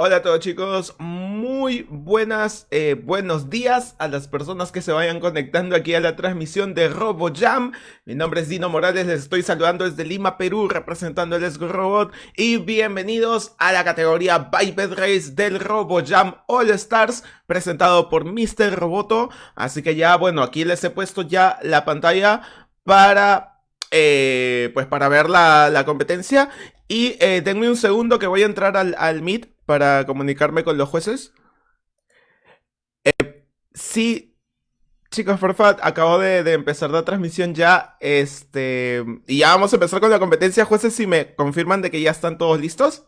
Hola a todos chicos, muy buenas, eh, buenos días a las personas que se vayan conectando aquí a la transmisión de RoboJam. Mi nombre es Dino Morales, les estoy saludando desde Lima, Perú, representando el Esgo Robot. Y bienvenidos a la categoría Biped Race del RoboJam All Stars, presentado por Mr. Roboto. Así que ya, bueno, aquí les he puesto ya la pantalla para eh, pues para ver la, competencia. Y eh, denme un segundo que voy a entrar al Meet para comunicarme con los jueces. Sí, chicos, por favor, acabo de, empezar la transmisión ya. Este. Y ya vamos a empezar con la competencia. Jueces, si me confirman de que ya están todos listos.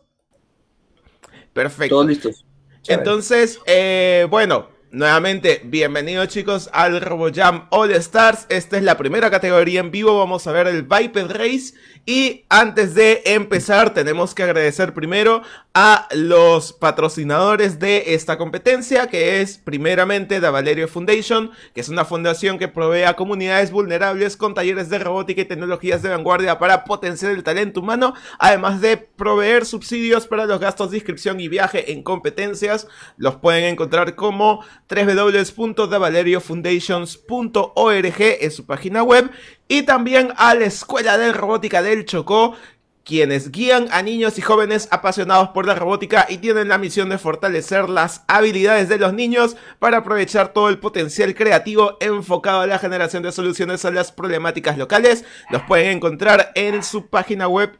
Perfecto. Todos listos. Entonces, eh, bueno, Nuevamente, bienvenidos chicos al RoboJam All Stars. Esta es la primera categoría en vivo. Vamos a ver el Biped Race. Y antes de empezar, tenemos que agradecer primero a los patrocinadores de esta competencia, que es primeramente la Valerio Foundation, que es una fundación que provee a comunidades vulnerables con talleres de robótica y tecnologías de vanguardia para potenciar el talento humano, además de proveer subsidios para los gastos de inscripción y viaje en competencias. Los pueden encontrar como www.thevaleriofoundations.org en su página web y también a la Escuela de Robótica del Chocó quienes guían a niños y jóvenes apasionados por la robótica y tienen la misión de fortalecer las habilidades de los niños para aprovechar todo el potencial creativo enfocado a la generación de soluciones a las problemáticas locales. Los pueden encontrar en su página web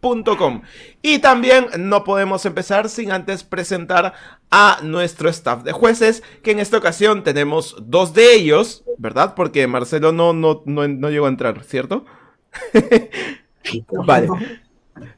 innovapacifico.com y también no podemos empezar sin antes presentar a nuestro staff de jueces, que en esta ocasión tenemos dos de ellos, ¿verdad? Porque Marcelo no, no, no, llegó a entrar, ¿cierto? vale.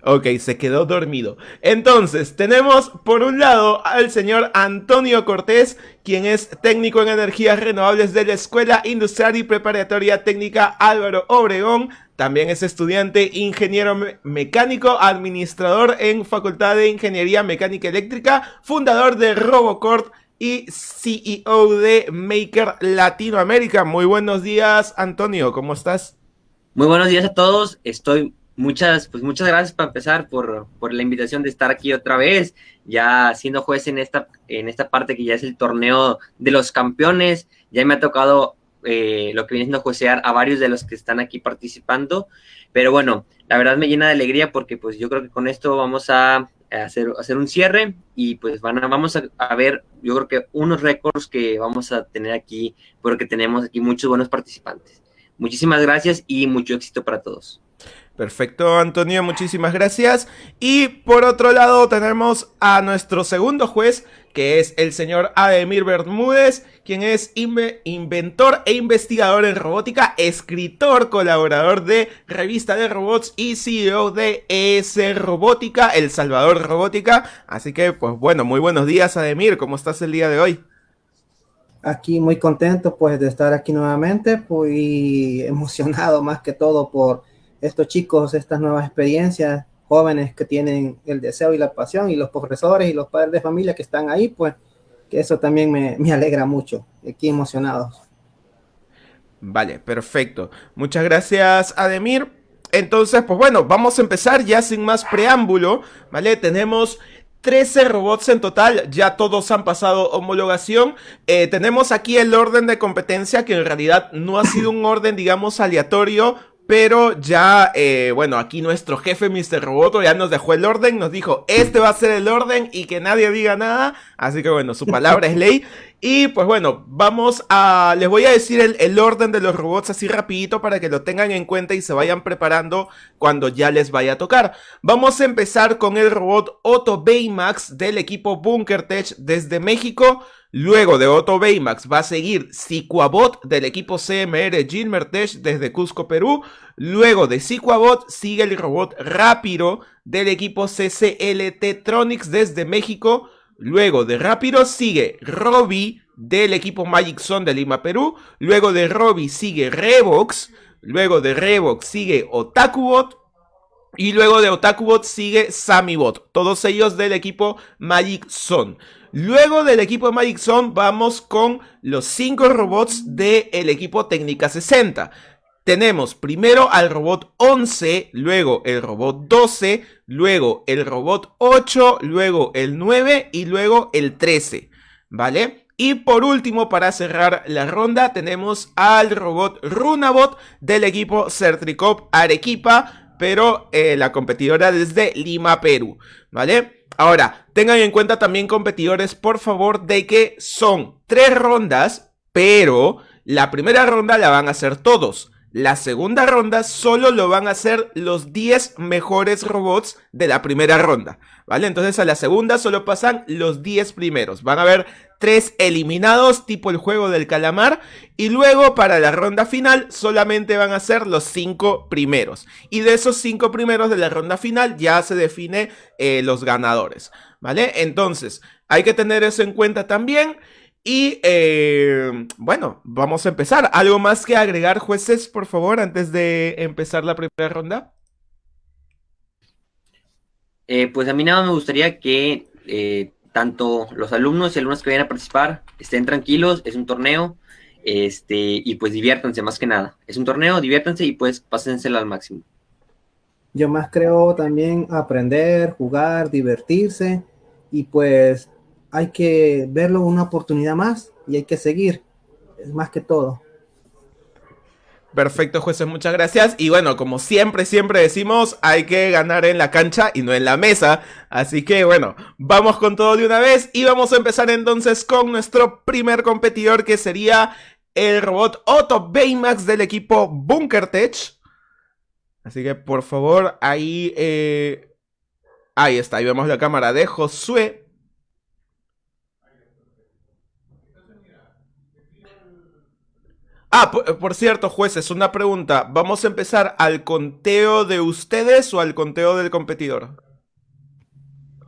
Ok, se quedó dormido. Entonces, tenemos por un lado al señor Antonio Cortés, quien es técnico en energías renovables de la Escuela Industrial y Preparatoria Técnica Álvaro Obregón. También es estudiante ingeniero mecánico, administrador en Facultad de Ingeniería Mecánica Eléctrica, fundador de Robocort y CEO de Maker Latinoamérica. Muy buenos días, Antonio, ¿cómo estás? Muy buenos días a todos. Estoy muchas, pues muchas gracias para empezar por, por, la invitación de estar aquí otra vez, ya siendo juez en esta, en esta parte que ya es el torneo de los campeones. Ya me ha tocado eh, lo que viene siendo juecear a varios de los que están aquí participando. Pero bueno, la verdad me llena de alegría porque pues yo creo que con esto vamos a hacer, hacer un cierre y pues van a, vamos a, ver, yo creo que unos récords que vamos a tener aquí porque tenemos aquí muchos buenos participantes. Muchísimas gracias y mucho éxito para todos. Perfecto, Antonio, muchísimas gracias. Y por otro lado tenemos a nuestro segundo juez, que es el señor Ademir Bermúdez, quien es inventor e investigador en robótica, escritor, colaborador de Revista de Robots y CEO de ES Robótica, El Salvador Robótica. Así que, pues bueno, muy buenos días, Ademir, ¿cómo estás el día de hoy? Aquí muy contento pues de estar aquí nuevamente, muy emocionado más que todo por estos chicos, estas nuevas experiencias, jóvenes que tienen el deseo y la pasión, y los profesores y los padres de familia que están ahí, pues que eso también me, me alegra mucho, aquí emocionados. Vale, perfecto. Muchas gracias, Ademir. Entonces, pues bueno, vamos a empezar ya sin más preámbulo, ¿vale? Tenemos 13 robots en total, ya todos han pasado homologación. Eh, tenemos aquí el orden de competencia, que en realidad no ha sido un orden, digamos, aleatorio, pero ya, eh, bueno, aquí nuestro jefe Mr. Roboto ya nos dejó el orden, nos dijo, este va a ser el orden y que nadie diga nada. Así que bueno, su palabra es ley. Y pues bueno, vamos a... Les voy a decir el, orden de los robots así rapidito para que lo tengan en cuenta y se vayan preparando cuando ya les vaya a tocar. Vamos a empezar con el robot Otto Baymax del equipo Bunker Tech desde México. Luego de Otto Baymax va a seguir Sicuabot del equipo CMR Gilmertech desde Cusco, Perú. Luego de Sicuabot sigue el robot Rápido del equipo CCLT Tronics desde México. Luego de Rápido sigue Robbie del equipo Magic Zone de Lima, Perú. Luego de Robbie sigue Revox. Luego de Revox sigue Otakubot. Y luego de Otakubot sigue Samibot. Todos ellos del equipo Magic Zone. Luego del equipo Magic Zone vamos con los 5 robots del equipo Técnica 60. tenemos primero al robot 11, luego el robot 12, luego el robot 8, luego el 9 y luego el 13, ¿vale? Y por último, para cerrar la ronda, tenemos al robot Runabot del equipo Certricop Arequipa, pero eh, la competidora desde Lima, Perú, ¿vale? Ahora, tengan en cuenta también competidores, por favor, de que son tres rondas, pero la primera ronda la van a hacer todos. La segunda ronda solo lo van a hacer los 10 mejores robots de la primera ronda, ¿vale? Entonces a la segunda solo pasan los 10 primeros. Van a haber 3 eliminados, tipo el juego del calamar. Y luego para la ronda final solamente van a ser los 5 primeros. Y de esos 5 primeros de la ronda final ya se define eh, los ganadores, ¿vale? Entonces hay que tener eso en cuenta también. Y eh, bueno, vamos a empezar. ¿Algo más que agregar, jueces, por favor, antes de empezar la primera ronda? Eh, pues a mí nada me gustaría que eh, tanto los alumnos y alumnos que vayan a participar estén tranquilos, es un torneo, este, y pues diviértanse más que nada. Es un torneo, diviértanse y pues pásensela al máximo. Yo más creo también aprender, jugar, divertirse y pues hay que verlo una oportunidad más y hay que seguir, es más que todo. Perfecto, jueces, muchas gracias. Y bueno, como siempre, siempre decimos, hay que ganar en la cancha y no en la mesa. Así que bueno, vamos con todo de una vez y vamos a empezar entonces con nuestro primer competidor que sería el robot Otto Baymax del equipo Bunker Tech. Así que por favor, ahí... Eh... Ahí está, ahí vemos la cámara de Josué. Ah, por, cierto, jueces, una pregunta. ¿Vamos a empezar al conteo de ustedes o al conteo del competidor?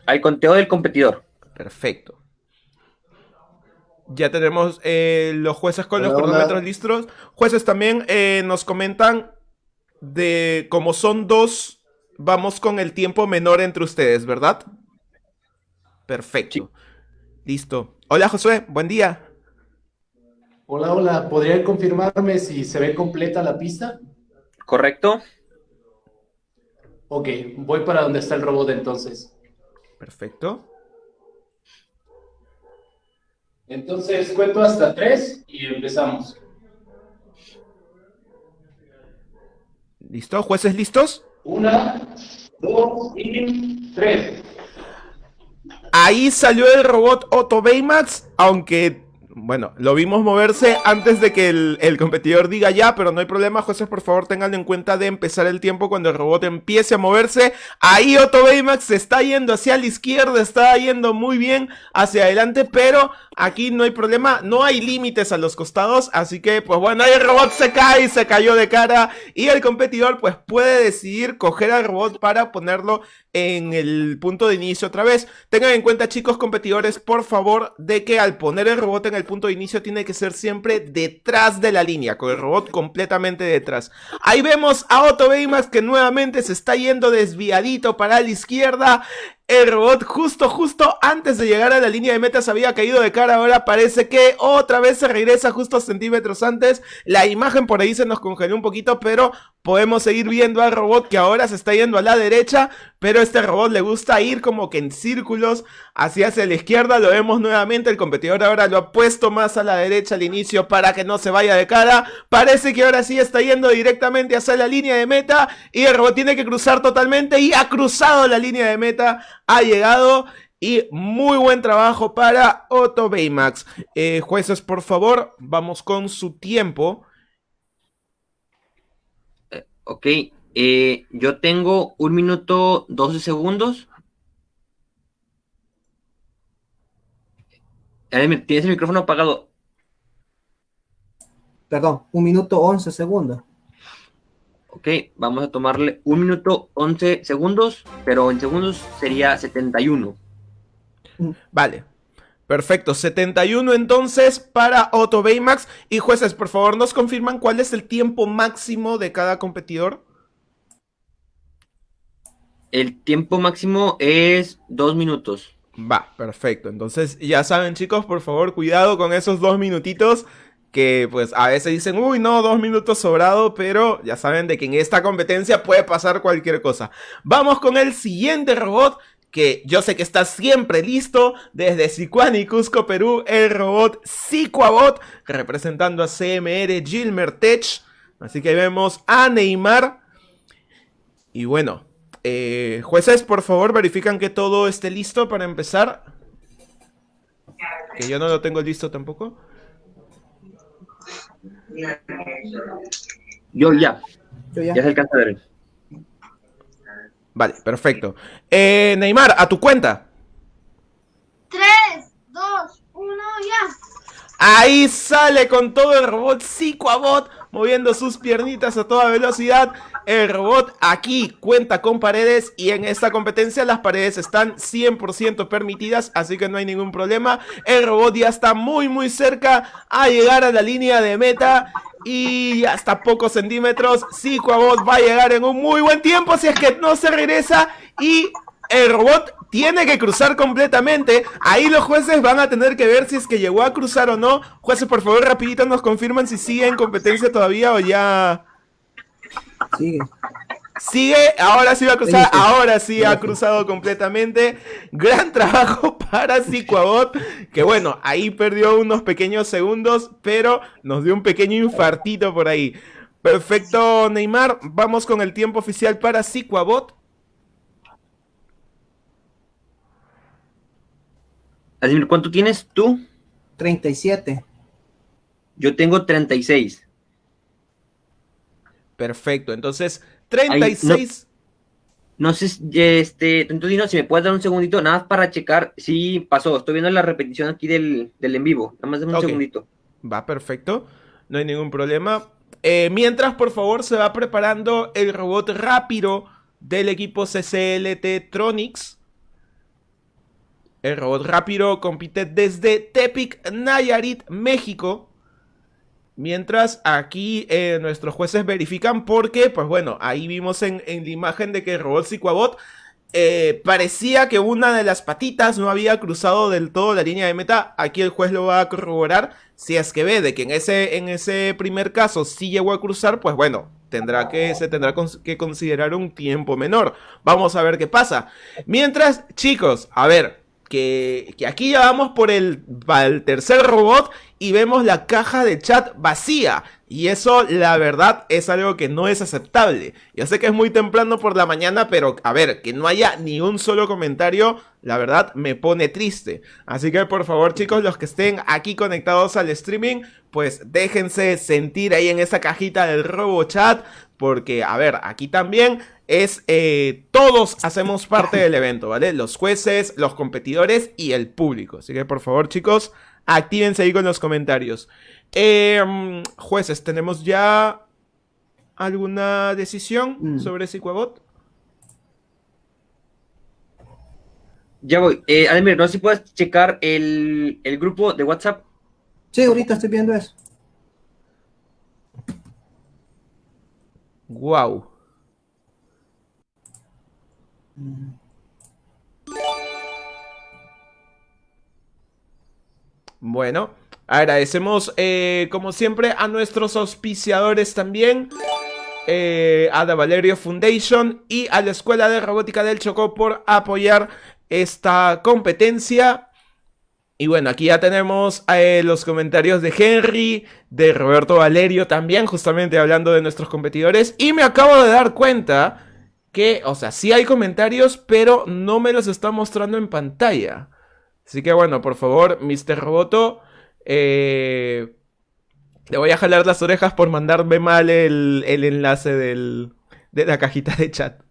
Al conteo del competidor. Perfecto. Ya tenemos eh, los jueces con los cronómetros listos. Jueces también eh, nos comentan de cómo son dos, vamos con el tiempo menor entre ustedes, ¿verdad? Perfecto. Listo. Hola Josué, buen día. Hola, hola. ¿Podrían confirmarme si se ve completa la pista? Correcto. Ok, voy para donde está el robot entonces. Perfecto. Entonces cuento hasta tres y empezamos. ¿Listo? ¿Jueces listos? Una, dos y tres. Ahí salió el robot Otto Baymax, aunque bueno, lo vimos moverse antes de que el, competidor diga ya, pero no hay problema, José, por favor tengan en cuenta de empezar el tiempo cuando el robot empiece a moverse. Ahí Otto Baymax se está yendo hacia la izquierda, está yendo muy bien hacia adelante, pero aquí no hay problema, no hay límites a los costados, así que pues bueno, ahí el robot se cae, se cayó de cara y el competidor pues puede decidir coger al robot para ponerlo en el punto de inicio otra vez. Tengan en cuenta chicos competidores, por favor, de que al poner el robot en el punto de inicio tiene que ser siempre detrás de la línea, con el robot completamente detrás. Ahí vemos a Otto que nuevamente se está yendo desviadito para la izquierda. El robot justo, justo antes de llegar a la línea de meta se había caído de cara. Ahora parece que otra vez se regresa justo centímetros antes. La imagen por ahí se nos congeló un poquito, pero podemos seguir viendo al robot que ahora se está yendo a la derecha. Pero este robot le gusta ir como que en círculos hacia, hacia la izquierda. Lo vemos nuevamente. El competidor ahora lo ha puesto más a la derecha al inicio para que no se vaya de cara. Parece que ahora sí está yendo directamente hacia la línea de meta. Y el robot tiene que cruzar totalmente. Y ha cruzado la línea de meta ha llegado y muy buen trabajo para Otto Baymax. Eh, jueces, por favor, vamos con su tiempo. Eh, ok, eh, yo tengo un minuto 12 segundos. Tienes el micrófono apagado. Perdón, un minuto 11 segundos. Ok, vamos a tomarle un minuto 11 segundos, pero en segundos sería 71. Vale. Perfecto, 71 entonces para Otto Baymax. Y jueces, por favor, nos confirman cuál es el tiempo máximo de cada competidor. El tiempo máximo es dos minutos. Va, perfecto. Entonces, ya saben, chicos, por favor, cuidado con esos dos minutitos que pues a veces dicen, uy, no, dos minutos sobrado, pero ya saben de que en esta competencia puede pasar cualquier cosa. Vamos con el siguiente robot, que yo sé que está siempre listo, desde Sicuani, Cusco, Perú, el robot Sicuabot, representando a CMR Gilmer Tech. Así que vemos a Neymar. Y bueno, eh, jueces, por favor, verifican que todo esté listo para empezar. Que yo no lo tengo listo tampoco. Yo ya. Yo ya. Ya se alcanza a ver. Vale, perfecto. Eh, Neymar, a tu cuenta. 3, 2, 1, ya. Ahí sale con todo el robot Psicoabot moviendo sus piernitas a toda velocidad. El robot aquí cuenta con paredes y en esta competencia las paredes están 100% permitidas, así que no hay ningún problema. El robot ya está muy muy cerca a llegar a la línea de meta y hasta pocos centímetros. Psicoabot va a llegar en un muy buen tiempo si es que no se regresa y el robot tiene que cruzar completamente. Ahí los jueces van a tener que ver si es que llegó a cruzar o no. Jueces, por favor, rapidito nos confirman si sigue en competencia todavía o ya... Sigue. Sigue, ahora sí va a cruzar, ahora sí ha cruzado completamente. Gran trabajo para Psicoabot, que bueno, ahí perdió unos pequeños segundos, pero nos dio un pequeño infartito por ahí. Perfecto, Neymar, vamos con el tiempo oficial para Psicoabot. Vladimir, ¿cuánto tienes tú? 37. Yo tengo 36. Perfecto, entonces 36. No sé, si, este, Tentudino, si me puedes dar un segundito, nada más para checar si pasó. Estoy viendo la repetición aquí del, del en vivo. Nada más dame un segundito. Va perfecto, no hay ningún problema. Eh, mientras, por favor, se va preparando el robot rápido del equipo CCLT Tronics. El robot rápido compite desde Tepic, Nayarit, México. Mientras aquí eh, nuestros jueces verifican porque, pues bueno, ahí vimos en, en la imagen de que el robot Psicoabot eh, parecía que una de las patitas no había cruzado del todo la línea de meta. Aquí el juez lo va a corroborar. Si es que ve de que en ese, en ese primer caso sí llegó a cruzar, pues bueno, tendrá que, se tendrá que considerar un tiempo menor. Vamos a ver qué pasa. Mientras, chicos, a ver, que, aquí ya vamos por el, el tercer robot y vemos la caja de chat vacía. Y eso, la verdad, es algo que no es aceptable. Yo sé que es muy temprano por la mañana, pero a ver, que no haya ni un solo comentario, la verdad me pone triste. Así que por favor, chicos, los que estén aquí conectados al streaming, pues déjense sentir ahí en esa cajita del robo chat. Porque, a ver, aquí también es eh, todos hacemos parte del evento, ¿vale? Los jueces, los competidores y el público. Así que por favor, chicos, actívense ahí con los comentarios. Eh, mm, jueces, ¿tenemos ya alguna decisión Mm. sobre Psicoabot? Ya voy. Eh, Ademir, no sé si puedes checar el, el grupo de WhatsApp. Sí, ahorita estoy viendo eso. Wow. Bueno, agradecemos eh, como siempre a nuestros auspiciadores también. eh, a The Valerio Foundation y a la Escuela de Robótica del Chocó por apoyar esta competencia. Y bueno, aquí ya tenemos eh, los comentarios de Henry, de Roberto Valerio también, justamente hablando de nuestros competidores. Y me acabo de dar cuenta que, o sea, sí hay comentarios, pero no me los está mostrando en pantalla. Así que bueno, por favor, Mr. Roboto, eh, le voy a jalar las orejas por mandarme mal el, el enlace del, de la cajita de chat.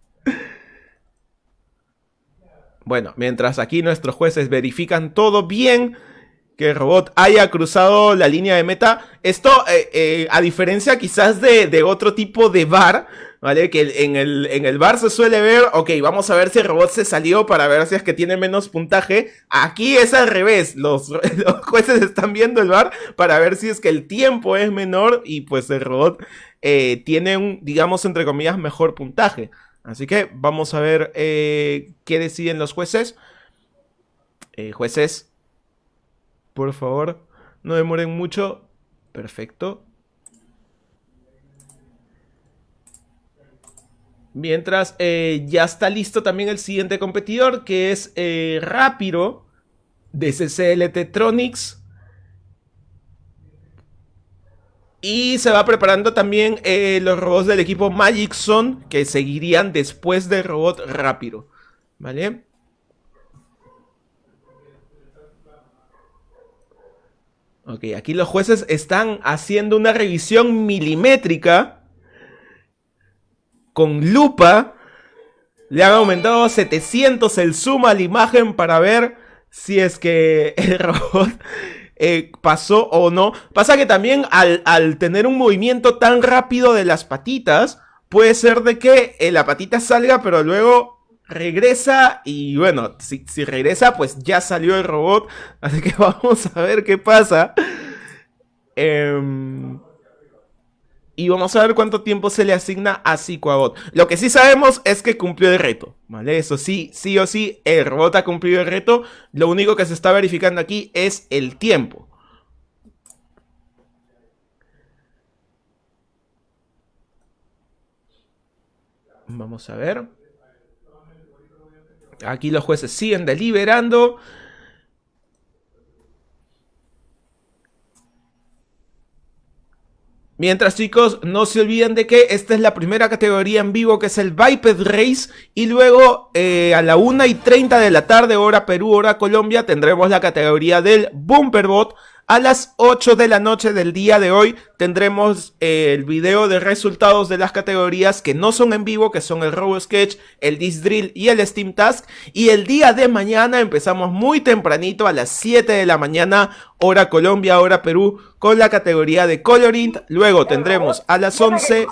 Bueno, mientras aquí nuestros jueces verifican todo bien, que el robot haya cruzado la línea de meta. Esto, eh, eh, a diferencia quizás de, otro tipo de bar, ¿vale? Que en el, en el bar se suele ver, ok, vamos a ver si el robot se salió para ver si es que tiene menos puntaje. Aquí es al revés, los, los jueces están viendo el bar para ver si es que el tiempo es menor y pues el robot eh, tiene un, digamos, entre comillas, mejor puntaje. Así que vamos a ver eh, qué deciden los jueces. Eh, jueces, por favor, no demoren mucho. Perfecto. Mientras eh, ya está listo también el siguiente competidor, que es eh, Rápido, de CCLT Tronics. Y se va preparando también eh, los robots del equipo Magic Zone, que seguirían después del robot Rápido. ¿Vale? Ok, aquí los jueces están haciendo una revisión milimétrica con lupa. Le han aumentado 700 el zoom a la imagen para ver si es que el robot eh, pasó o no. Pasa que también al, al, tener un movimiento tan rápido de las patitas, puede ser de que eh, la patita salga, pero luego regresa y bueno, si, si, regresa pues ya salió el robot, así que vamos a ver qué pasa. Eh, y vamos a ver cuánto tiempo se le asigna a Psicoabot. Lo que sí sabemos es que cumplió el reto, ¿vale? Eso sí, sí o sí, el robot ha cumplido el reto. Lo único que se está verificando aquí es el tiempo. Vamos a ver. Aquí los jueces siguen deliberando. Mientras chicos, no se olviden de que esta es la primera categoría en vivo que es el Biped Race y luego eh, a la 1 y 30 de la tarde, hora Perú, hora Colombia, tendremos la categoría del Bumperbot. A las 8 de la noche del día de hoy tendremos eh, el video de resultados de las categorías que no son en vivo, que son el Robo Sketch, el Disc Drill y el Steam Task. Y el día de mañana empezamos muy tempranito a las 7 de la mañana, hora Colombia, hora Perú, con la categoría de Coloring. Luego tendremos a las 11...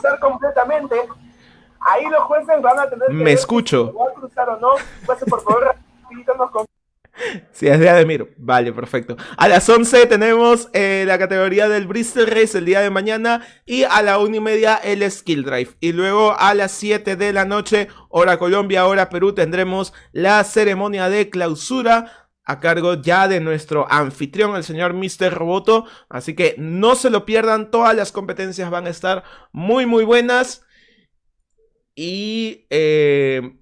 Ahí los jueces van a tener Me escucho. cruzar o no. por favor, Sí, es de Ademir. Vale, perfecto. A las 11 tenemos eh, la categoría del Bristol Race el día de mañana. Y a la 1 y media el Skill Drive. Y luego a las 7 de la noche, hora Colombia, hora Perú, tendremos la ceremonia de clausura a cargo ya de nuestro anfitrión, el señor Mr. Roboto. Así que no se lo pierdan, todas las competencias van a estar muy, muy buenas. Y... Eh,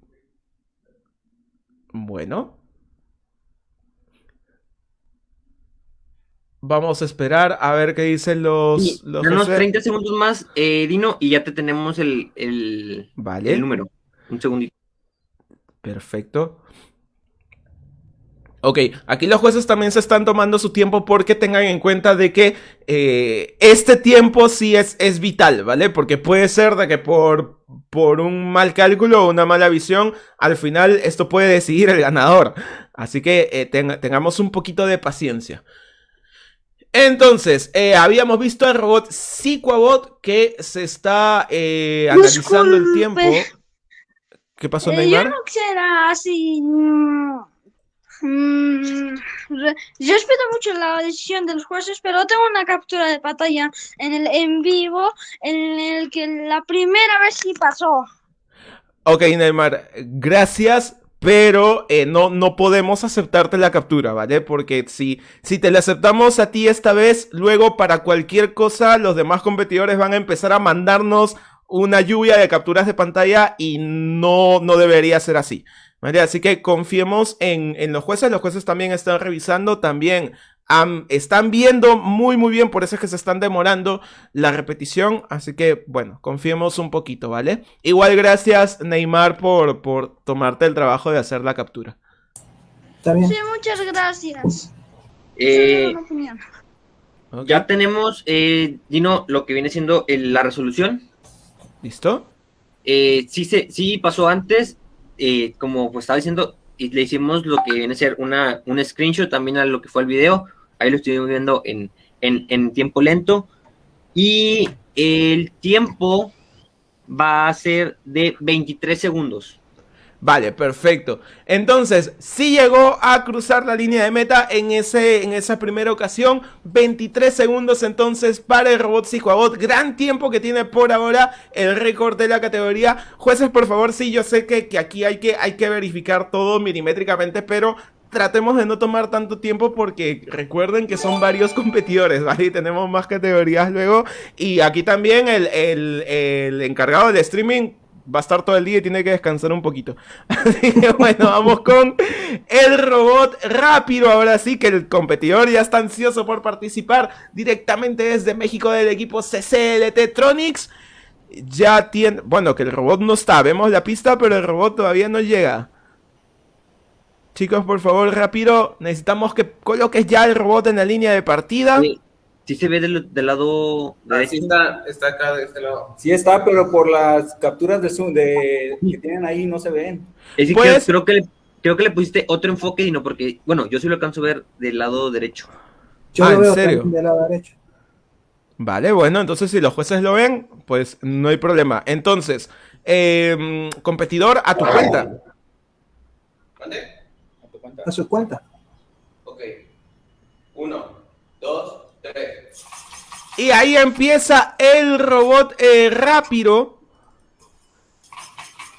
bueno. Vamos a esperar a ver qué dicen los... los unos 30 segundos más, eh, Dino, y ya te tenemos el, el, vale. el número. Un segundito. Perfecto. Ok, aquí los jueces también se están tomando su tiempo porque tengan en cuenta de que eh, este tiempo sí es, es vital, ¿vale? Porque puede ser de que por, por un mal cálculo o una mala visión, al final esto puede decidir el ganador. Así que eh, ten, tengamos un poquito de paciencia. Entonces, eh, habíamos visto al robot Psicoabot que se está eh, analizando el tiempo. ¿Qué pasó, Eh, Neymar? yo no quisiera así. mm, mm, yo respeto mucho la decisión de los jueces, pero tengo una captura de pantalla en el en vivo en el que la primera vez sí pasó. Ok, Neymar, gracias, pero eh, no, no podemos aceptarte la captura, ¿vale? Porque si, si te la aceptamos a ti esta vez, luego para cualquier cosa los demás competidores van a empezar a mandarnos una lluvia de capturas de pantalla y no, no debería ser así. ¿Vale? Así que confiemos en, en los jueces, los jueces también están revisando, también están viendo muy muy bien, por eso es que se están demorando la repetición, así que bueno, confiemos un poquito, ¿vale? Igual gracias Neymar por, por tomarte el trabajo de hacer la captura. Está bien. Sí, muchas gracias. Eh, Esa es mi opinión. Ok, ya tenemos, eh, Dino, lo que viene siendo el- la resolución. ¿Listo? Eh, sí, se, sí pasó antes, eh, como pues estaba diciendo, y le hicimos lo que viene a ser una, un screenshot también a lo que fue el video. Ahí lo estoy viendo en, en, en tiempo lento. Y el tiempo va a ser de 23 segundos. Vale, perfecto. Entonces, sí llegó a cruzar la línea de meta en, ese, en esa primera ocasión. 23 segundos entonces para el robot Psicoabot. Gran tiempo que tiene por ahora el récord de la categoría. Jueces, por favor, sí, yo sé que, que aquí hay que, hay que verificar todo milimétricamente, pero tratemos de no tomar tanto tiempo porque recuerden que son varios competidores, ¿vale? Y tenemos más categorías luego. Y aquí también el, el- el encargado del streaming va a estar todo el día y tiene que descansar un poquito. Así que bueno, vamos con el robot rápido. Ahora sí que el competidor ya está ansioso por participar directamente desde México del equipo CCLT Tronics. Ya tiene... Bueno, que el robot no está. Vemos la pista, pero el robot todavía no llega. Chicos, por favor, rápido. Necesitamos que coloques ya el robot en la línea de partida. Sí, sí se ve del, del lado derecho. Así está, está acá de este lado. Sí está, pero por las capturas de zoom de, que tienen ahí no se ven. Es que Pues- creo, creo que le, creo que le pusiste otro enfoque y no porque, bueno, yo sí lo alcanzo a ver del lado derecho. Yo Ah, lo ¿en veo serio? del lado derecho. Vale, bueno, entonces si los jueces lo ven, pues no hay problema. Entonces, em, competidor, a tu cuenta. ¿Mande? ¿A tu cuenta? A su cuenta. Ok. Uno, dos, tres. Y ahí empieza el robot eh, rápido.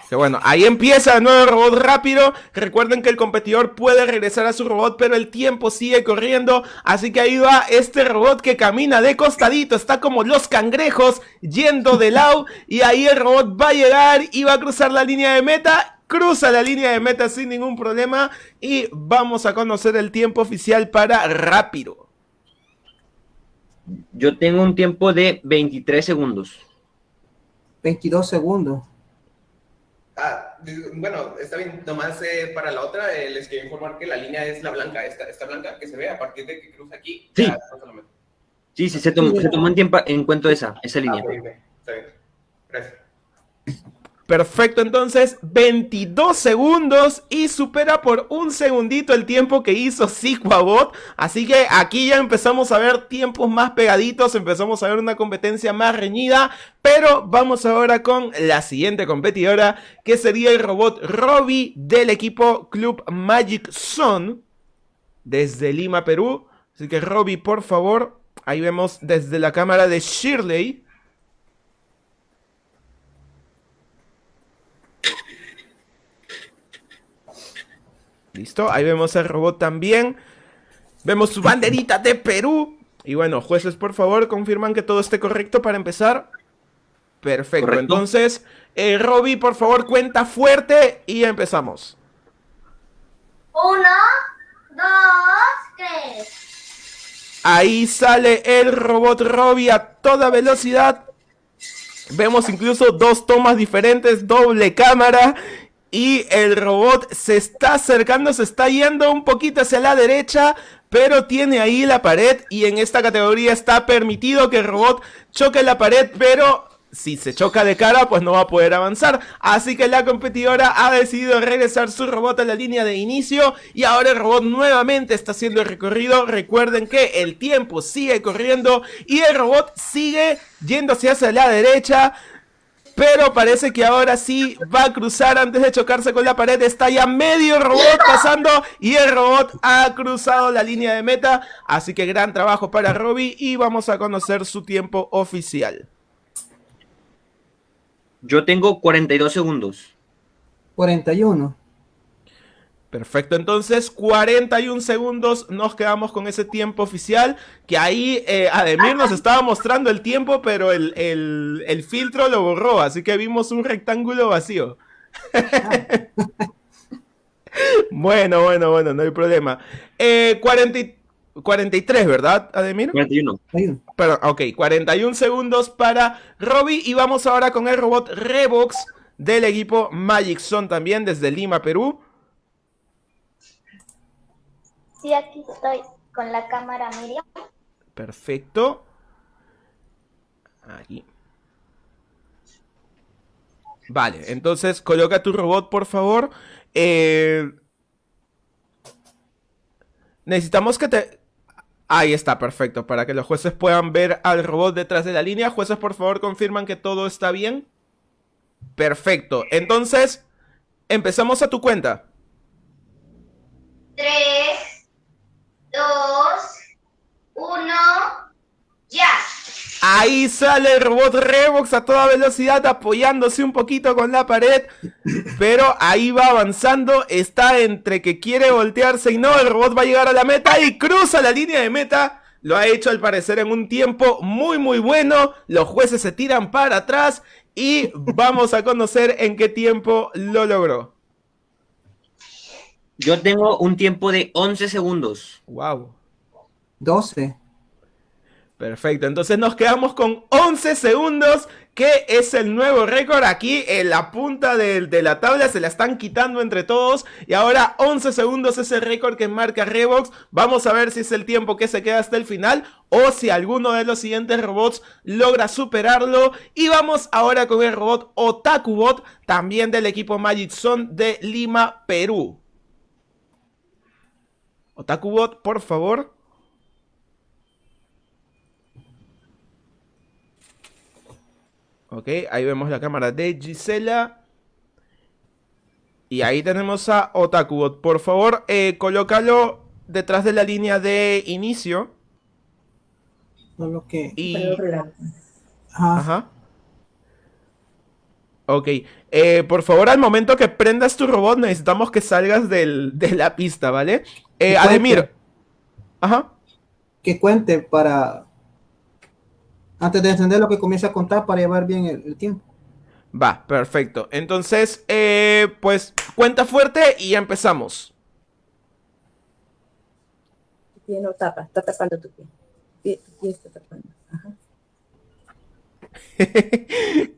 Que bueno, ahí empieza el nuevo robot rápido. Recuerden que el competidor puede regresar a su robot, pero el tiempo sigue corriendo. Así que ahí va este robot que camina de costadito. Está como los cangrejos yendo de lado. Y ahí el robot va a llegar y va a cruzar la línea de meta. Cruza la línea de meta sin ningún problema. Y vamos a conocer el tiempo oficial para rápido. Yo tengo un tiempo de 23 segundos. 22 segundos. Ah, bueno, está bien. Nomás eh, para la otra eh, les quiero informar que la línea es la blanca, esta, esta blanca que se ve a partir de que cruza aquí. Sí. Sí, sí, se tomó, se tomó en, tiempo, en cuenta esa, esa Ah, línea. Está bien. Gracias. Perfecto, entonces 22 segundos y supera por un segundito el tiempo que hizo Siquabot. Así que aquí ya empezamos a ver tiempos más pegaditos, empezamos a ver una competencia más reñida. Pero vamos ahora con la siguiente competidora, que sería el robot Robbie del equipo Club Magic Zone desde Lima, Perú. Así que Robbie, por favor, ahí vemos desde la cámara de Shirley. Listo, ahí vemos el robot también. Vemos su banderita de Perú. Y bueno, jueces, por favor, confirman que todo esté correcto para empezar. Perfecto, Correcto. entonces, eh, Robbie, por favor, cuenta fuerte y empezamos. Uno, dos, tres. Ahí sale el robot Robbie a toda velocidad. Vemos incluso dos tomas diferentes, doble cámara. Y el robot se está acercando, se está yendo un poquito hacia la derecha. Pero tiene ahí la pared y en esta categoría está permitido que el robot choque la pared, pero si se choca de cara, pues no va a poder avanzar. Así que la competidora ha decidido regresar su robot a la línea de inicio y ahora el robot nuevamente está haciendo el recorrido. Recuerden que el tiempo sigue corriendo y el robot sigue yendo hacia la derecha. Pero parece que ahora sí va a cruzar antes de chocarse con la pared. Está ya medio robot pasando y el robot ha cruzado la línea de meta. Así que gran trabajo para Robbie y vamos a conocer su tiempo oficial. Yo tengo 42 segundos. 41. Perfecto, entonces 41 segundos nos quedamos con ese tiempo oficial, que ahí eh, Ademir nos estaba mostrando el tiempo, pero el, el- el filtro lo borró, así que vimos un rectángulo vacío. bueno, bueno, bueno, no hay problema. Eh, 40 y- 43, ¿verdad, Ademir? 41. Ahí. Perdón, ok, 41 segundos para Robbie y vamos ahora con el robot Revox del equipo Magic Zone también desde Lima, Perú. Sí, aquí estoy con la cámara Miriam. Perfecto. Ahí. Vale, entonces coloca tu robot, por favor. Eh, necesitamos que te... Ahí está, perfecto. Para que los jueces puedan ver al robot detrás de la línea. Jueces, por favor, confirman que todo está bien. Perfecto. Entonces, empezamos a tu cuenta. Tres, dos, uno, ya. Ahí sale el robot Revox a toda velocidad apoyándose un poquito con la pared. Pero ahí va avanzando. Está entre que quiere voltearse y no. El robot va a llegar a la meta y cruza la línea de meta. Lo ha hecho al parecer en un tiempo muy muy bueno. Los jueces se tiran para atrás. Y vamos a conocer en qué tiempo lo logró. Yo tengo un tiempo de 11 segundos. Wow. 12. Perfecto, entonces nos quedamos con 11 segundos, que es el nuevo récord. Aquí en la punta de, la tabla se la están quitando entre todos. Y ahora 11 segundos es el récord que marca Revox. Vamos a ver si es el tiempo que se queda hasta el final o si alguno de los siguientes robots logra superarlo. Y vamos ahora con el robot Otakubot, también del equipo Magic Zone de Lima, Perú. Otakubot, por favor. Ok, ahí vemos la cámara de Gisela. Y ahí tenemos a Otakubot. Por favor, eh, colócalo detrás de la línea de inicio. Solo que... Y... Ajá. Ajá. Ok, eh, por favor, al momento que prendas tu robot, necesitamos que salgas del, de la pista, ¿vale? Eh, Ademir. Ajá. Que cuente para... Antes de encender lo que comience a contar para llevar bien el, el tiempo. Va, perfecto. Entonces, eh, pues cuenta fuerte y ya empezamos. Tu pie no tapa, está tapando tu pie. Pie- Tu pie está tapando. Ajá.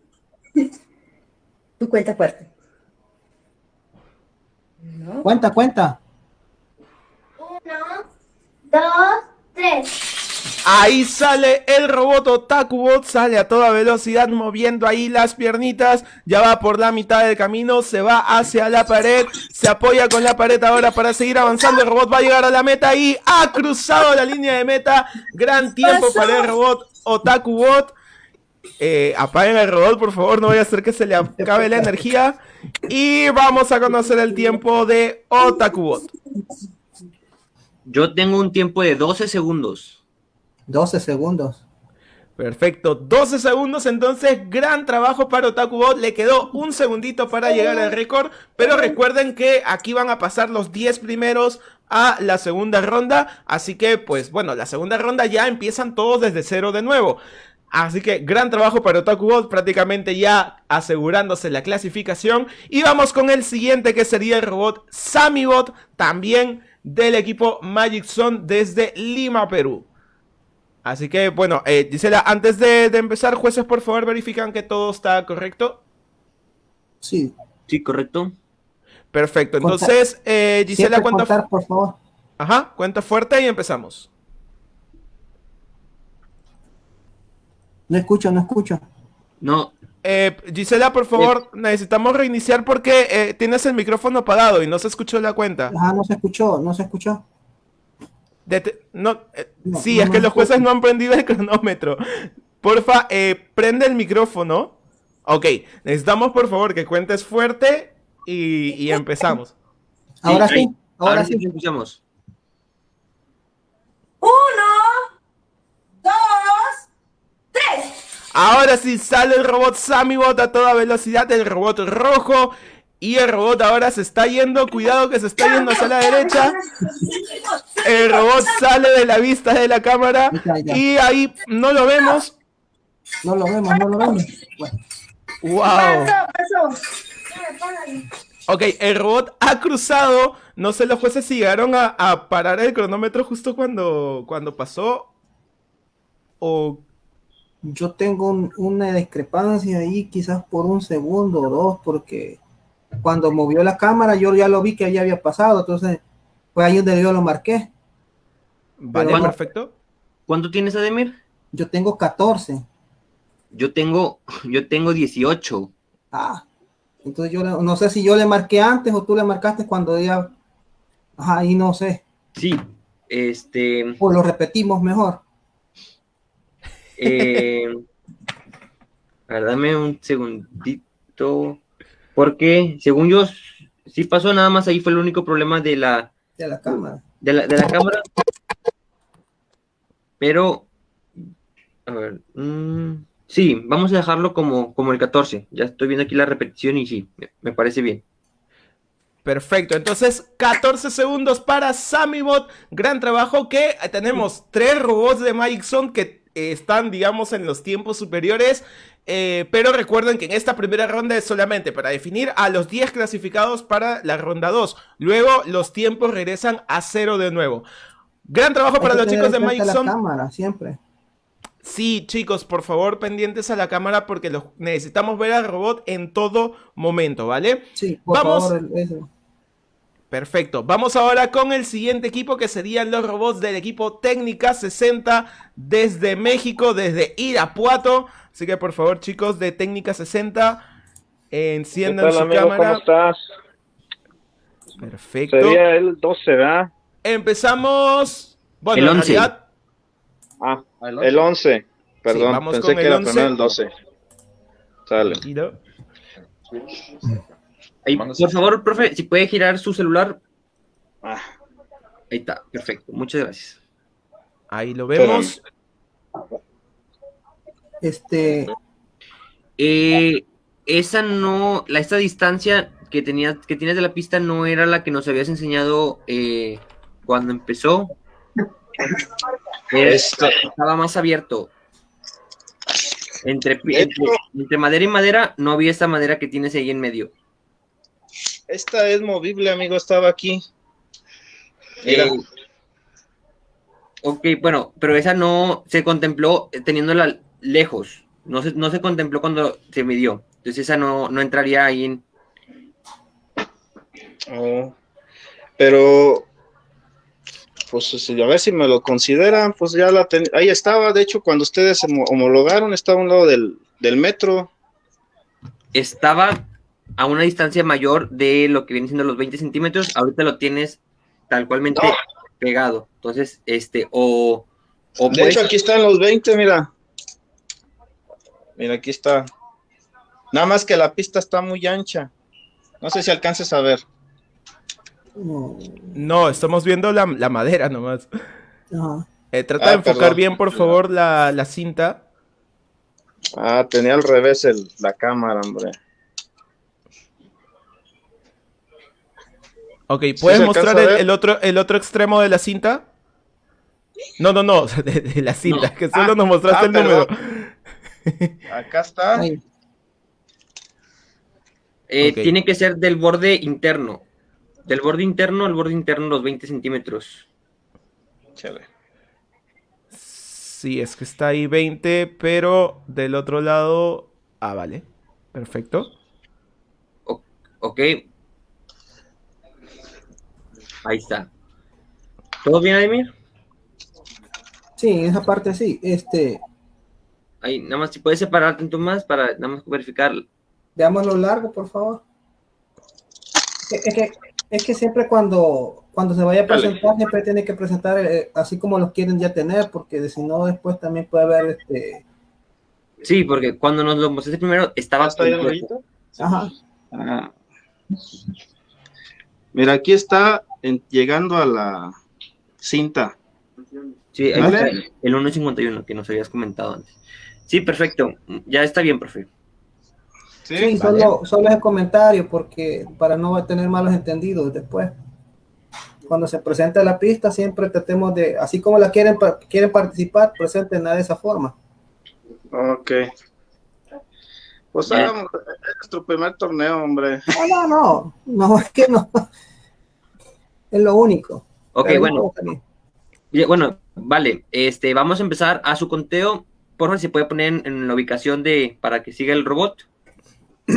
Tú cuenta fuerte. ¿No? Cuenta, cuenta. Uno, dos, tres. Ahí sale el robot Otakubot, sale a toda velocidad moviendo ahí las piernitas, ya va por la mitad del camino, se va hacia la pared, se apoya con la pared ahora para seguir avanzando, el robot va a llegar a la meta y ha cruzado la línea de meta, gran tiempo Pasó. para el robot Otakubot. Eh, apaguen el robot, por favor, no vaya a ser que se le acabe la energía. Y vamos a conocer el tiempo de Otakubot. Yo tengo un tiempo de 12 segundos. 12 segundos. Perfecto, 12 segundos, entonces gran trabajo para Otakubot, le quedó un segundito para llegar al récord, pero recuerden que aquí van a pasar los 10 primeros a la segunda ronda, así que pues bueno, la segunda ronda ya empiezan todos desde cero de nuevo. Así que gran trabajo para Otakubot, prácticamente ya asegurándose la clasificación. Y vamos con el siguiente que sería el robot Samibot, también del equipo Magic Zone desde Lima, Perú. Así que, bueno, eh, Gisela, antes de, de empezar, jueces, por favor, verifican que todo está correcto. Sí. Sí, correcto. Perfecto, entonces, eh, Gisela, cuenta, contar, por favor. Ajá, cuenta fuerte y empezamos. No escucho, no escucho. No, Eh, Gisela, por favor, necesitamos reiniciar porque eh, tienes el micrófono apagado y no se escuchó la cuenta. Ajá, no se escuchó, no se escuchó. No, eh, No, sí, no es que los jueces no han prendido el cronómetro. Porfa, eh, prende el micrófono. Ok, necesitamos por favor que cuentes fuerte y, y empezamos. Ahora sí, ahora ahora sí. escuchamos. Uno, dos, tres. Ahora sí sale el robot Samibot a toda velocidad, el robot rojo. Y el robot ahora se está yendo, cuidado que se está yendo hacia la derecha. El robot sale de la vista de la cámara. Y ahí no lo vemos. No lo vemos, no lo vemos. Bueno, ¡Wow! Ok, el robot ha cruzado. No sé los jueces si llegaron a, a parar el cronómetro justo cuando, cuando pasó. O. yo tengo un- una discrepancia ahí, quizás por un segundo o dos, porque cuando movió la cámara yo ya lo vi que ya había pasado, entonces fue ahí donde yo lo marqué. Vale, Pero- perfecto. ¿Cuánto tienes, Ademir? Yo tengo 14. Yo tengo, yo tengo 18. Ah, entonces yo le- no sé si yo le marqué antes o tú le marcaste cuando ya. Ajá, ahí no sé. Sí, este, O lo repetimos mejor. eh, a ver, dame un segundito, porque según yo, sí pasó, nada más ahí fue el único problema de la, De la cámara. de la, de la cámara, pero, A ver. mm, sí, vamos a dejarlo como, como el 14. Ya estoy viendo aquí la repetición y sí, me, me parece bien. Perfecto, entonces 14 segundos para Samibot. Gran trabajo que tenemos tres robots de Magic Zone que eh, están, digamos, en los tiempos superiores. Eh, pero recuerden que en esta primera ronda es solamente para definir a los 10 clasificados para la ronda 2. Luego los tiempos regresan a cero de nuevo. Gran trabajo Hay para los chicos de Magic la Zone. cámara, siempre. Sí, chicos, por favor, pendientes a la cámara porque los necesitamos ver al robot en todo momento, ¿vale? Sí, por Vamos. favor, eso. Perfecto. Vamos ahora con el siguiente equipo que serían los robots del equipo Técnica 60 desde México, desde Irapuato. Así que por favor, chicos de Técnica 60, enciendan ¿Qué tal, su amigo? cámara. ¿Cómo estás? Perfecto. Sería el 12, ¿verdad? Empezamos. Bueno, El en 11. realidad, Ah, el 11. Perdón, vamos pensé con que el era 11. primero el 12. Sale. Ahí, por favor, profe, si puede girar su celular. Ah, Ahí está, perfecto. Muchas gracias. Ahí lo vemos. Este, Eh, esa no, la, esta distancia que, tenía, que tienes de la pista no era la que nos habías enseñado eh, cuando empezó. Eh, Esta- estaba más abierto. Entre, entre, entre madera y madera no había esta madera que tienes ahí en medio. Esta es movible, amigo, estaba aquí. Mira. Eh, ok, bueno, pero esa no se contempló teniéndola lejos. No se, no se contempló cuando se midió. Entonces esa no, no entraría ahí en... Oh, pero, pues si- a ver si me lo consideran, pues ya la ten- ahí estaba, de hecho, cuando ustedes homo- homologaron, estaba a un lado del, del metro. Estaba a una distancia mayor de lo que vienen siendo los 20 centímetros. Ahorita lo tienes tal cualmente pegado. Entonces, este, o... o De puedes- hecho, aquí están los 20, mira. Mira, aquí está. Nada más que la pista está muy ancha. No sé si alcances a ver. no, No, estamos viendo la, la madera nomás. ajá. Eh, trata Ah, de enfocar perdón. bien, por favor, la, la cinta. Ah, tenía al revés el- la cámara, hombre. Ok, ¿Sí ¿puedes mostrar el, otro, el otro extremo de la cinta? No, no, no, de, de la cinta, No. que solo Ah, nos mostraste ah, el número. Acá está. Eh. Tiene que ser del borde interno. Del borde interno al borde interno los 20 centímetros. Chale. Sí, es que está ahí 20, pero del otro lado... Ah, vale. Perfecto. Ok. Ahí está. ¿Todo bien, Ademir? Sí, en esa parte sí. Este, Ahí, nada más si puedes separar tanto más para nada más verificar. veámoslo largo, por favor. Es que, es que siempre cuando, cuando se vaya a Dale. presentar, siempre tiene que presentar eh, así como los quieren ya tener, porque de- si no, después también puede haber este. Sí, porque cuando nos lo mostraste primero estaba ¿Está ahí? Ajá. Ah. Mira, aquí está en- llegando a la cinta. Sí, ahí ¿Vale? está el 1.51 que nos habías comentado antes. Sí, perfecto. Ya está bien, profe. Sí, solo, solo es el comentario, porque para no tener malos entendidos después. Cuando se presenta la pista, siempre tratemos de, así como la quieren, quieren participar, presentenla de esa forma. Ok. Pues hagamos- es nuestro primer torneo, hombre. No, no, no, no, es que no. Es lo único. Ok, Pero bueno. Bueno, vale. Este, vamos a empezar a su conteo. Por favor, si puede poner en, en la ubicación de para que siga el robot.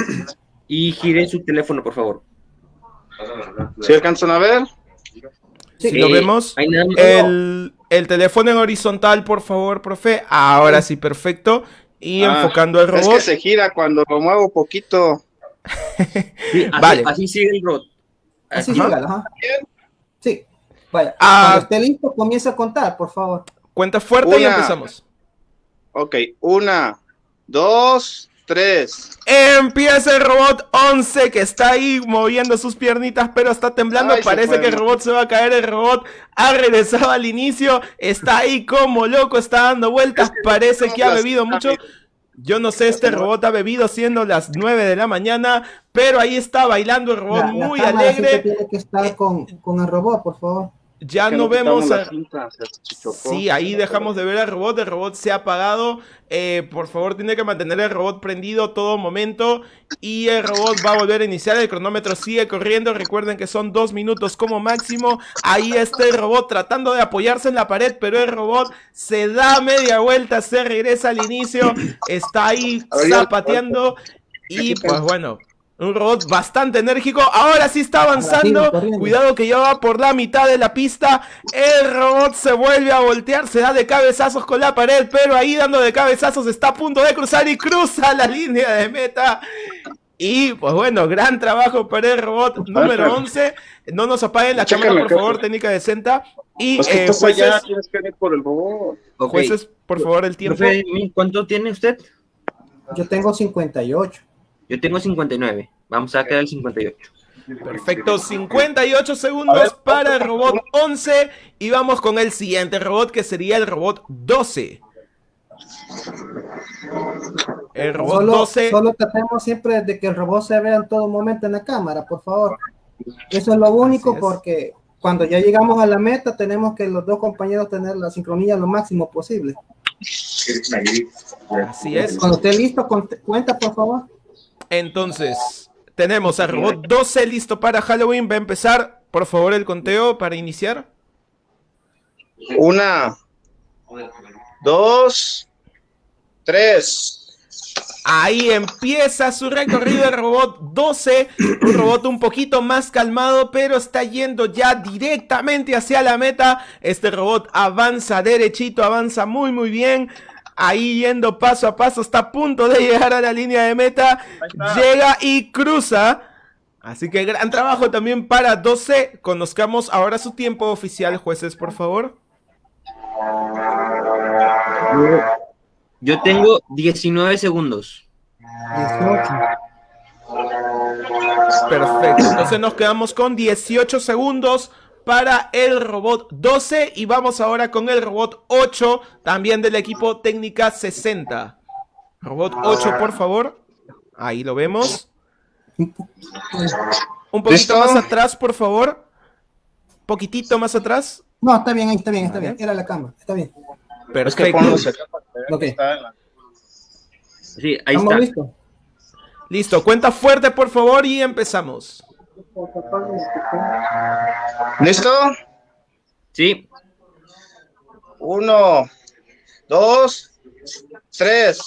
Y gire su teléfono, por favor. ¿Sí alcanzan a ver? Si Sí. lo vemos. Nada más- El, el teléfono en horizontal, por favor, profe. Ahora sí, perfecto. Y Ah, enfocando al Es robot. que se gira cuando lo muevo poquito. Sí, así, Vale. así sigue el robot. Así sígala, ajá. Sí, vaya. Ah. Cuando esté listo, comienza a contar, por favor. Cuenta fuerte y empezamos. Ok, una, dos, tres. Empieza el robot 11 que está ahí moviendo sus piernitas pero está temblando. Ay, Parece que el robot se va a caer. El robot ha regresado al inicio. Está ahí como loco, está dando vueltas. Parece que ha bebido mucho. Yo no sé, este robot ha bebido siendo las 9 de la mañana, pero ahí está bailando el robot La- la muy que alegre. tiene que estar con, con el robot, por favor. Ya no vemos a... cinta. Sí, ahí dejamos de ver al robot, el robot se ha apagado. Eh, por favor, tiene que mantener el robot prendido todo momento. Y el robot va a volver a iniciar, el cronómetro sigue corriendo. Recuerden que son dos minutos como máximo. Ahí está el robot tratando de apoyarse en la pared, pero el robot se da media vuelta, se regresa al inicio. Está ahí zapateando. Y pues bueno, un robot bastante enérgico. Ahora sí está avanzando. Cuidado que ya va por la mitad de la pista. El robot se vuelve a voltear, se da de cabezazos con la pared, pero ahí dando de cabezazos está a punto de cruzar y cruza la línea de meta. Y pues bueno, gran trabajo para el robot número 11. No nos apaguen la Chécame, cámara, por favor, técnica de Senta. Y Pues eh, allá, tienes que ir por el robot. Ok. jueces, por favor, el tiempo. ¿Cuánto tiene usted? Yo tengo 58. Yo tengo 59. Vamos a quedar el 58. Perfecto, 58 segundos para el robot 11 y vamos con el siguiente robot que sería el robot 12. El robot Solo, 12, solo tratemos siempre de que el robot se vea en todo momento en la cámara, por favor. Eso es lo único es. porque cuando ya llegamos a la meta tenemos que los dos compañeros tener la sincronía lo máximo posible. así es. Cuando esté listo, cuenta por favor. Entonces, tenemos al robot 12 listo para Halloween. Va a empezar, por favor, el conteo para iniciar. Una, dos, tres. Ahí empieza su recorrido el robot 12, un robot un poquito más calmado, pero está yendo ya directamente hacia la meta. Este robot avanza derechito, avanza muy muy bien. Ahí yendo paso a paso, está a punto de llegar a la línea de meta. Llega y cruza. Así que gran trabajo también para 12. Conozcamos ahora su tiempo oficial, jueces, por favor. Yo tengo 19 segundos. 18. Perfecto, entonces nos quedamos con 18 segundos para el robot 12 y vamos ahora con el robot 8, también del equipo técnica 60. Robot 8, por favor. Ahí lo vemos. Un poquito ¿Listo? más atrás, por favor. Poquitito más atrás. No, está bien, ahí está bien, está bien. Era la cámara, está bien. Es que Perfecto. para que vean Ok. que está en la- Sí, ahí ¿Estamos está. listos? Listo, cuenta fuerte, por favor, y empezamos. ¿Listo? Sí, Uno, dos, tres.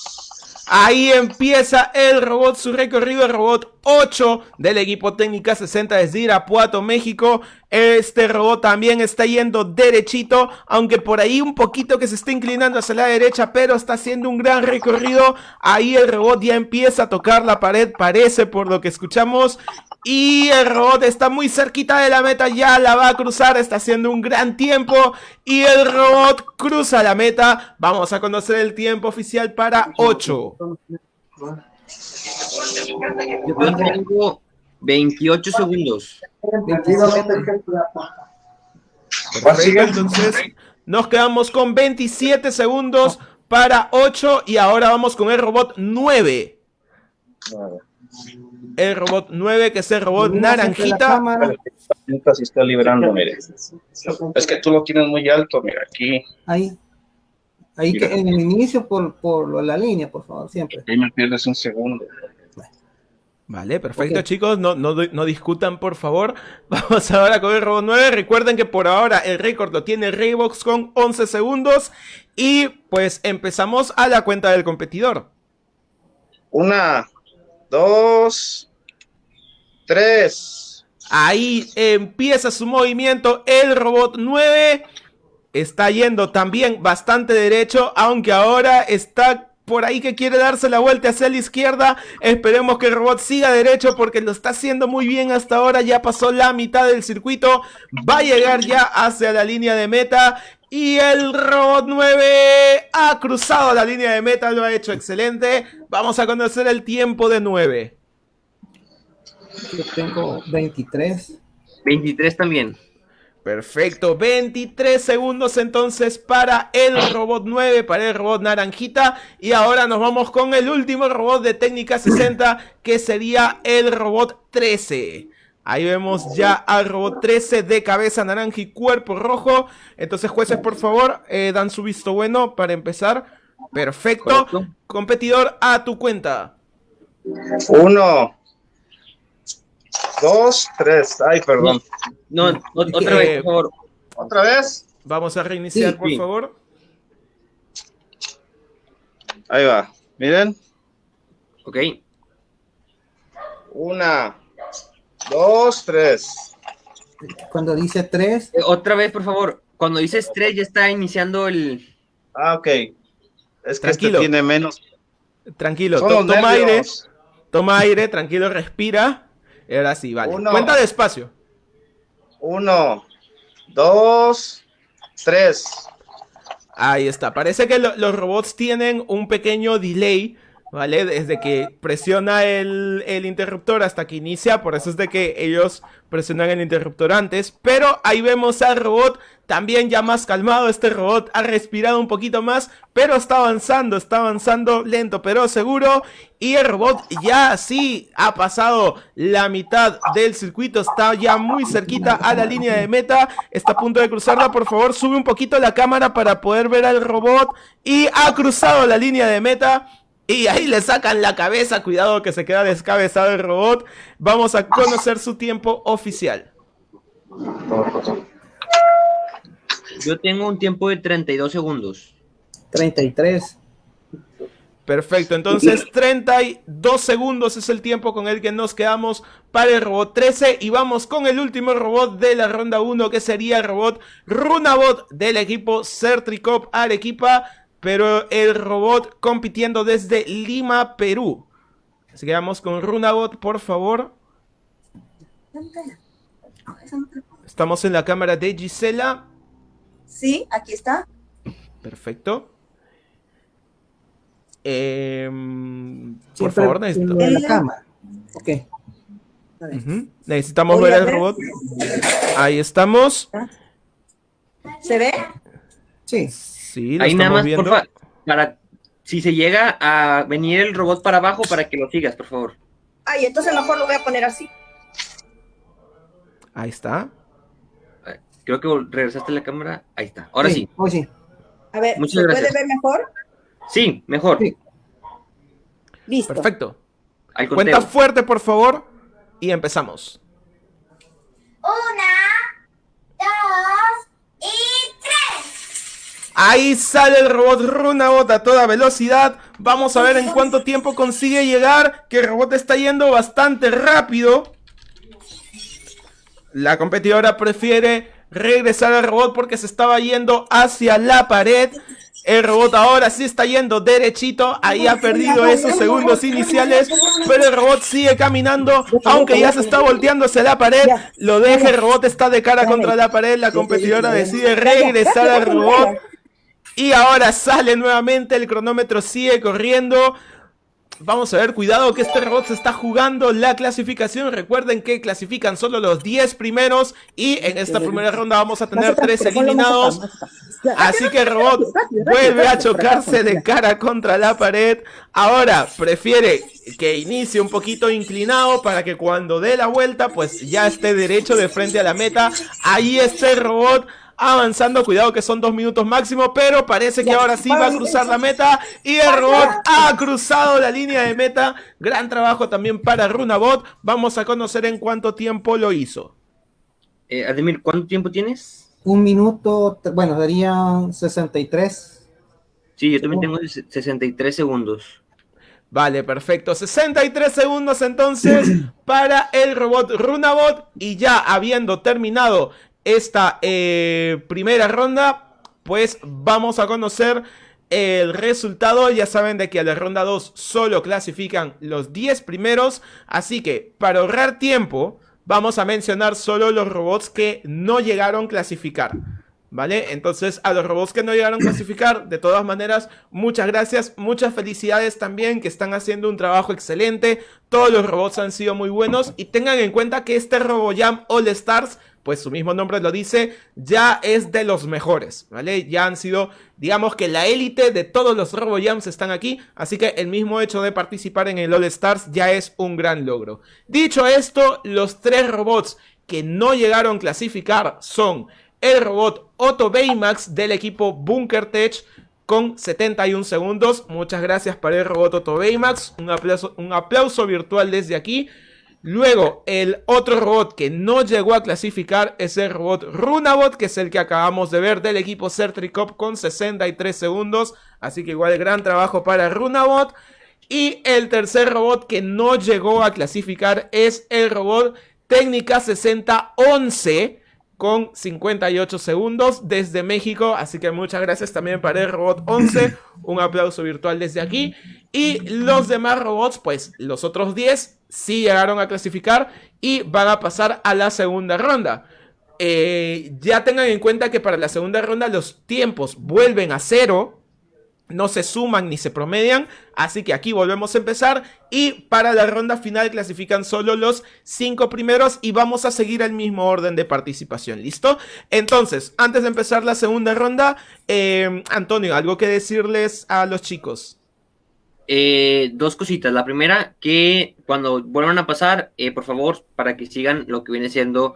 Ahí empieza el robot, su recorrido, el robot 8 del equipo técnica 60 desde Irapuato, México. Este robot también está yendo derechito, aunque por ahí un poquito que se está inclinando hacia la derecha, pero está haciendo un gran recorrido. Ahí el robot ya empieza a tocar la pared, parece por lo que escuchamos. Y el robot está muy cerquita de la meta, ya la va a cruzar, está haciendo un gran tiempo. Y el robot cruza la meta. Vamos a conocer el tiempo oficial para 8. Yo tengo 28 segundos. Perfecto, entonces nos quedamos con 27 segundos para 8 y ahora vamos con el robot 9. El robot 9 que es el robot naranjita. se está liberando, mire. Es que tú lo tienes muy alto, mira, aquí. Ahí. Ahí que en el inicio por, por la línea, por favor, siempre. Ahí me pierdes un segundo. Vale, perfecto chicos, no, no, no discutan por favor. Vamos ahora con el robot 9. Recuerden que por ahora el récord lo tiene Raybox con 11 segundos. Y pues empezamos a la cuenta del competidor. Una, dos, tres. Ahí empieza su movimiento el robot 9. Está yendo también bastante derecho, aunque ahora está por ahí que quiere darse la vuelta hacia la izquierda. Esperemos que el robot siga derecho porque lo está haciendo muy bien hasta ahora. Ya pasó la mitad del circuito. Va a llegar ya hacia la línea de meta. Y el robot 9 ha cruzado la línea de meta, lo ha hecho excelente. Vamos a conocer el tiempo de 9. Yo tengo 23. 23 también. Perfecto, 23 segundos entonces para el robot 9, para el robot naranjita. Y ahora nos vamos con el último robot de técnica 60, que sería el robot 13. Ahí vemos ya al robot 13 de cabeza naranja y cuerpo rojo. Entonces, jueces, por favor, eh, dan su visto bueno para empezar. Perfecto. Correcto. Competidor, a tu cuenta. Uno, dos, tres. Ay, perdón. No, o- otra Eh, vez, por favor. ¿Otra vez? Vamos a reiniciar, Sí, por sí. favor. Ahí va. Miren. Ok. Una, dos, tres. Cuando dice 3, Eh, Otra vez, por favor. Cuando dices 3 ya está iniciando el... Ah, ok. Es que Tranquilo. este tiene menos. Tranquilo, toma aire. Toma aire, tranquilo, respira. Ahora sí, vale. Uno. Cuenta despacio. Uno, dos, tres. Ahí está. Parece que lo- los robots tienen un pequeño delay, ¿vale? Desde que presiona el, el interruptor hasta que inicia. Por eso es de que ellos presionan el interruptor antes. Pero ahí vemos al robot también ya más calmado. Este robot ha respirado un poquito más, pero está avanzando, está avanzando lento pero seguro. Y el robot ya sí ha pasado la mitad del circuito, está ya muy cerquita a la línea de meta. Está a punto de cruzarla, por favor, sube un poquito la cámara para poder ver al robot. Y ha cruzado la línea de meta. Y ahí le sacan la cabeza, cuidado que se queda descabezado el robot. Vamos a conocer su tiempo oficial. Yo tengo un tiempo de 32 segundos. 33. Perfecto, entonces 32 segundos es el tiempo con el que nos quedamos para el robot 13 y vamos con el último robot de la ronda 1 que sería el robot Runabot del equipo Certricop Arequipa, pero el robot compitiendo desde Lima, Perú. Así que vamos con Runabot, por favor. Estamos en la cámara de Gisela. Sí, aquí está. Perfecto. Em, por favor, necesito- en la cámara. Ok. Ujú. Necesitamos Voy ver ver. robot. Ahí estamos. ¿Se ve? Sí. Sí, lo Ahí nada más, viendo. porfa, para... Si se llega a venir el robot para abajo, para que lo sigas, por favor. Ay, entonces mejor lo voy a poner así. Ahí está. Creo que regresaste la cámara. Ahí está. Ahora sí. Hoy sí. A ver, Muchas ¿se gracias. puede ver mejor? Sí, mejor. Sí. Listo. Perfecto. Cuenta fuerte, por favor. Y empezamos. Una, dos y tres. Ahí sale el robot Runabot a toda velocidad. Vamos a ver en cuánto tiempo consigue llegar. Que el robot está yendo bastante rápido. La competidora prefiere regresar al robot porque se estaba yendo hacia la pared. El robot ahora sí está yendo derechito. Ahí ha perdido esos segundos iniciales. Pero el robot sigue caminando. Aunque ya se está volteando hacia la pared. Lo deja. El robot está de cara contra la pared. La competidora decide regresar al robot. Y ahora sale nuevamente. El cronómetro sigue corriendo. Vamos a ver, cuidado que este robot se está jugando la clasificación. Recuerden que clasifican solo los 10 primeros. Y en esta primera ronda vamos a tener 3 eliminados. Así que el robot vuelve a chocarse de cara contra la pared. Ahora prefiere que inicie un poquito inclinado para que cuando dé la vuelta, pues ya esté derecho de frente a la meta. Ahí está el robot. Avanzando, cuidado que son dos minutos máximo, pero parece que ahora sí va a cruzar la meta y el robot ha cruzado la línea de meta. Gran trabajo también para Runabot. Vamos a conocer en cuánto tiempo lo hizo. Eh, Ademir, ¿cuánto tiempo tienes? Un minuto, bueno, darían 63. Sí, yo también tengo ses- 63 segundos. Vale, perfecto. 63 segundos entonces para el robot Runabot. Y ya habiendo terminado esta eh, primera ronda, pues vamos a conocer el resultado. Ya saben de que a la ronda 2 solo clasifican los 10 primeros. Así que para ahorrar tiempo, vamos a mencionar solo los robots que no llegaron a clasificar. ¿Vale? Entonces, a los robots que no llegaron a clasificar, de todas maneras, muchas gracias, muchas felicidades también, que están haciendo un trabajo excelente. Todos los robots han sido muy buenos y tengan en cuenta que este RoboJam All Stars, pues su mismo nombre lo dice, ya es de los mejores, ¿vale? Ya han sido, digamos que la élite de todos los RoboJams están aquí, así que el mismo hecho de participar en el All Stars ya es un gran logro. Dicho esto, los tres robots que no llegaron a clasificar son el robot Otto Baymax del equipo Bunker Tech con 71 segundos. Muchas gracias para el robot Otto Baymax. Un aplauso, un aplauso virtual desde aquí. Luego, el otro robot que no llegó a clasificar es el robot Runabot, que es el que acabamos de ver del equipo Certricop con 63 segundos. Así que igual gran trabajo para Runabot. Y el tercer robot que no llegó a clasificar es el robot Técnica 6011 con 58 segundos desde México. Así que muchas gracias también para el robot 11. Un aplauso virtual desde aquí. Y los demás robots, pues los otros 10 sí llegaron a clasificar y van a pasar a la segunda ronda. Eh, ya tengan en cuenta que para la segunda ronda los tiempos vuelven a cero no se suman ni se promedian, así que aquí volvemos a empezar y para la ronda final clasifican solo los cinco primeros y vamos a seguir el mismo orden de participación, ¿listo? Entonces, antes de empezar la segunda ronda, eh, Antonio, ¿algo que decirles a los chicos? Eh, dos cositas. La primera, que cuando vuelvan a pasar, eh, por favor, para que sigan lo que viene siendo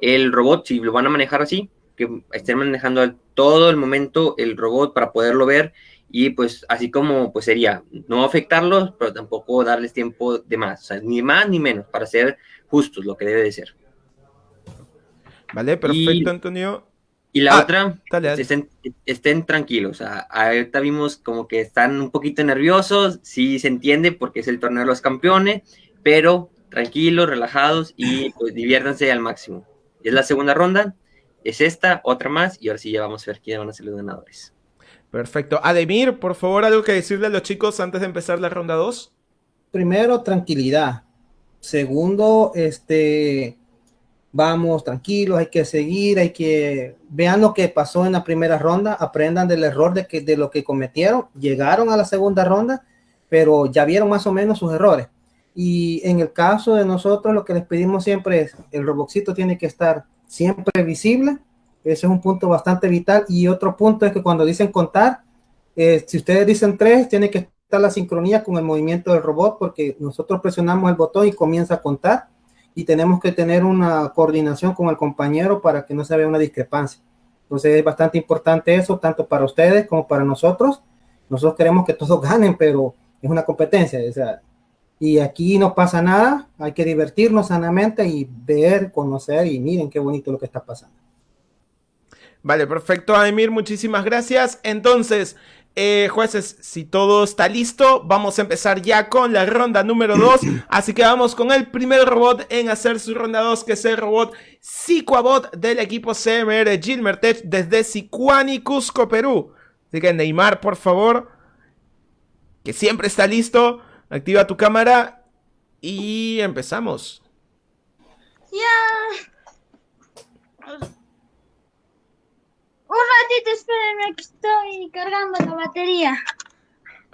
el robot, si lo van a manejar así, que estén manejando todo el momento el robot para poderlo ver y pues así como pues sería no afectarlos, pero tampoco darles tiempo de más, o sea, ni más ni menos, para ser justos, lo que debe de ser. Vale, perfecto, Antonio. Y la Ah, otra, dale, dale. Estén, estén tranquilos, o sea, ahorita vimos como que están un poquito nerviosos, sí se entiende porque es el torneo de los campeones, pero tranquilos, relajados y pues diviértanse al máximo. Es la segunda ronda, es esta, otra más, y ahora sí ya vamos a ver quiénes van a ser los ganadores. Perfecto. Ademir, por favor, algo que decirle a los chicos antes de empezar la ronda 2. primero, tranquilidad. Segundo, este, vamos tranquilos, hay que seguir, hay que vean lo que pasó en la primera ronda, aprendan del error de que de lo que cometieron, llegaron a la segunda ronda, pero ya vieron más o menos sus errores. Y en el caso de nosotros, lo que les pedimos siempre es el robotcito tiene que estar siempre visible. Ese es un punto bastante vital. Y otro punto es que cuando dicen contar, eh, si ustedes dicen tres, tiene que estar la sincronía con el movimiento del robot, porque nosotros presionamos el botón y comienza a contar. Y tenemos que tener una coordinación con el compañero para que no se vea una discrepancia. Entonces es bastante importante eso, tanto para ustedes como para nosotros. Nosotros queremos que todos ganen, pero es una competencia. O sea, y aquí no pasa nada, hay que divertirnos sanamente y ver, conocer y miren qué bonito lo que está pasando. Vale, perfecto, Ademir, muchísimas gracias. Entonces, eh, jueces, si todo está listo, vamos a empezar ya con la ronda número 2. Así que vamos con el primer robot en hacer su ronda 2, que es el robot Sicuabot del equipo CMR Gilmertech desde Sicuani, Cusco, Perú. Así que Neymar, por favor, que siempre está listo, activa tu cámara y empezamos. Ya. Un ratito, espérenme, que estoy cargando la batería.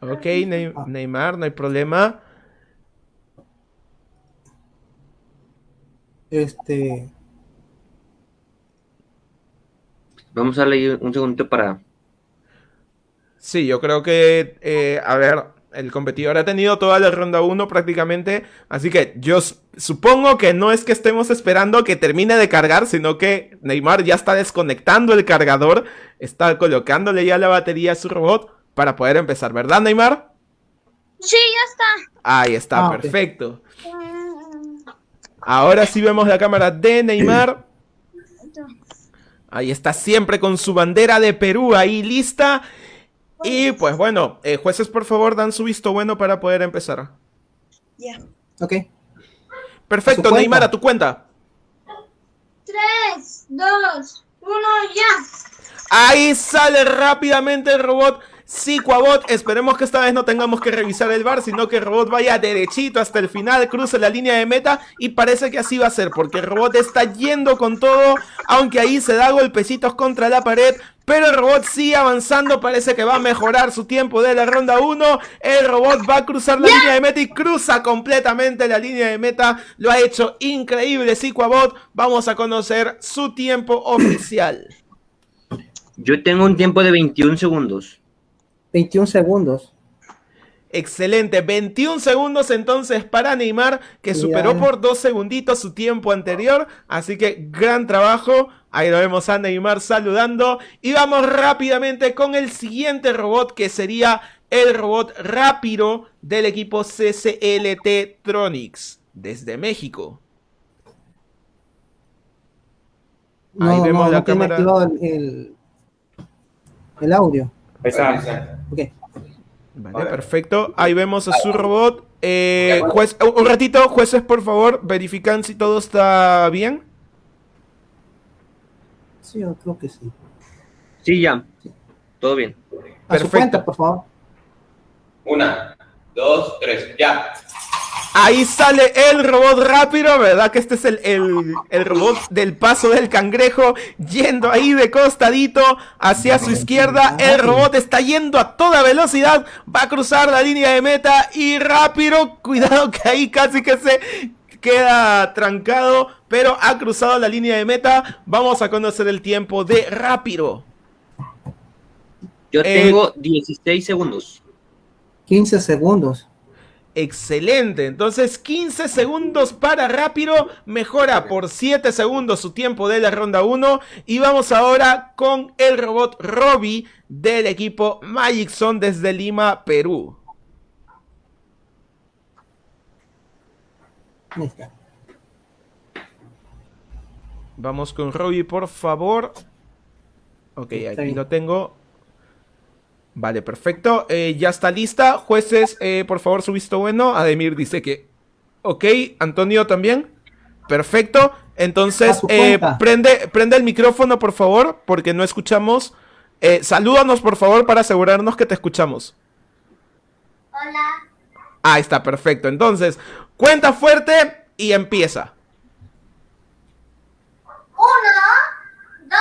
Ok, Ney- Neymar, no hay problema. Este, Vamos a darle un segundito para... Sí, yo creo que, eh, a ver, el competidor ha tenido toda la ronda 1 prácticamente, así que yo supongo que no es que estemos esperando que termine de cargar, sino que Neymar ya está desconectando el cargador, está colocándole ya la batería a su robot para poder empezar, ¿verdad, Neymar? Sí, ya está. Ahí está, Ah, perfecto. Ahora sí vemos la cámara de Neymar. Ahí está siempre con su bandera de Perú ahí lista. Y pues bueno, eh, jueces por favor dan su visto bueno para poder empezar. Ya. ok. Perfecto, cuenta. Neymar, a tu cuenta. Tres, dos, uno, ya. Ahí sale rápidamente el robot Siquabot. Esperemos que esta vez no tengamos que revisar el bar, sino que el robot vaya derechito hasta el final, cruce la línea de meta y parece que así va a ser, porque el robot está yendo con todo, aunque ahí se da golpecitos contra la pared, pero el robot sigue avanzando, parece que va a mejorar su tiempo de la ronda 1. El robot va a cruzar la línea de meta y cruza completamente la línea de meta. Lo ha hecho increíble Siquabot. Vamos a conocer su tiempo oficial. Yo tengo un tiempo de 21 segundos. 21 segundos. Excelente, 21 segundos entonces para Neymar, que superó por dos segunditos su tiempo anterior, así que gran trabajo, ahí lo vemos a Neymar saludando, y vamos rápidamente con el siguiente robot, que sería el robot rápido del equipo CCLT Tronics, desde México. No, Ahí vemos no, la no cámara. activado el, el, el audio. Ahí está. Ok. Vale, perfecto. Ahí vemos a su robot. Eh, juez, un ratito, jueces, por favor, verifican si todo está bien. Sí, yo creo que sí. Sí, ya. Todo bien. A su cuenta, por favor. Una, dos, tres, ya. Ahí sale el robot rápido, ¿verdad? Que este es el, el- el robot del paso del cangrejo, yendo ahí de costadito hacia su izquierda. El robot está yendo a toda velocidad, va a cruzar la línea de meta y rápido, cuidado que ahí casi que se queda trancado, pero ha cruzado la línea de meta. Vamos a conocer el tiempo de rápido. Yo Eh, tengo 16 segundos. 15 segundos. Excelente, entonces 15 segundos para rápido, mejora por 7 segundos su tiempo de la ronda 1 y vamos ahora con el robot Robbie del equipo Magic Zone desde Lima, Perú. Vamos con Robbie, por favor. Ok, aquí lo tengo. Vale, perfecto. Eh, ya está lista. Jueces, eh, por favor, su visto bueno. Ademir dice que... Ok, Antonio también. Perfecto. Entonces, eh, prende, prende el micrófono, por favor, porque no escuchamos. Eh, salúdanos, por favor, para asegurarnos que te escuchamos. Hola. Ahí está, perfecto. Entonces, cuenta fuerte y empieza. Uno, dos,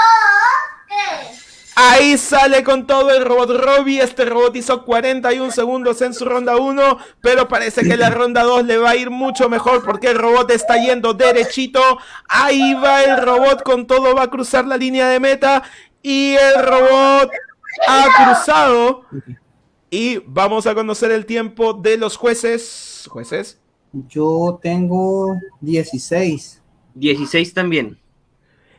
tres. Ahí sale con todo el robot Robbie. Este robot hizo 41 segundos en su ronda 1. Pero parece que la ronda 2 le va a ir mucho mejor. Porque el robot está yendo derechito. Ahí va el robot con todo. Va a cruzar la línea de meta. Y el robot ha cruzado. Y vamos a conocer el tiempo de los jueces. Jueces. Yo tengo 16. 16 también.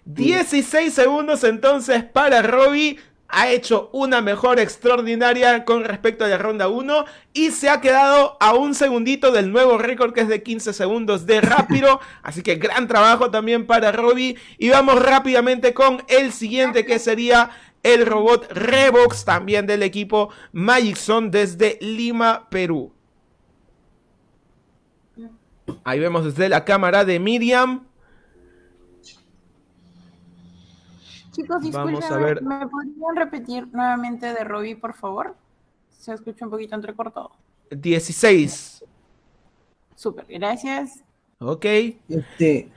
16 segundos entonces para Robbie. Ha hecho una mejor extraordinaria con respecto a la ronda 1 y se ha quedado a un segundito del nuevo récord que es de 15 segundos de rápido. Así que gran trabajo también para Robbie. Y vamos rápidamente con el siguiente que sería el robot Revox también del equipo Magic Zone desde Lima, Perú. Ahí vemos desde la cámara de Miriam. Chicos, disculpen, a ver. ¿me podrían repetir nuevamente de Robbie, por favor? Se escucha un poquito entrecortado. 16. Súper, gracias. Ok. Este,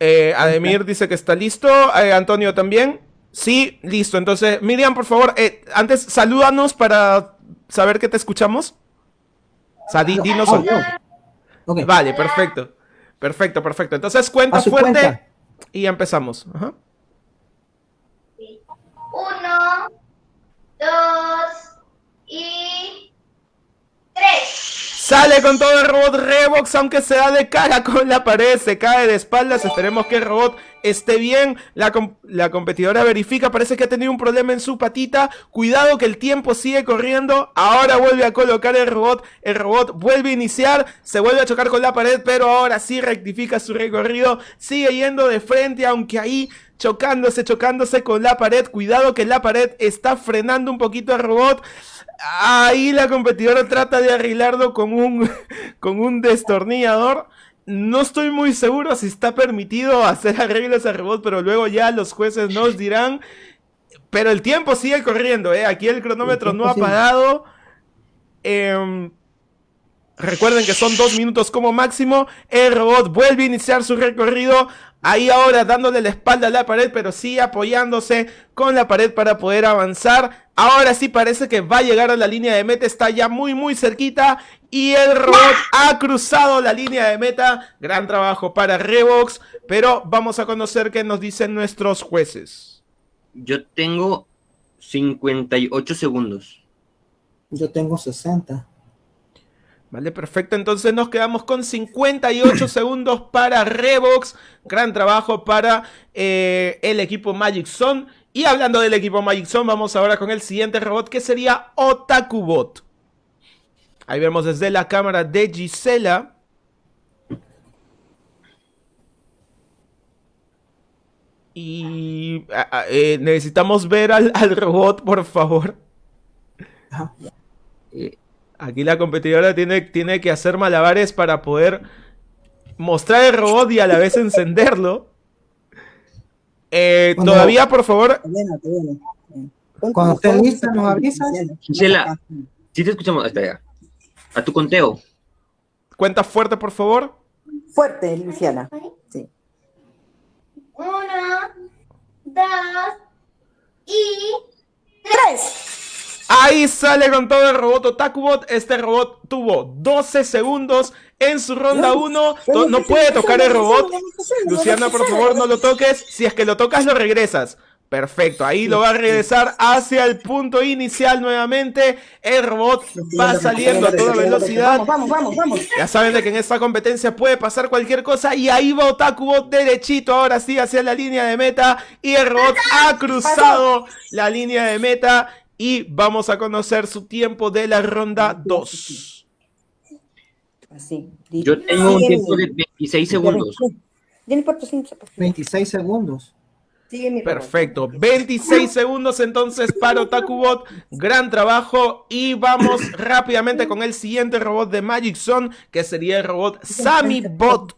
Eh, Ademir dice que está listo. Eh, Antonio también. Sí, listo. Entonces, Miriam, por favor, eh, antes salúdanos para saber que te escuchamos. O sea, di- dinos- Hola. Ok. Vale, perfecto. Perfecto, perfecto. Entonces, cuenta fuerte cuenta. Y empezamos. Ajá. Uno, dos y. Sale con todo el robot Revox, aunque se da de cara con la pared, se cae de espaldas. Esperemos que el robot esté bien. La, la competidora verifica, parece que ha tenido un problema en su patita. Cuidado que el tiempo sigue corriendo. Ahora vuelve a colocar el robot. El robot vuelve a iniciar, se vuelve a chocar con la pared, pero ahora sí rectifica su recorrido. Sigue yendo de frente, aunque ahí chocándose, chocándose con la pared. Cuidado que la pared está frenando un poquito al robot. Ahí la competidora trata de arreglarlo con un, con un destornillador. No estoy muy seguro si está permitido hacer arreglos al robot, pero luego ya los jueces nos dirán. Pero el tiempo sigue corriendo, ¿eh? Aquí el cronómetro no ha parado. Em, recuerden que son dos minutos como máximo. El robot vuelve a iniciar su recorrido. Ahí ahora dándole la espalda a la pared, pero sí apoyándose con la pared para poder avanzar. Ahora sí parece que va a llegar a la línea de meta, está ya muy muy cerquita. Y el robot ha cruzado la línea de meta. Gran trabajo para Revox. Pero vamos a conocer qué nos dicen nuestros jueces. Yo tengo 58 segundos. Yo tengo 60. Vale, perfecto. Entonces nos quedamos con 58 segundos para Revox. Gran trabajo para eh, el equipo Magic Zone. Y hablando del equipo Magic Zone, vamos ahora con el siguiente robot que sería Otakubot. Ahí vemos desde la cámara de Gisela. Y eh, necesitamos ver al, al, robot, por favor. Eh, Aquí la competidora tiene, tiene que hacer malabares para poder mostrar el robot y a la vez encenderlo. Eh, todavía, por favor. Cuando esté lista, nos avisas. Gisela, si te escuchamos. Hasta allá. A tu conteo. Cuenta fuerte, por favor. Fuerte, Luciana. Sí. Uno, dos y tres. Ahí sale con todo el robot Otakubot. Este robot tuvo 12 segundos en su ronda 1. No puede tocar el robot. Luciana, por favor, no lo toques. Si es que lo tocas, lo regresas. Perfecto, ahí lo va a regresar hacia el punto inicial nuevamente. El robot va saliendo a toda velocidad. Vamos, vamos, vamos. Ya saben de que en esta competencia puede pasar cualquier cosa. Y ahí va Otakubot derechito, ahora sí, hacia la línea de meta. Y el robot ha cruzado la línea de meta. Y vamos a conocer su tiempo de la ronda 2. Así. Yo tengo un tiempo de 26 segundos. 26 segundos. Perfecto, 26 segundos entonces para Otakubot, gran trabajo y vamos rápidamente con el siguiente robot de Magic Zone que sería el robot SamiBot.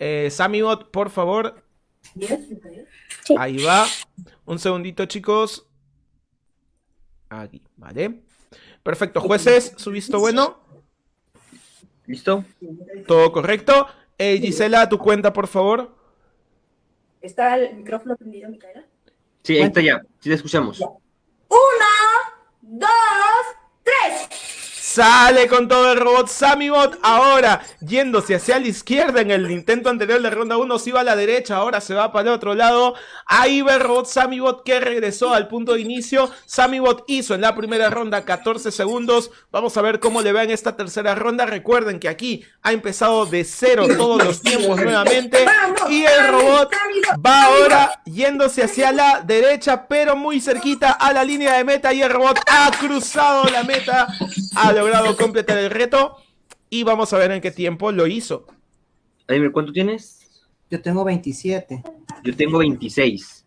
Eh, SamiBot, por favor. Ahí va. Un segundito chicos. Aquí, ¿vale? Perfecto, jueces, su visto bueno. ¿Listo? Todo correcto. Eh, Gisela, tu cuenta, por favor. ¿Está el micrófono prendido, Micaela? Sí, ahí está ya. Sí, te escuchamos. Uno, dos, tres. Sale con todo el robot SamiBot. Ahora, yéndose hacia la izquierda en el intento anterior de ronda 1, se iba a la derecha, ahora se va para el otro lado. Ahí va el robot SamiBot que regresó al punto de inicio. SamiBot hizo en la primera ronda 14 segundos. Vamos a ver cómo le va en esta tercera ronda. Recuerden que aquí ha empezado de cero todos los tiempos nuevamente. Y el robot va ahora yéndose hacia la derecha, pero muy cerquita a la línea de meta. Y el robot ha cruzado la meta. Ha logrado completar el reto y vamos a ver en qué tiempo lo hizo. Ademir, ¿cuánto tienes? Yo tengo 27. Yo tengo 26.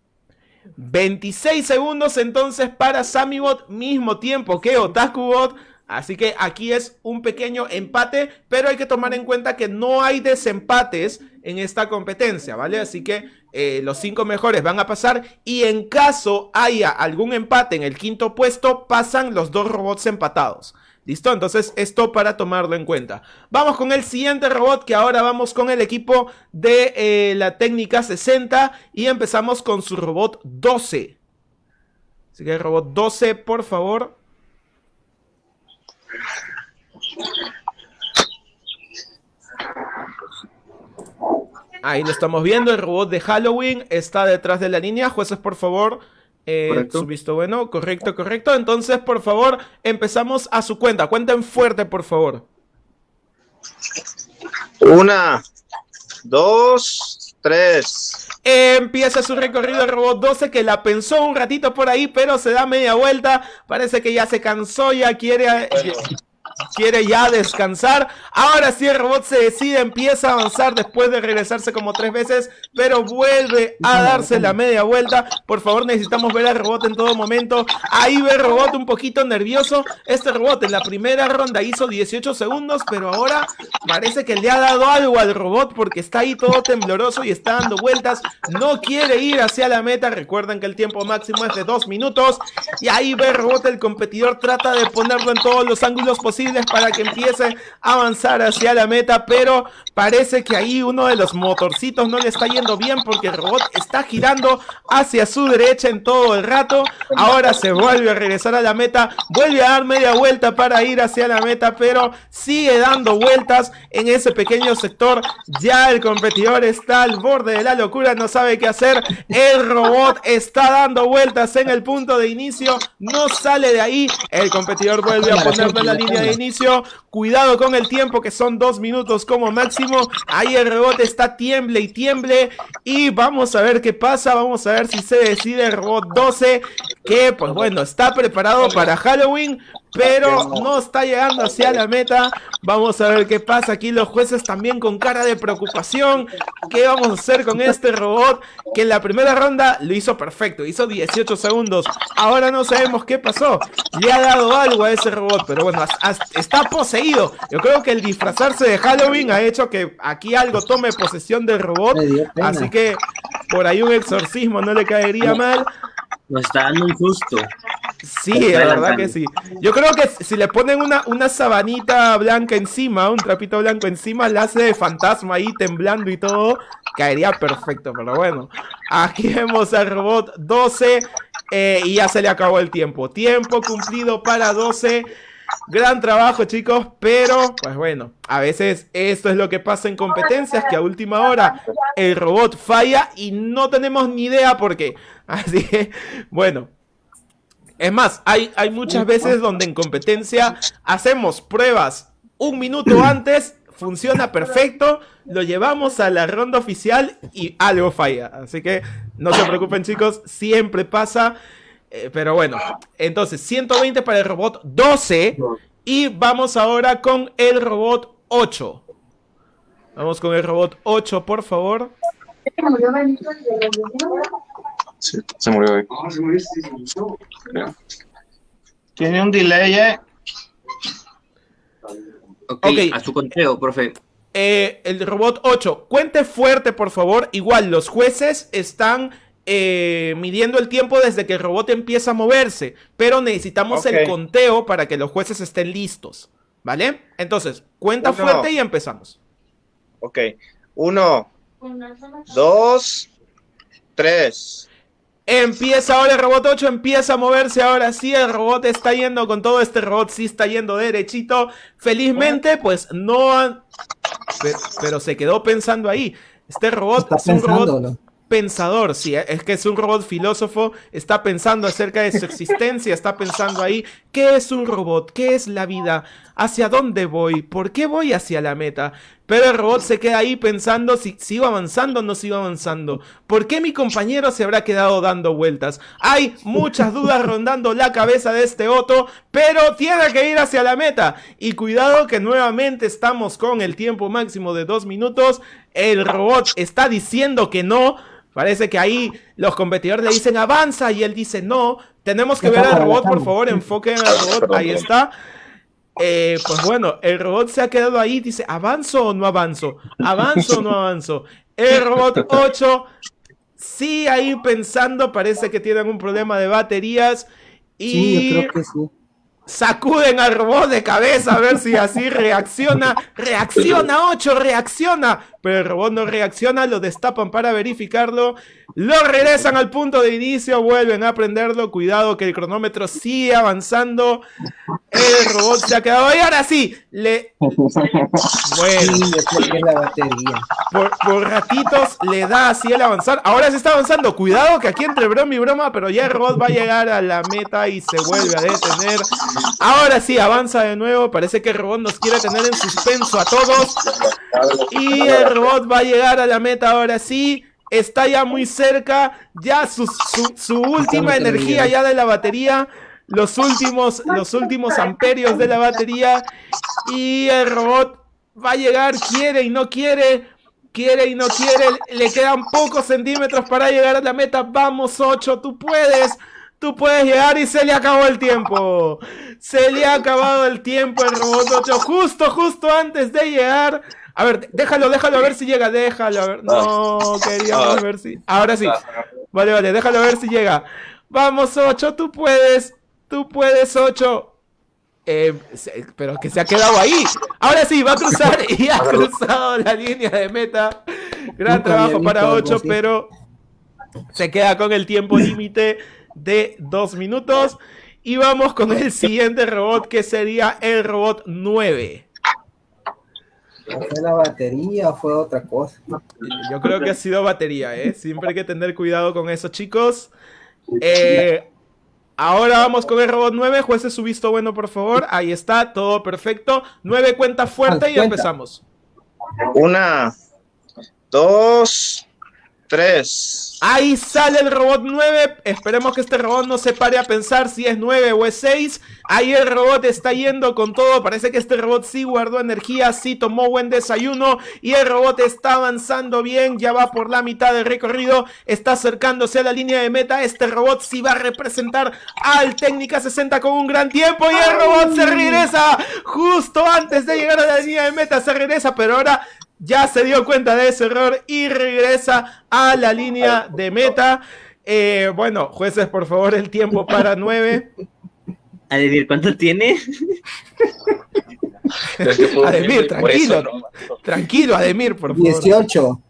26 segundos entonces para Samibot, mismo tiempo que Otakubot. Así que aquí es un pequeño empate, pero hay que tomar en cuenta que no hay desempates en esta competencia, ¿vale? Así que eh, los cinco mejores van a pasar y en caso haya algún empate en el quinto puesto, pasan los dos robots empatados. ¿Listo? Entonces esto para tomarlo en cuenta. Vamos con el siguiente robot que ahora vamos con el equipo de eh, la técnica 60 y empezamos con su robot 12. Así que el robot 12, por favor. Ahí lo estamos viendo, el robot de Halloween está detrás de la línea. Jueces, por favor, eh, su visto bueno. Correcto, correcto. Entonces, por favor, empezamos a su cuenta. Cuenten fuerte, por favor. Una, dos, tres. Empieza su recorrido el robot 12 que la pensó un ratito por ahí, pero se da media vuelta. Parece que ya se cansó, ya quiere... quiere ya descansar. Ahora sí el robot se decide, empieza a avanzar después de regresarse como tres veces, pero vuelve a darse la media vuelta. Por favor, necesitamos ver al robot en todo momento. Ahí ve el robot un poquito nervioso. Este robot en la primera ronda hizo 18 segundos, pero ahora parece que le ha dado algo al robot porque está ahí todo tembloroso y está dando vueltas. No quiere ir hacia la meta. Recuerden que el tiempo máximo es de 2 minutos. Y ahí ve el robot, el competidor trata de ponerlo en todos los ángulos posibles para que empiece a avanzar hacia la meta, pero parece que ahí uno de los motorcitos no le está yendo bien porque el robot está girando hacia su derecha en todo el rato. Ahora se vuelve a regresar a la meta, vuelve a dar media vuelta para ir hacia la meta, pero sigue dando vueltas en ese pequeño sector. Ya el competidor está al borde de la locura, no sabe qué hacer. El robot está dando vueltas en el punto de inicio, no sale de ahí. El competidor vuelve a ponerlo en la línea de inicio. Cuidado con el tiempo, que son dos minutos como máximo. Ahí el robot está tiemble y tiemble. Y vamos a ver qué pasa. Vamos a ver si se decide el robot 12. Que, pues bueno, está preparado para Halloween pero no está llegando hacia la meta. Vamos a ver qué pasa aquí. Los jueces también con cara de preocupación. ¿Qué vamos a hacer con este robot? Que en la primera ronda lo hizo perfecto. Hizo 18 segundos. Ahora no sabemos qué pasó. Le ha dado algo a ese robot. Pero bueno, está poseído. Yo creo que el disfrazarse de Halloween ha hecho que aquí algo tome posesión del robot. Así que por ahí un exorcismo no le caería mal. Nos está dando un susto. Sí, la verdad que sí. Yo creo que si le ponen una, una sabanita blanca encima, un trapito blanco encima, le hace de fantasma ahí temblando y todo, caería perfecto. Pero bueno, aquí vemos al robot 12 eh, y ya se le acabó el tiempo. Tiempo cumplido para 12. Gran trabajo, chicos, pero pues bueno, a veces esto es lo que pasa en competencias, que a última hora el robot falla y no tenemos ni idea por qué. Así que, bueno. Es más, hay, hay muchas veces donde en competencia hacemos pruebas un minuto antes, funciona perfecto, lo llevamos a la ronda oficial y algo falla. Así que no se preocupen chicos, siempre pasa. Eh, pero bueno, entonces 120 para el robot 12 y vamos ahora con el robot 8. Vamos con el robot 8, por favor. Sí, se murió ahí. Tiene un delay, eh. Ok, a su conteo, profe. Eh, el robot 8, cuente fuerte, por favor. Igual, los jueces están eh, midiendo el tiempo desde que el robot empieza a moverse, pero necesitamos el conteo para que los jueces estén listos, ¿vale? Entonces, cuenta fuerte y empezamos. Ok, uno, dos, tres. Empieza ahora el robot 8, empieza a moverse ahora sí, el robot está yendo con todo, este robot sí está yendo derechito. Felizmente, pues no... Pero, se quedó pensando ahí. Este robot es un robot pensador, sí, es que es un robot filósofo, está pensando acerca de su existencia, está pensando ahí, ¿qué es un robot? ¿Qué es la vida? ¿Hacia dónde voy? ¿Por qué voy hacia la meta? Pero el robot se queda ahí pensando si sigo avanzando o no sigo avanzando. ¿Por qué mi compañero se habrá quedado dando vueltas? Hay muchas dudas rondando la cabeza de este Otto, pero tiene que ir hacia la meta. Y cuidado que nuevamente estamos con el tiempo máximo de dos minutos. El robot está diciendo que no. Parece que ahí los competidores le dicen avanza y él dice no. Tenemos que ver al robot, por favor, enfoquen al robot. Ahí está. Eh, pues bueno, el robot se ha quedado ahí, dice, ¿avanzo o no avanzo? ¿Avanzo o no avanzo? El robot 8, sí, ahí pensando, parece que tienen un problema de baterías. Y sí, yo creo que sí. Sacuden al robot de cabeza a ver si así reacciona. Reacciona 8, reacciona. Pero el robot no reacciona, lo destapan para verificarlo. Lo regresan al punto de inicio, vuelven a prenderlo. Cuidado que el cronómetro sigue avanzando. El robot se ha quedado. Y ahora sí, le. Bueno, por, por ratitos le da así el avanzar. Ahora se está avanzando. Cuidado que aquí entre broma y broma, pero ya el robot va a llegar a la meta y se vuelve a detener. Ahora sí, avanza de nuevo. Parece que el robot nos quiere tener en suspenso a todos. Y el robot va a llegar a la meta ahora sí. Está ya muy cerca. Ya su, su, última energía ya de la batería. los últimos, los últimos amperios de la batería y el robot va a llegar, quiere y no quiere, quiere y no quiere, le quedan pocos centímetros para llegar a la meta, vamos 8, tú puedes, tú puedes llegar y se le acabó el tiempo, se le ha acabado el tiempo el robot 8, justo, justo antes de llegar. A ver, déjalo, déjalo a ver si llega, déjalo a ver. No, queríamos ver si. Ahora sí. Vale, vale, déjalo ver si llega. Vamos, 8, tú puedes. Tú puedes, 8. Eh, pero que se ha quedado ahí. Ahora sí, va a cruzar y ha cruzado la línea de meta. Gran trabajo para visto algo 8, así. pero se queda con el tiempo límite de 2 minutos. Y vamos con el siguiente robot, que sería el robot 9. ¿Fue la batería o fue otra cosa? Yo creo que ha sido batería, ¿eh? Siempre hay que tener cuidado con eso, chicos. Eh, ahora vamos con el robot 9. Jueces su visto bueno, por favor. Ahí está, todo perfecto. 9 cuenta fuerte y empezamos. Una, dos, tres. Ahí sale el robot 9. Esperemos que este robot no se pare a pensar si es 9 o es 6. Ahí el robot está yendo con todo. Parece que este robot sí guardó energía, sí tomó buen desayuno. Y el robot está avanzando bien. Ya va por la mitad del recorrido. Está acercándose a la línea de meta. Este robot sí va a representar al Técnica 60 con un gran tiempo. Y el robot se regresa justo antes de llegar a la línea de meta. Se regresa, pero ahora ya se dio cuenta de ese error y regresa a la línea de meta. Eh, bueno, jueces, por favor, el tiempo para 9. Ademir, ¿cuánto tiene? Ademir, tranquilo. Tranquilo, Ademir, por favor. 18.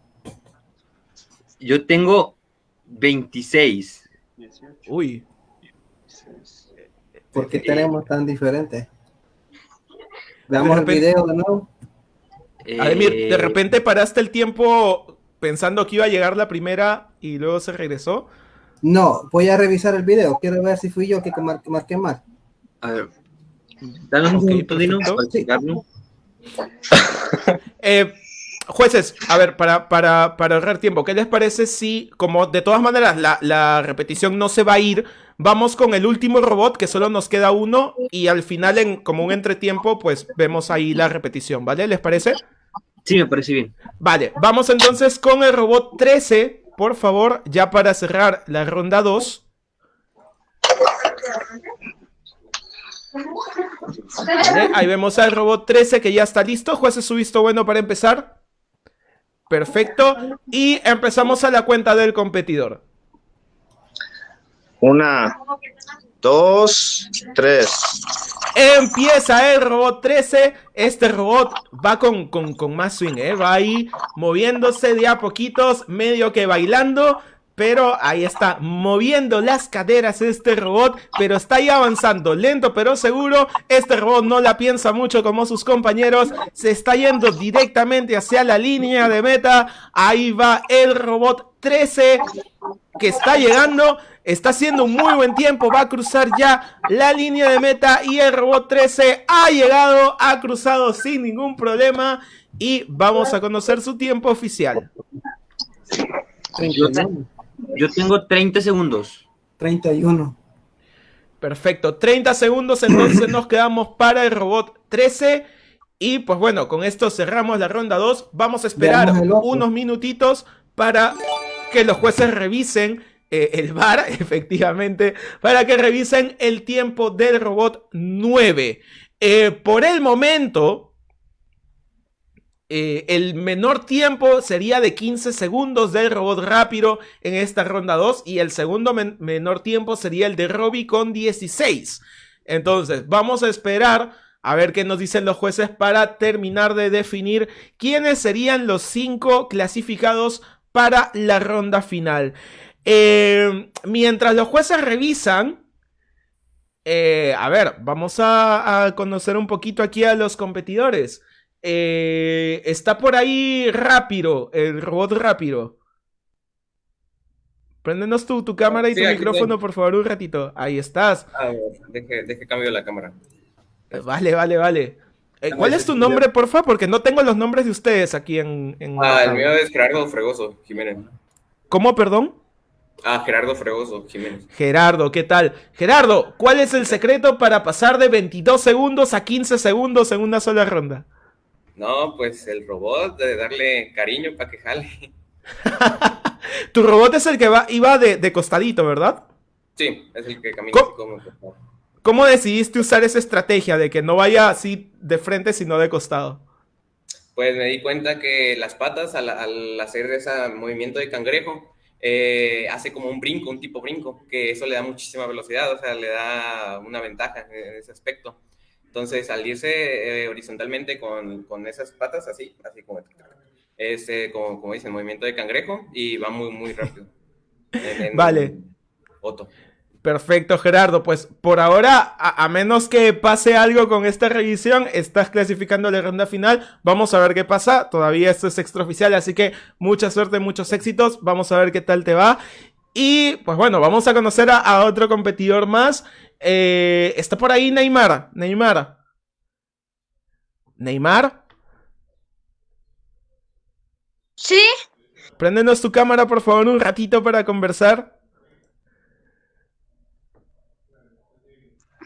Yo tengo 26. Uy. ¿Por qué tenemos tan diferentes? Veamos el video de nuevo. Ademir, Eh, de repente paraste el tiempo pensando que iba a llegar la primera y luego se regresó. No, voy a revisar el video. Quiero ver si fui yo que mar- marqué mal. A ver. Dame un segundo, Dino, para checarlo. Eh, jueces, a ver, para, para, para ahorrar tiempo, ¿qué les parece si, como de todas maneras la, la repetición no se va a ir, vamos con el último robot, que solo nos queda uno, y al final, en como un entretiempo, pues vemos ahí la repetición, ¿vale? ¿Les parece? Sí, me parece bien. Vale, vamos entonces con el robot 13, por favor, ya para cerrar la ronda 2. Vale, ahí vemos al robot 13 que ya está listo. Jueces, su visto bueno para empezar. Perfecto. Y empezamos a la cuenta del competidor. Una, dos, tres. Empieza el robot 13. Este robot va con, con, con más swing, ¿eh? Va ahí moviéndose de a poquitos, medio que bailando. Pero ahí está, moviendo las caderas este robot, pero está ahí avanzando, lento pero seguro. Este robot no la piensa mucho como sus compañeros, se está yendo directamente hacia la línea de meta. Ahí va el robot 13 que está llegando, está haciendo un muy buen tiempo, va a cruzar ya la línea de meta y el robot 13 ha llegado, ha cruzado sin ningún problema y vamos a conocer su tiempo oficial. Yo, yo tengo 30 segundos. 31. Perfecto, 30 segundos entonces nos quedamos para el robot 13 y pues bueno, con esto cerramos la ronda 2, vamos a esperar unos minutitos para que los jueces revisen eh, el VAR, efectivamente, para que revisen el tiempo del robot 9. Eh, por el momento, eh, el menor tiempo sería de 15 segundos del robot rápido en esta ronda 2 y el segundo men- menor tiempo sería el de Robbie con 16. Entonces, vamos a esperar a ver qué nos dicen los jueces para terminar de definir quiénes serían los cinco clasificados para la ronda final. Eh, mientras los jueces revisan, eh, a ver, vamos a, a conocer un poquito aquí a los competidores. Eh, está por ahí rápido, el robot rápido. Préndenos tu, tu cámara y Sí, tu micrófono, estoy. por favor, un ratito. Ahí estás. A ver, deje, deje cambio la cámara. Vale, vale, vale. Eh, ¿Cuál es tu nombre, porfa? Porque no tengo los nombres de ustedes aquí en... en- Ah, el mío es Gerardo Fregoso Jiménez. ¿Cómo, perdón? A Gerardo Fregoso Jiménez. Gerardo, ¿qué tal? Gerardo, ¿cuál es el secreto para pasar de 22 segundos a 15 segundos en una sola ronda? No, pues el robot, de darle cariño para que jale. Tu robot es el que va, iba de, de costadito, ¿verdad? Sí, es el que camina ¿Cómo? así como... ¿Cómo decidiste usar esa estrategia de que no vaya así de frente, sino de costado? Pues me di cuenta que las patas, al, al hacer ese movimiento de cangrejo, eh, hace como un brinco, un tipo brinco, que eso le da muchísima velocidad, o sea, le da una ventaja en ese aspecto. Entonces, al irse eh, horizontalmente con, con, esas patas, así, así como, es, eh, como, como dicen, movimiento de cangrejo, y va muy, muy rápido. En, en Vale. Otto. Perfecto, Gerardo. Pues por ahora, a, a, menos que pase algo con esta revisión, estás clasificando la ronda final. Vamos a ver qué pasa. Todavía esto es extraoficial, así que mucha suerte, muchos éxitos. Vamos a ver qué tal te va. Y pues bueno, vamos a conocer a, a otro competidor más. Eh, está por ahí Neymar. Neymar. Neymar. Sí. Préndenos tu cámara, por favor, un ratito para conversar.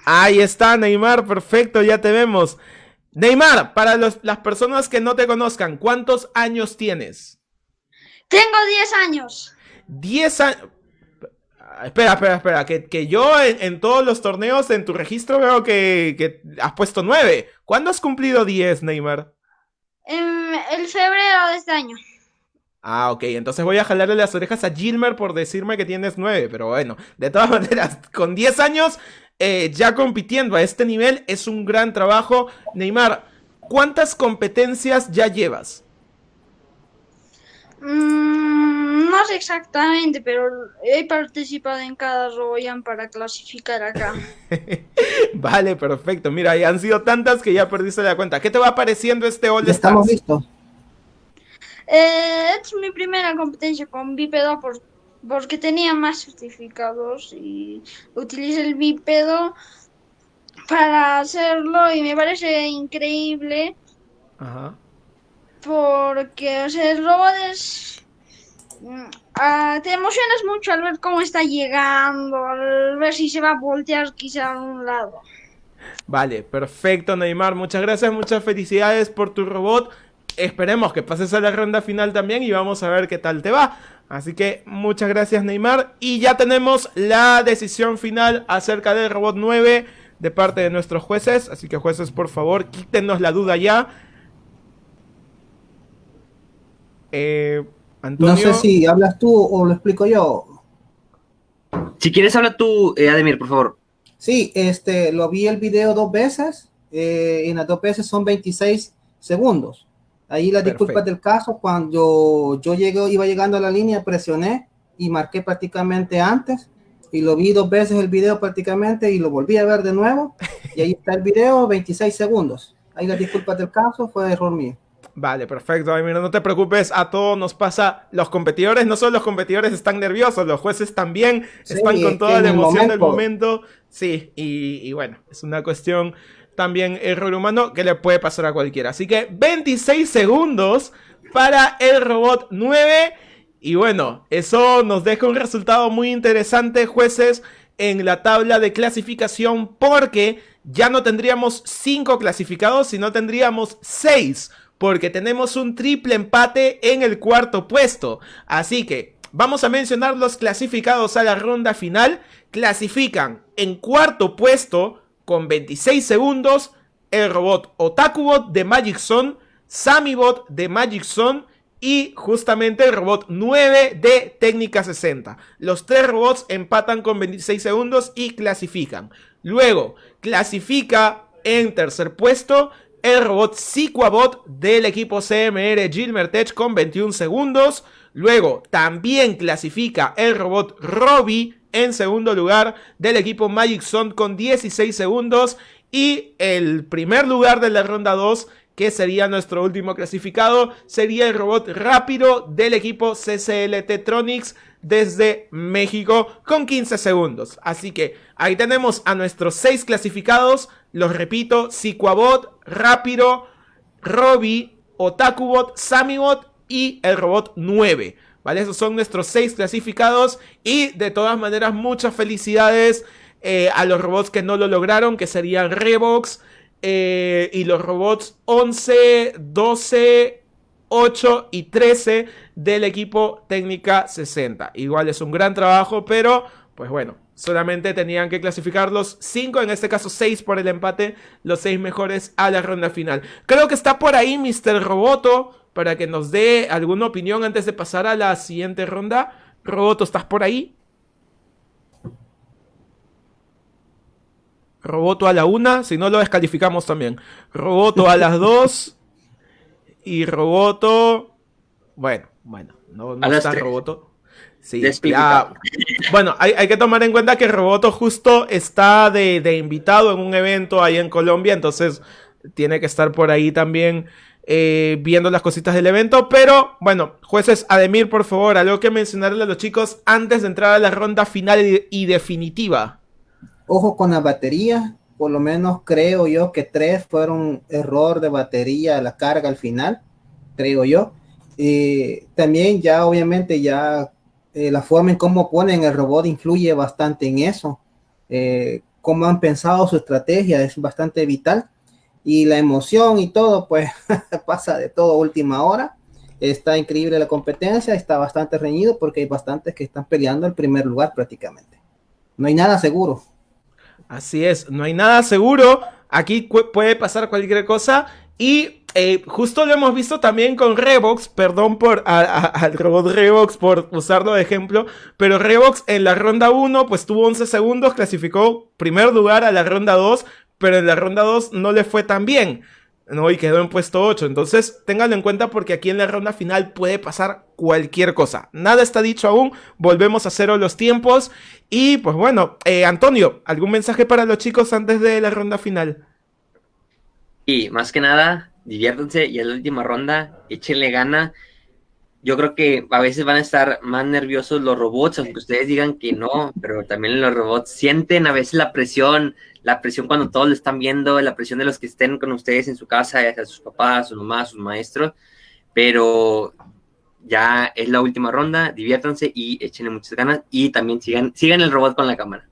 Ahí está, Neymar, perfecto, ya te vemos. Neymar, para los, las personas que no te conozcan, ¿cuántos años tienes? Tengo 10 años. 10 años. Espera, espera, espera, que, que yo en, en, todos los torneos en tu registro veo que, que has puesto 9. ¿Cuándo has cumplido 10, Neymar? En el febrero de este año. Ah, ok, entonces voy a jalarle las orejas a Gilmer por decirme que tienes 9, pero bueno, de todas maneras, con 10 años eh, ya compitiendo a este nivel es un gran trabajo. Neymar, ¿cuántas competencias ya llevas? Mm, no sé exactamente, pero he participado en cada Royan para clasificar acá. vale, perfecto. Mira, ya han sido tantas que ya perdiste la cuenta. ¿Qué te va pareciendo este All Stars? Estamos listos. Eh, es mi primera competencia con Bípedo por porque tenía más certificados y utilicé el bípedo para hacerlo y me parece increíble Ajá. porque o sea, el robot es uh, te emocionas mucho al ver cómo está llegando al ver si se va a voltear quizá a un lado. Vale perfecto Neymar. Muchas gracias muchas felicidades por tu robot. Esperemos que pases a la ronda final también y vamos a ver qué tal te va Así que muchas gracias Neymar. Y ya tenemos la decisión final acerca del robot 9 de parte de nuestros jueces. Así que jueces, por favor, quítenos la duda ya. Eh, Antonio... No sé si hablas tú o lo explico yo. Si quieres, habla tú, eh, Ademir, por favor. Sí, este, lo vi el video dos veces. Eh, en las dos veces son 26 segundos. Ahí las disculpas del caso, cuando yo llegué, iba llegando a la línea, presioné y marqué prácticamente antes y lo vi dos veces el video prácticamente y lo volví a ver de nuevo y ahí está el video, 26 segundos. Ahí las disculpas del caso, fue error mío. Vale, perfecto. Ay, mira, no te preocupes, a todos nos pasa. Los competidores, no solo los competidores están nerviosos, los jueces también sí, están con toda la emoción momento. del momento. Sí, y, y bueno, es una cuestión también error humano que le puede pasar a cualquiera. Así que 26 segundos para el robot 9. Y bueno, eso nos deja un resultado muy interesante, jueces, en la tabla de clasificación porque ya no tendríamos 5 clasificados, sino tendríamos 6 porque tenemos un triple empate en el cuarto puesto. Así que vamos a mencionar los clasificados a la ronda final. Clasifican en cuarto puesto con 26 segundos el robot Otakubot de Magic Zone, Samibot de Magic Zone y justamente el robot 9 de Técnica 60. Los tres robots empatan con 26 segundos y clasifican. Luego clasifica en tercer puesto el robot Siquabot del equipo CMR Gilmer Tech con 21 segundos. Luego también clasifica el robot Robbie en segundo lugar del equipo Magic Zone con 16 segundos. Y el primer lugar de la ronda 2, que sería nuestro último clasificado, sería el robot rápido del equipo CCL Tetronics desde México con 15 segundos. Así que ahí tenemos a nuestros 6 clasificados. Los repito, Siquabot, Rápido, Robbie, Otakubot, Samibot y el robot 9. ¿Vale? Esos son nuestros seis clasificados y de todas maneras muchas felicidades eh, a los robots que no lo lograron, que serían Revox eh, y los robots 11, 12, 8 y 13 del equipo técnica 60. Igual es un gran trabajo, pero pues bueno, solamente tenían que clasificar los 5, en este caso 6 por el empate, los 6 mejores a la ronda final. Creo que está por ahí Mr. Roboto para que nos dé alguna opinión antes de pasar a la siguiente ronda. Roboto, ¿estás por ahí? Roboto a la 1, si no lo descalificamos también. Roboto a las 2 y Roboto... Bueno, bueno, no, no está tres. Roboto. Sí, ya- Bueno, hay, hay que tomar en cuenta que Roboto justo está de, de invitado en un evento ahí en Colombia, entonces tiene que estar por ahí también eh, viendo las cositas del evento. Pero bueno, jueces, Ademir, por favor, algo que mencionarle a los chicos antes de entrar a la ronda final y, definitiva. Ojo con la batería, por lo menos creo yo que tres fueron error de batería la carga al final, creo yo. Y también ya obviamente ya eh, la forma en cómo ponen el robot influye bastante en eso. Eh, cómo han pensado su estrategia es bastante vital. Y la emoción y todo, pues pasa de todo última hora. Está increíble la competencia, está bastante reñido porque hay bastantes que están peleando el primer lugar prácticamente. No hay nada seguro. Así es, no hay nada seguro. Aquí puede pasar cualquier cosa. Y eh, justo lo hemos visto también con Revox. Perdón por al robot Revox por usarlo de ejemplo. Pero Revox en la ronda 1 pues tuvo 11 segundos. Clasificó primer lugar a la ronda 2. Pero en la ronda 2 no le fue tan bien. ¿no? Y quedó en puesto 8. Entonces, ténganlo en cuenta porque aquí en la ronda final puede pasar cualquier cosa. Nada está dicho aún. Volvemos a cero los tiempos. Y pues bueno, eh, Antonio, ¿algún mensaje para los chicos antes de la ronda final? Y más que nada, diviértanse y en la última ronda, échenle gana. Yo creo que a veces van a estar más nerviosos los robots, aunque ustedes digan que no, pero también los robots sienten a veces la presión, la presión cuando todos lo están viendo, la presión de los que estén con ustedes en su casa, sea sus papás, sus mamás, sus maestros, pero ya es la última ronda, diviértanse y échenle muchas ganas y también sigan, sigan el robot con la cámara.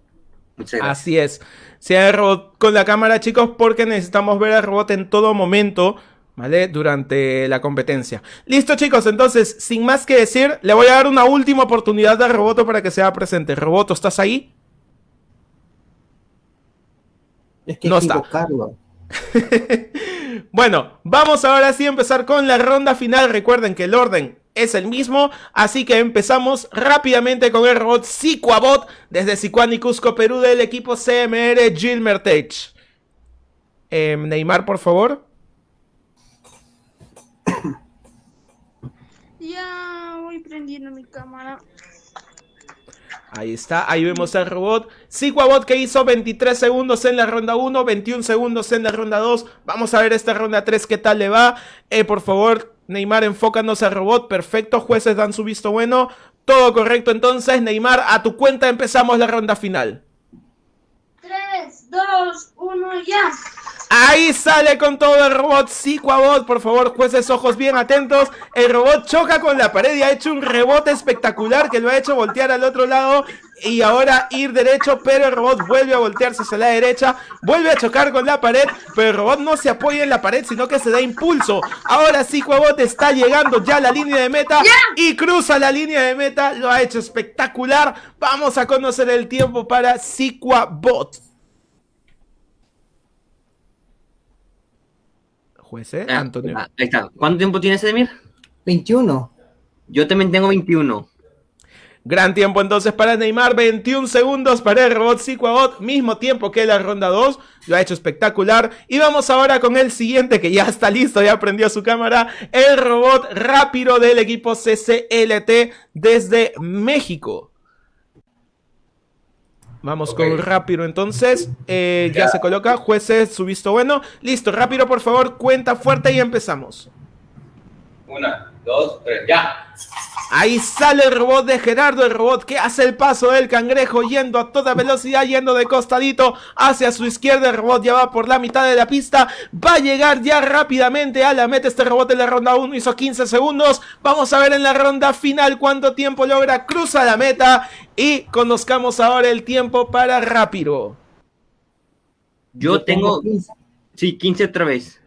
Muchas gracias. Así es. Sea el robot con la cámara, chicos, porque necesitamos ver al robot en todo momento, ¿vale? Durante la competencia. Listo, chicos, entonces, sin más que decir, le voy a dar una última oportunidad al Roboto para que sea presente. Roboto, ¿estás ahí? Es que No está. Bueno, vamos ahora sí a empezar con la ronda final. Recuerden que el orden es el mismo, así que empezamos rápidamente con el robot Sicuabot desde Sicuán y Cusco, Perú, del equipo CMR Gilmertech. Eh, Neymar, por favor. Ya voy prendiendo mi cámara. Ahí está, ahí vemos al robot. Sicuabot que hizo 23 segundos en la ronda 1, 21 segundos en la ronda 2. Vamos a ver esta ronda 3 qué tal le va. Eh, por favor, Neymar, enfócanos al robot. Perfecto, jueces dan su visto bueno. Todo correcto entonces, Neymar, a tu cuenta empezamos la ronda final. 3, 2, 1, ya. Ahí sale con todo el robot Sicuabot. Por favor, jueces, ojos bien atentos. El robot choca con la pared y ha hecho un rebote espectacular que lo ha hecho voltear al otro lado y ahora ir derecho, pero el robot vuelve a voltearse hacia la derecha, vuelve a chocar con la pared, pero el robot no se apoya en la pared, sino que se da impulso. Ahora Sicuabot está llegando ya a la línea de meta y cruza la línea de meta. Lo ha hecho espectacular. Vamos a conocer el tiempo para Sicuabot. Juez, ¿eh? Ah, Antonio. ah, ahí está. ¿Cuánto tiempo tienes, Edmir? 21. Yo también tengo 21. Gran tiempo entonces para Neymar, 21 segundos para el robot Sicuabot, mismo tiempo que la ronda 2, lo ha hecho espectacular. Y vamos ahora con el siguiente que ya está listo, ya prendió su cámara, el robot rápido del equipo CCLT desde México. Vamos con rápido entonces, eh, ya. Ya. se coloca, jueces, su visto bueno. Listo, rápido por favor, cuenta fuerte y empezamos. Una, dos, tres, ya. Ahí sale el robot de Gerardo, el robot que hace el paso del cangrejo yendo a toda velocidad, yendo de costadito hacia su izquierda. El robot ya va por la mitad de la pista. Va a llegar ya rápidamente a la meta. Este robot en la ronda 1 hizo 15 segundos. Vamos a ver en la ronda final cuánto tiempo logra. Cruza la meta y conozcamos ahora el tiempo para Rápido. Yo tengo. Sí, 15 otra vez.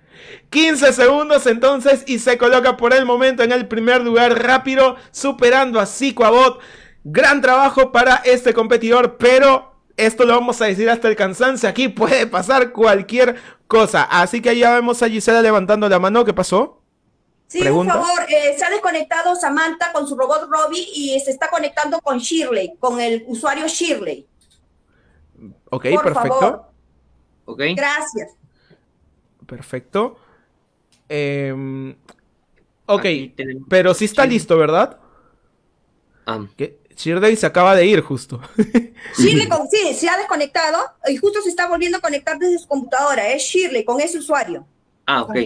15 segundos entonces y se coloca por el momento en el primer lugar rápido, superando a Zicoabot. Gran trabajo para este competidor, pero esto lo vamos a decir hasta el cansancio. Aquí puede pasar cualquier cosa. Así que ya vemos a Gisela levantando la mano. ¿Qué pasó? Sí, Pregunta. por favor, eh, se ha desconectado Samantha con su robot Robbie y se está conectando con Shirley, con el usuario Shirley. Ok, Por perfecto. favor. Ok. Gracias. Perfecto. Em, ok, pero sí está listo, ¿verdad? Que Shirley se acaba de ir justo. Shirley, con, sí, se ha desconectado y justo se está volviendo a conectar desde su computadora. Es Shirley con ese usuario. Ah, ok.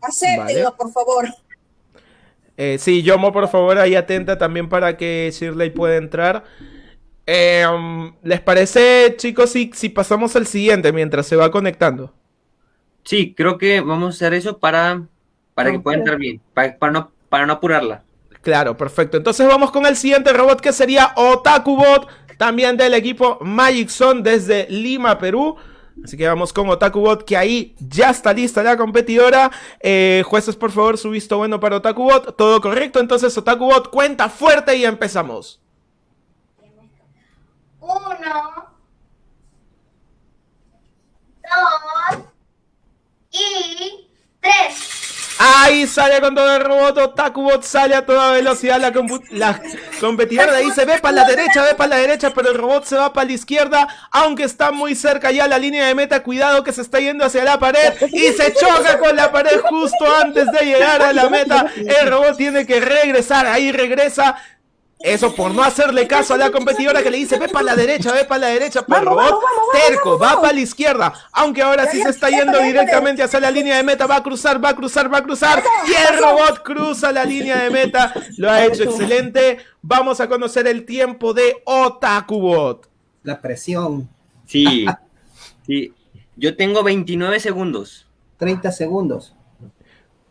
Acéptenlo, Vale. por favor. Eh, sí, Yomo, por favor, ahí atenta también para que Shirley pueda entrar. Eh, um, ¿Les parece, chicos, si, si pasamos al siguiente mientras se va conectando? Sí, creo que vamos a hacer eso para, para que pueda entrar bien, para, para no, para no apurarla. Claro, perfecto. Entonces vamos con el siguiente robot que sería OtakuBot, también del equipo Magic Zone desde Lima, Perú. Así que vamos con OtakuBot, que ahí ya está lista la competidora. Eh, jueces, por favor, su visto bueno para OtakuBot. Todo correcto, entonces OtakuBot cuenta fuerte y empezamos. Uno, dos y tres. Ahí sale con todo el robot, OtakuBot sale a toda velocidad, la competidora de ahí se ve para la derecha, ve para la derecha, pero el robot se va para la izquierda, aunque está muy cerca ya la línea de meta, cuidado que se está yendo hacia la pared y se choca con la pared justo antes de llegar a la meta, el robot tiene que regresar, ahí regresa, eso por no hacerle caso a la competidora que le dice, ve para la derecha, ve para la derecha, pero el robot terco, va para la izquierda, aunque ahora sí se está yendo directamente hacia la línea de meta, va a cruzar, va a cruzar, va a cruzar, y el robot cruza la línea de meta, lo ha hecho excelente, vamos a conocer el tiempo de Otakubot. La presión. Sí, sí. Yo tengo 29 segundos. 30 segundos.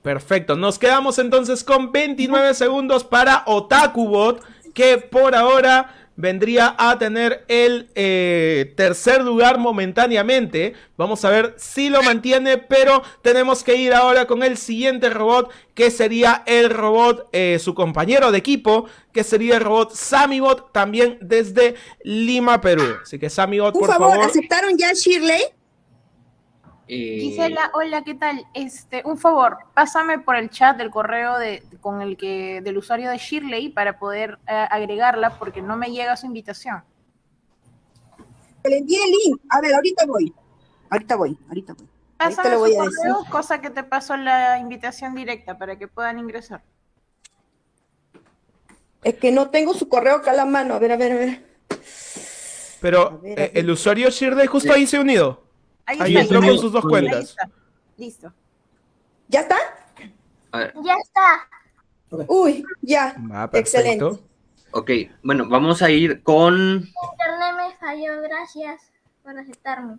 Perfecto, nos quedamos entonces con 29 segundos para Otakubot, que por ahora vendría a tener el eh, tercer lugar momentáneamente. Vamos a ver si lo mantiene, pero tenemos que ir ahora con el siguiente robot, que sería el robot, eh, su compañero de equipo, que sería el robot Samibot, también desde Lima, Perú. Así que Samibot, Por por favor, favor. ¿aceptaron ya Shirley? Eh, Gisela, hola, ¿qué tal? Este, un favor, pásame por el chat del correo de, con el que del usuario de Shirley para poder eh, agregarla porque no me llega su invitación. Te le envié el link. A ver, ahorita voy. Ahorita voy, ahorita voy. Ahorita Pásame le voy su a decir. correo, cosa que te paso la invitación directa para que puedan ingresar. Es que no tengo su correo acá a la mano. A ver, a ver, a ver. Pero eh, el usuario Shirley justo ahí se ha unido. Ahí Ahí está, entró con sus dos cuentas. Listo. ¿Ya está? Ya está. Uy, ya. Ah, Excelente. ok, bueno, vamos a ir con... Internet me falló. Gracias por aceptarme.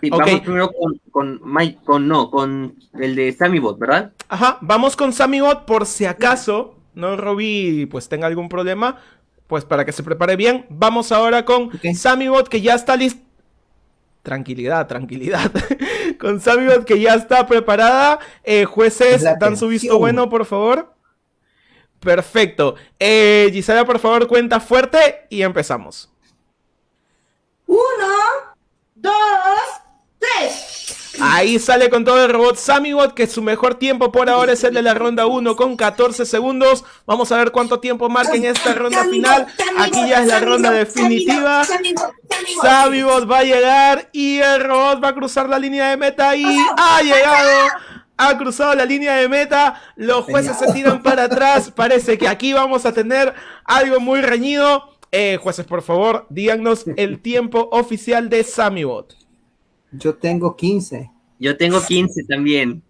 sí. Vamos primero con, con Mike, con no, con el de SammyBot, ¿verdad? Ajá, vamos con SammyBot por si acaso no Robbie pues tenga algún problema, pues para que se prepare bien. Vamos ahora con SammyBot que ya está listo. Tranquilidad, tranquilidad. con SammyBot que ya está preparada. Eh, jueces, La dan su visto bueno, por favor. Perfecto. Eh, Gisela, por favor, cuenta fuerte y empezamos. Uno, dos, tres. Ahí sale con todo el robot SammyBot, que su mejor tiempo por ahora es el de la ronda 1 con 14 segundos. Vamos a ver cuánto tiempo marca en esta ronda final. Aquí ya es la ronda definitiva. SammyBot va a llegar y el robot va a cruzar la línea de meta y ha llegado. Ha cruzado la línea de meta. Los jueces se tiran para atrás. Parece que aquí vamos a tener algo muy reñido. Eh, jueces, por favor, díganos el tiempo oficial de SammyBot. Yo tengo 15. Yo tengo 15 también.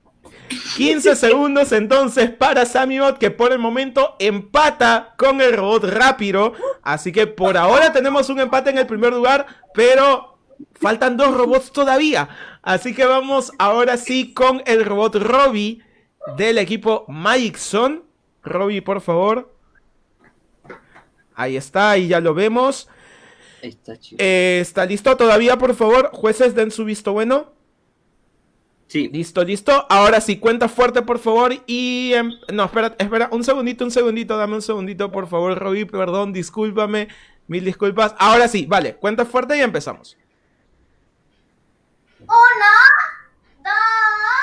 15 segundos entonces para Samibot que por el momento empata con el robot rápido. Así que por ahora tenemos un empate en el primer lugar, pero faltan dos robots todavía. Así que vamos ahora sí con el robot Robbie del equipo Magicson. Robbie, por favor. Ahí está, ahí ya lo vemos. Está chido. Eh, ¿Está listo todavía, por favor? Jueces, den su visto bueno. Sí. Listo, listo. Ahora sí, cuenta fuerte, por favor. Y... em, no, espera, espera. Un segundito, un segundito. Dame un segundito, por favor, Robbie. Perdón, discúlpame. Mil disculpas. Ahora sí, vale. Cuenta fuerte y empezamos. Uno, dos.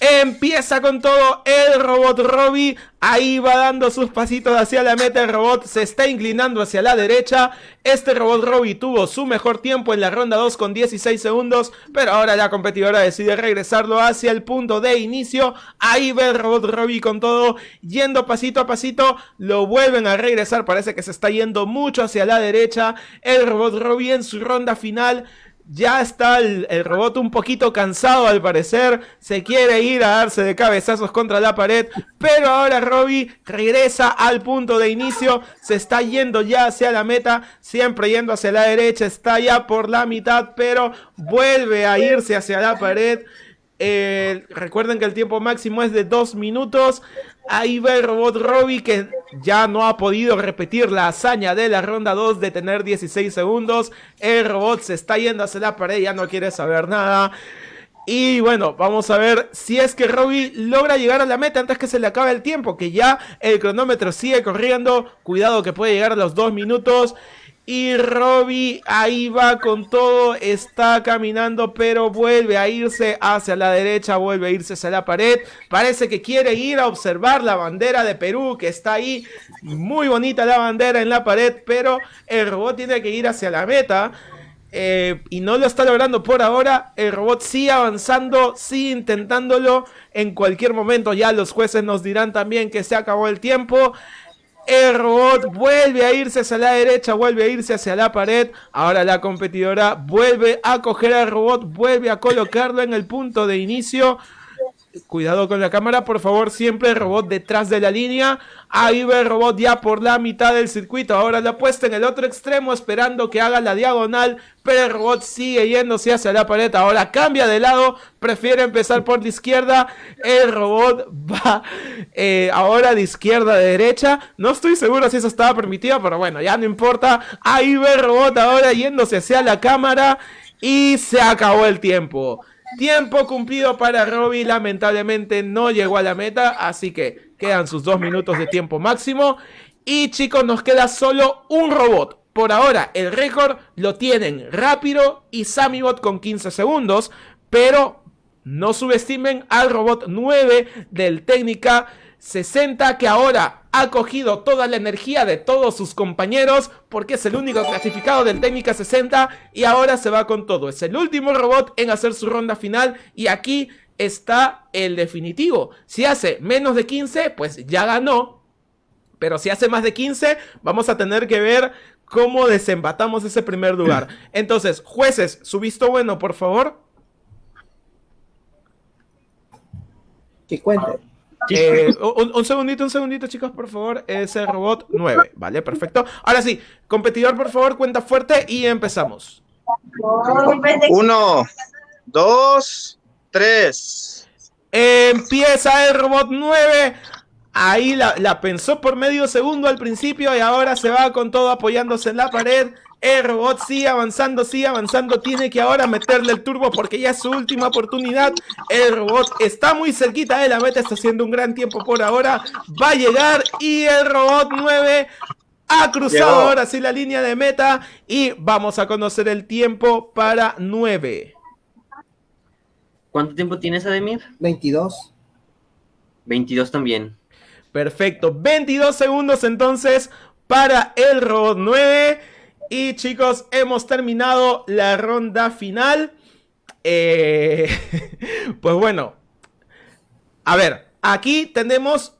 Empieza con todo el robot Robbie. Ahí va dando sus pasitos hacia la meta. El robot se está inclinando hacia la derecha. Este robot Robbie tuvo su mejor tiempo en la ronda 2 con 16 segundos. Pero ahora la competidora decide regresarlo hacia el punto de inicio. Ahí va el robot Robbie con todo. Yendo pasito a pasito. Lo vuelven a regresar. Parece que se está yendo mucho hacia la derecha. El robot Robbie en su ronda final. Ya está el, robot un poquito cansado al parecer. Se quiere ir a darse de cabezazos contra la pared. Pero ahora Robbie regresa al punto de inicio. Se está yendo ya hacia la meta. Siempre yendo hacia la derecha. Está ya por la mitad. Pero vuelve a irse hacia la pared. Eh, recuerden que el tiempo máximo es de 2 minutos. Ahí va el robot Robbie que ya no ha podido repetir la hazaña de la ronda 2 de tener 16 segundos. El robot se está yendo hacia la pared, ya no quiere saber nada. Y bueno, vamos a ver si es que Robbie logra llegar a la meta antes que se le acabe el tiempo. Que ya el cronómetro sigue corriendo. Cuidado que puede llegar a los 2 minutos. Y Robbie ahí va con todo, está caminando, pero vuelve a irse hacia la derecha, vuelve a irse hacia la pared. Parece que quiere ir a observar la bandera de Perú, que está ahí. Muy bonita la bandera en la pared, pero el robot tiene que ir hacia la meta. eh, y no lo está logrando por ahora. El robot sigue avanzando, sigue intentándolo. En cualquier momento ya los jueces nos dirán también que se acabó el tiempo. El robot vuelve a irse hacia la derecha, vuelve a irse hacia la pared. Ahora la competidora vuelve a coger al robot, vuelve a colocarlo en el punto de inicio. Cuidado con la cámara, por favor, siempre el robot detrás de la línea. Ahí va el robot ya por la mitad del circuito. Ahora la puesta en el otro extremo, esperando que haga la diagonal. Pero el robot sigue yéndose hacia la pared. Ahora cambia de lado, prefiere empezar por la izquierda. El robot va eh, ahora de izquierda a derecha. No estoy seguro si eso estaba permitido, pero bueno, ya no importa. Ahí va el robot ahora yéndose hacia la cámara. Y se acabó el tiempo. Tiempo cumplido para Robbie, lamentablemente no llegó a la meta, así que quedan sus dos minutos de tiempo máximo. Y chicos, nos queda solo un robot. Por ahora, el récord lo tienen Rápido y Samibot con 15 segundos, pero no subestimen al robot 9 del Técnica 60 que ahora ha cogido toda la energía de todos sus compañeros porque es el único clasificado del Técnica 60 y ahora se va con todo. Es el último robot en hacer su ronda final y aquí está el definitivo. Si hace menos de 15, pues ya ganó. Pero si hace más de 15, vamos a tener que ver cómo desembatamos ese primer lugar. Entonces, jueces, su visto bueno, por favor. Que cuente. Eh, un, un segundito, un segundito, chicos, por favor. Es el robot 9. Vale, perfecto. Ahora sí, competidor, por favor, cuenta fuerte y empezamos. Uno, dos, tres. Empieza el robot 9. Ahí la, la pensó por medio segundo al principio y ahora se va con todo apoyándose en la pared. El robot sigue avanzando, sigue avanzando. Tiene que ahora meterle el turbo porque ya es su última oportunidad. El robot está muy cerquita de la meta, está haciendo un gran tiempo por ahora. Va a llegar y el robot 9 ha cruzado Llegó. ahora sí la línea de meta. Y vamos a conocer el tiempo para 9. ¿Cuánto tiempo tienes, Ademir? 22. 22 también. Perfecto, 22 segundos entonces para el robot 9. Y chicos, hemos terminado la ronda final. Eh, pues bueno, a ver, aquí tenemos,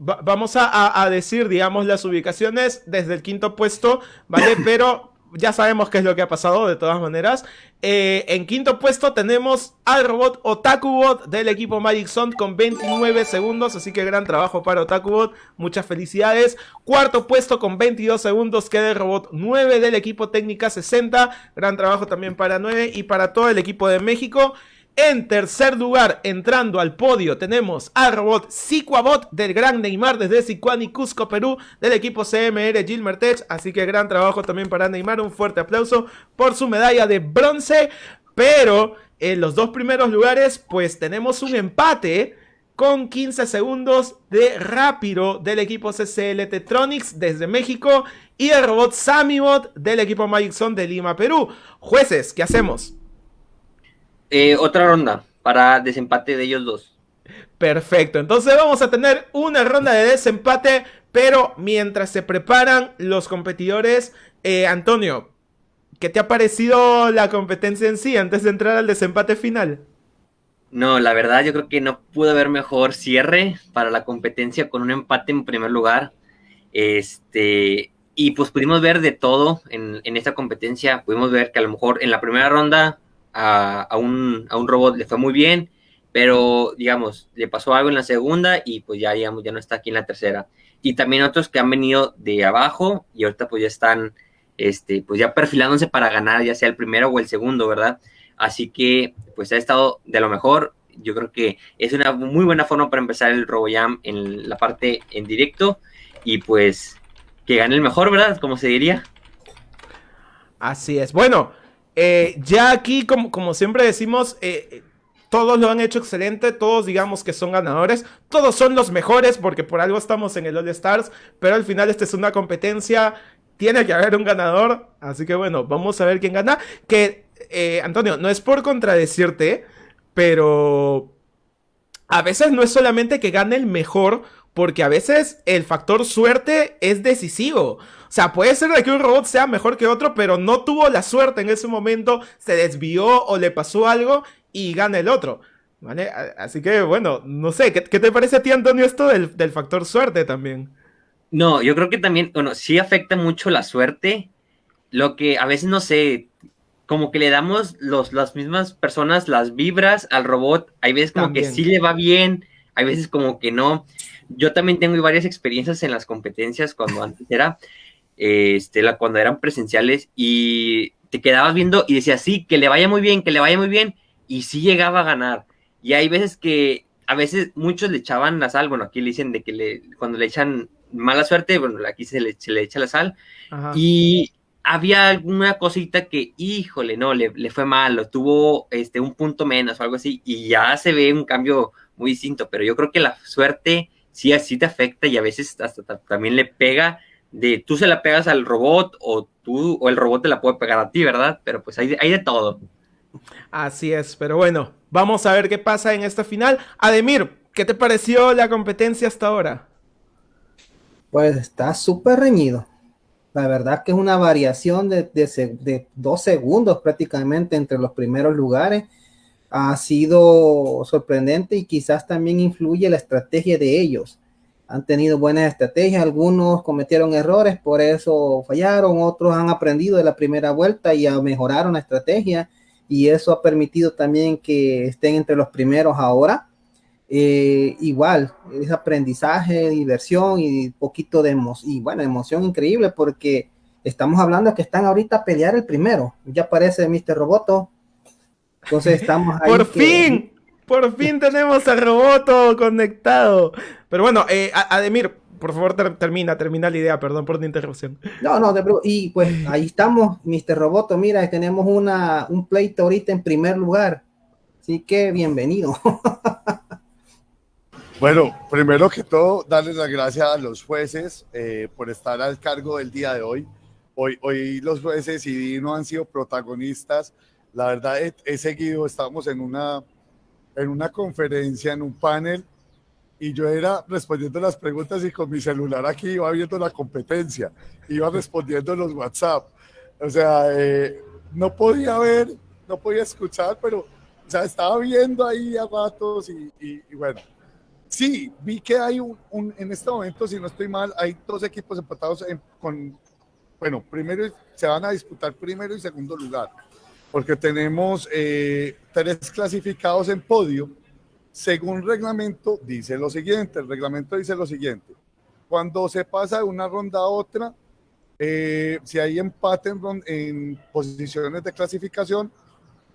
va- vamos a, a- a decir, digamos, las ubicaciones desde el quinto puesto, ¿vale? Pero ya sabemos qué es lo que ha pasado de todas maneras. Eh, en quinto puesto tenemos al robot Otakubot del equipo Magic Zone con 29 segundos, así que gran trabajo para Otakubot, muchas felicidades. Cuarto puesto con 22 segundos queda el robot 9 del equipo Técnica 60, gran trabajo también para 9 y para todo el equipo de México. En tercer lugar, entrando al podio, tenemos al robot Siquabot del Gran Neymar desde Sicuani, Cusco, Perú, del equipo CMR Gilmer Tech. Así que gran trabajo también para Neymar. Un fuerte aplauso por su medalla de bronce. Pero en los dos primeros lugares, pues tenemos un empate con 15 segundos de rápido del equipo CCL Tetronics desde México y el robot Samibot del equipo Magic Zone de Lima, Perú. Jueces, ¿qué hacemos? Eh, otra ronda para desempate de ellos dos. Perfecto, entonces vamos a tener una ronda de desempate, pero mientras se preparan los competidores, eh, Antonio, ¿qué te ha parecido la competencia en sí antes de entrar al desempate final? No, la verdad yo creo que no pudo haber mejor cierre para la competencia con un empate en primer lugar. Este, y pues pudimos ver de todo en, en esta competencia. Pudimos ver que a lo mejor en la primera ronda a, un, robot le fue muy bien, pero digamos, le pasó algo en la segunda y pues ya, digamos, ya no está aquí en la tercera. Y también otros que han venido de abajo y ahorita pues ya están, este, pues ya perfilándose para ganar, ya sea el primero o el segundo, ¿verdad? Así que pues ha estado de lo mejor. Yo creo que es una muy buena forma para empezar el RoboJam en la parte en directo y pues que gane el mejor, ¿verdad? Como se diría. Así es. Bueno, eh, ya aquí, como, siempre decimos, eh, todos lo han hecho excelente, todos digamos que son ganadores, todos son los mejores porque por algo estamos en el All Stars, pero al final esta es una competencia, tiene que haber un ganador, así que bueno, vamos a ver quién gana. Que, eh, Antonio, no es por contradecirte, pero a veces no es solamente que gane el mejor, porque a veces el factor suerte es decisivo. O sea, puede ser que un robot sea mejor que otro, pero no tuvo la suerte en ese momento, se desvió o le pasó algo y gana el otro. ¿Vale? Así que, bueno, no sé, ¿qué, te parece a ti, Antonio, esto del, factor suerte también? No, yo creo que también, bueno, sí afecta mucho la suerte. Lo que a veces, no sé, como que le damos los, las mismas personas las vibras al robot. Hay veces como que sí le va bien, hay veces como que no. Yo también tengo varias experiencias en las competencias cuando antes era este, la, cuando eran presenciales y te quedabas viendo y decías, sí, que le vaya muy bien, que le vaya muy bien, y sí llegaba a ganar. Y hay veces que, a veces muchos le echaban la sal, bueno, aquí le dicen de que le, cuando le echan mala suerte, bueno, aquí se le, se le echa la sal, y había alguna cosita que, híjole, no, le, le fue malo, tuvo este, un punto menos o algo así, y ya se ve un cambio muy distinto, pero yo creo que la suerte sí así te afecta y a veces hasta también le pega de tú se la pegas al robot o tú o el robot te la puede pegar a ti, ¿verdad? Pero pues hay, hay de todo. Así es, pero bueno, vamos a ver qué pasa en esta final. Ademir, ¿qué te pareció la competencia hasta ahora? Pues está súper reñido. La verdad que es una variación de, de, dos segundos prácticamente entre los primeros lugares. Ha sido sorprendente y quizás también influye la estrategia de ellos han tenido buenas estrategias, algunos cometieron errores, por eso fallaron, otros han aprendido de la primera vuelta y mejoraron la estrategia y eso ha permitido también que estén entre los primeros ahora. Eh, igual, es aprendizaje, diversión y poquito de emoción, y bueno, emoción increíble porque estamos hablando que están ahorita a pelear el primero, ya aparece Mr. Roboto, entonces estamos ahí. ¡Por fin! Por fin tenemos a Roboto conectado. Pero bueno, eh, Ademir, por favor, termina, termina la idea, perdón por la interrupción. No, no, y pues ahí estamos, Mr. Roboto, mira, tenemos una, un pleito ahorita en primer lugar. Así que bienvenido. Bueno, primero que todo, darles las gracias a los jueces eh, por estar al cargo del día de hoy. Hoy, hoy los jueces y Dino han sido protagonistas. La verdad, he seguido, estamos en una en una conferencia, en un panel, y yo era respondiendo las preguntas y con mi celular aquí iba viendo la competencia, iba respondiendo los WhatsApp. O sea, eh, no podía ver, no podía escuchar, pero o sea, estaba viendo ahí a ratos y, bueno. Sí, vi que hay un, en este momento, si no estoy mal, hay dos equipos empatados con, bueno, primero se van a disputar primero y segundo lugar, porque tenemos eh, tres clasificados en podio. Según reglamento, dice lo siguiente, el reglamento dice lo siguiente, cuando se pasa de una ronda a otra, eh, si hay empate en, posiciones de clasificación,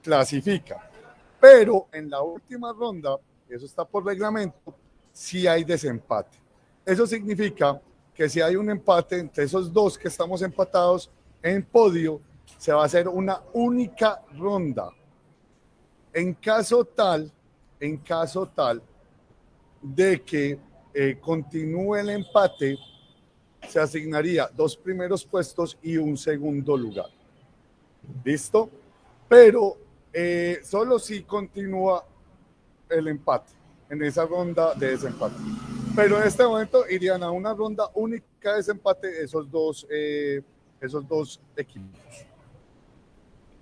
clasifica. Pero en la última ronda, eso está por reglamento, si hay desempate. Eso significa que si hay un empate entre esos dos que estamos empatados en podio, se va a hacer una única ronda. En caso tal, en caso tal de que eh, continúe el empate, se asignaría dos primeros puestos y un segundo lugar. ¿Listo? Pero eh, solo si continúa el empate en esa ronda de desempate. Pero en este momento irían a una ronda única de desempate esos dos, eh, esos dos equipos.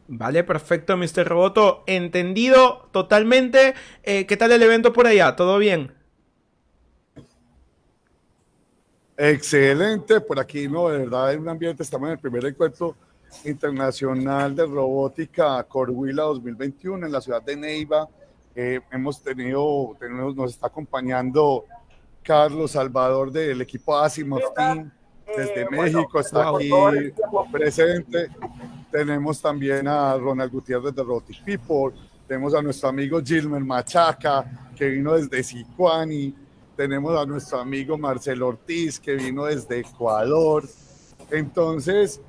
Vale, perfecto, Mr. Roboto. Entendido totalmente. Eh, ¿Qué tal el evento por allá? ¿Todo bien? Excelente, por aquí no, de verdad, en un ambiente, estamos en el primer encuentro internacional de robótica Corhuila 2021 en la ciudad de Neiva. Eh, hemos tenido, tenemos, nos está acompañando Carlos Salvador del equipo Asimov Team desde México, está Wow. aquí presente. Tenemos también a Ronald Gutiérrez de Robotic People, tenemos a nuestro amigo Gilmer Machaca, que vino desde Sicuani, tenemos a nuestro amigo Marcelo Ortiz, que vino desde Ecuador. Entonces,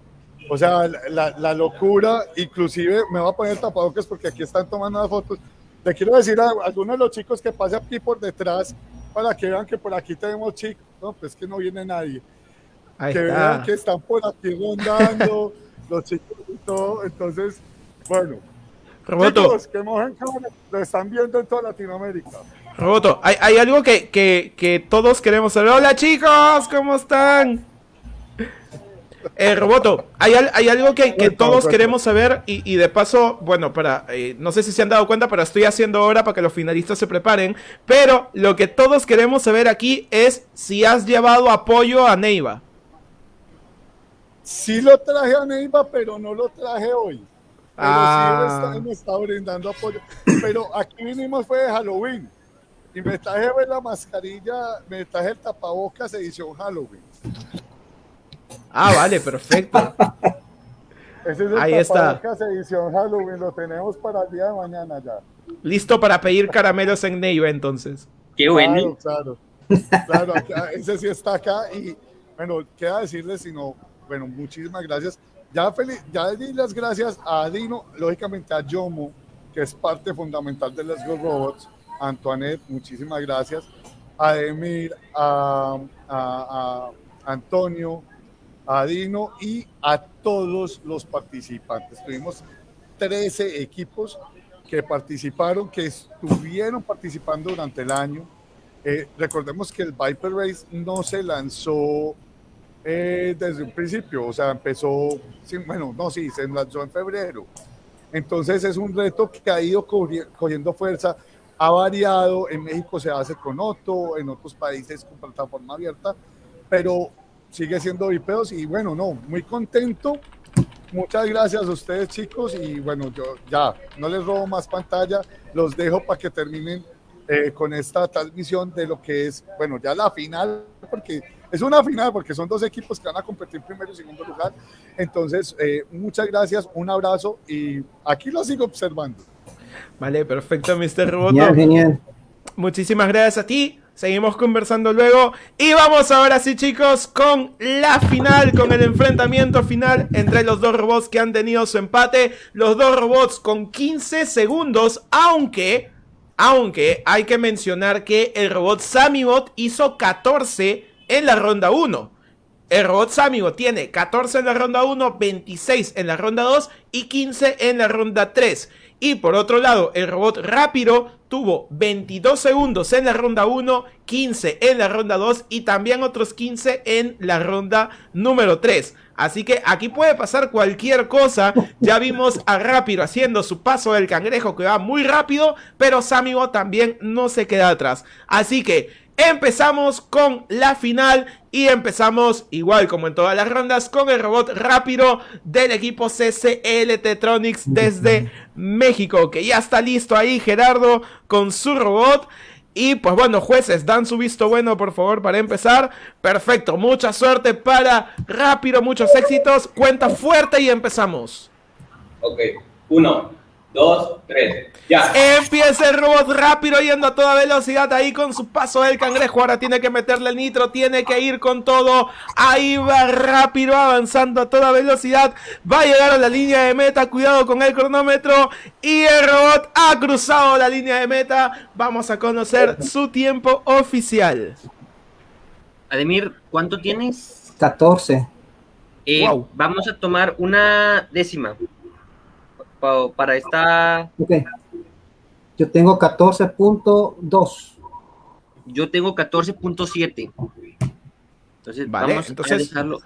o sea, la, la locura, inclusive me voy a poner tapabocas porque aquí están tomando las fotos. Le quiero decir a algunos de los chicos que pasen aquí por detrás para que vean que por aquí tenemos chicos. No, pues que no viene nadie. Ahí que está. vean que están por aquí rondando los chicos y todo. Entonces, bueno. Roboto. Chicos, que mojen cámara, lo están viendo en toda Latinoamérica. Roboto, hay, hay algo que, que, que todos queremos saber. Hola chicos, ¿cómo están? Eh, Roboto, hay, hay algo que, que todos queremos saber y, y de paso, bueno, para, eh, no sé si se han dado cuenta, pero estoy haciendo ahora para que los finalistas se preparen. Pero lo que todos queremos saber aquí es si has llevado apoyo a Neiva. Sí lo traje a Neiva, pero no lo traje hoy. Pero Ah. sí me está, me está brindando apoyo. Pero aquí vinimos fue de Halloween. Y me traje pues, la mascarilla, me traje el tapabocas edición Halloween. Ah, vale, perfecto. Ese es el Ahí está. tapabocas edición Halloween, lo tenemos para el día de mañana ya. Listo para pedir caramelos en Neiva entonces. Qué Claro, claro. Claro, acá- ese sí está acá y bueno, queda decirles, sino, bueno, muchísimas gracias. Ya, feliz, ya di las gracias a Dino, lógicamente a Yomo, que es parte fundamental de Let's Go Robots, a Antoinette, muchísimas gracias, a Emir, a, Antonio, a Dino y a todos los participantes. Tuvimos 13 equipos que participaron, que estuvieron participando durante el año. Eh, recordemos que el Viper Race no se lanzó eh, desde un principio, o sea, empezó, bueno, no, sí, se lanzó en febrero. Entonces es un reto que ha ido cogi- cogiendo fuerza, ha variado, en México se hace con Otto, en otros países con plataforma abierta, pero sigue siendo Vipeos y bueno, no, muy contento. Muchas gracias a ustedes chicos y bueno, yo ya no les robo más pantalla, los dejo para que terminen eh, con esta transmisión de lo que es, bueno, ya la final, porque es una final, porque son dos equipos que van a competir primero y segundo lugar. Entonces, eh, muchas gracias, un abrazo y aquí lo sigo observando. Vale, perfecto, Mr. Roboto. Genial, genial. Muchísimas gracias a ti. Seguimos conversando luego. Y vamos ahora sí, chicos, con la final, con el enfrentamiento final entre los dos robots que han tenido su empate. Los dos robots con 15 segundos, aunque, aunque hay que mencionar que el robot Samibot hizo 14 en la ronda 1. El robot Samigo tiene 14 en la ronda 1, 26 en la ronda 2 y 15 en la ronda 3. Y por otro lado, el robot Rápido tuvo 22 segundos en la ronda 1, 15 en la ronda 2 y también otros 15 en la ronda número 3. Así que aquí puede pasar cualquier cosa. Ya vimos a Rápido haciendo su paso del cangrejo que va muy rápido, pero Samigo también no se queda atrás. Así que empezamos con la final y empezamos igual como en todas las rondas con el robot rápido del equipo CCL Tetronics desde México, que ya está listo ahí Gerardo con su robot. Y pues bueno, jueces, dan su visto bueno, por favor, para empezar. Perfecto, mucha suerte para Rápido, muchos éxitos. Cuenta fuerte y empezamos. Ok, uno, dos, tres, ya. Empieza el robot rápido yendo a toda velocidad ahí con su paso del cangrejo. Ahora tiene que meterle el nitro, tiene que ir con todo. Ahí va rápido avanzando a toda velocidad. Va a llegar a la línea de meta. Cuidado con el cronómetro. Y el robot ha cruzado la línea de meta. Vamos a conocer su tiempo oficial. Ademir, ¿cuánto tienes? 14. Eh, Vamos a tomar una décima para esta. Ok. Yo tengo 14.2. Yo tengo 14.7. Entonces, Vale, vamos entonces- a dejarlo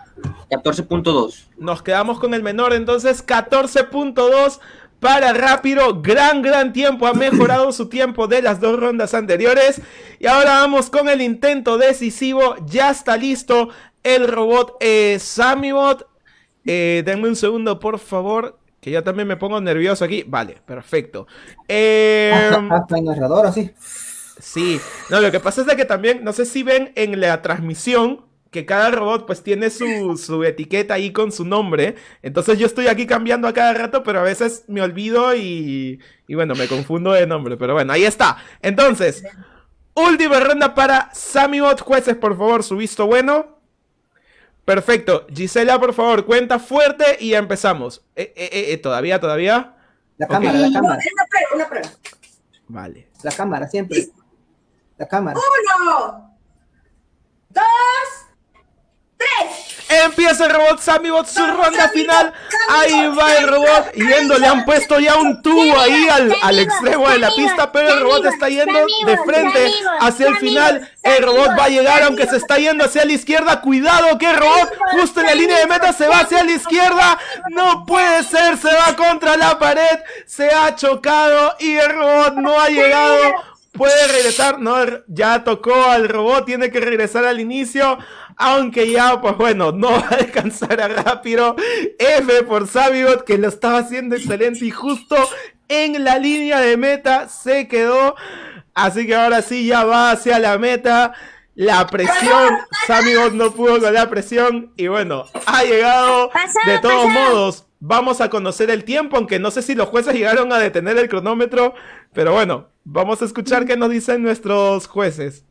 14.2. Nos quedamos con el menor, entonces 14.2 para Rápido. Gran, gran tiempo. Ha mejorado su tiempo de las dos rondas anteriores. Y ahora vamos con el intento decisivo. Ya está listo el robot eh, Samibot. Eh, denme un segundo, por favor. Que yo también me pongo nervioso aquí. Vale, perfecto. Eh, Hasta, hasta el narrador, así. Sí, no, lo que pasa es de que también, no sé si ven en la transmisión que cada robot pues tiene su, su etiqueta ahí con su nombre. Entonces yo estoy aquí cambiando a cada rato, pero a veces me olvido y, y bueno, me confundo de nombre. Pero bueno, ahí está. Entonces, última ronda para Samibot. Jueces, por favor, su visto bueno. Perfecto. Gisela, por favor, cuenta fuerte y empezamos. Eh, eh, eh, todavía, todavía. La cámara, la cámara. Una prueba, una prueba. Vale. La cámara, siempre. La cámara. Uno, dos. Empieza el robot Samibot su ronda final. Ahí va el robot yendo. Le han puesto ya un tubo ahí al, al extremo de la pista, pero el robot está yendo de frente hacia el final. El robot va a llegar, aunque se está yendo hacia la izquierda. Cuidado que el robot justo en la línea de meta se va hacia la izquierda. No puede ser, se va contra la pared. Se ha chocado y el robot no ha llegado. Puede regresar, no, ya tocó al robot, tiene que regresar al inicio. Aunque ya, pues bueno, no va a alcanzar a rápido. F por Sabibot, que lo estaba haciendo excelente y justo en la línea de meta se quedó. Así que ahora sí ya va hacia la meta. La presión, Samibot no pudo con la presión. Y bueno, ha llegado. De todos modos, vamos a conocer el tiempo, aunque no sé si los jueces llegaron a detener el cronómetro. Pero bueno, vamos a escuchar qué nos dicen nuestros jueces.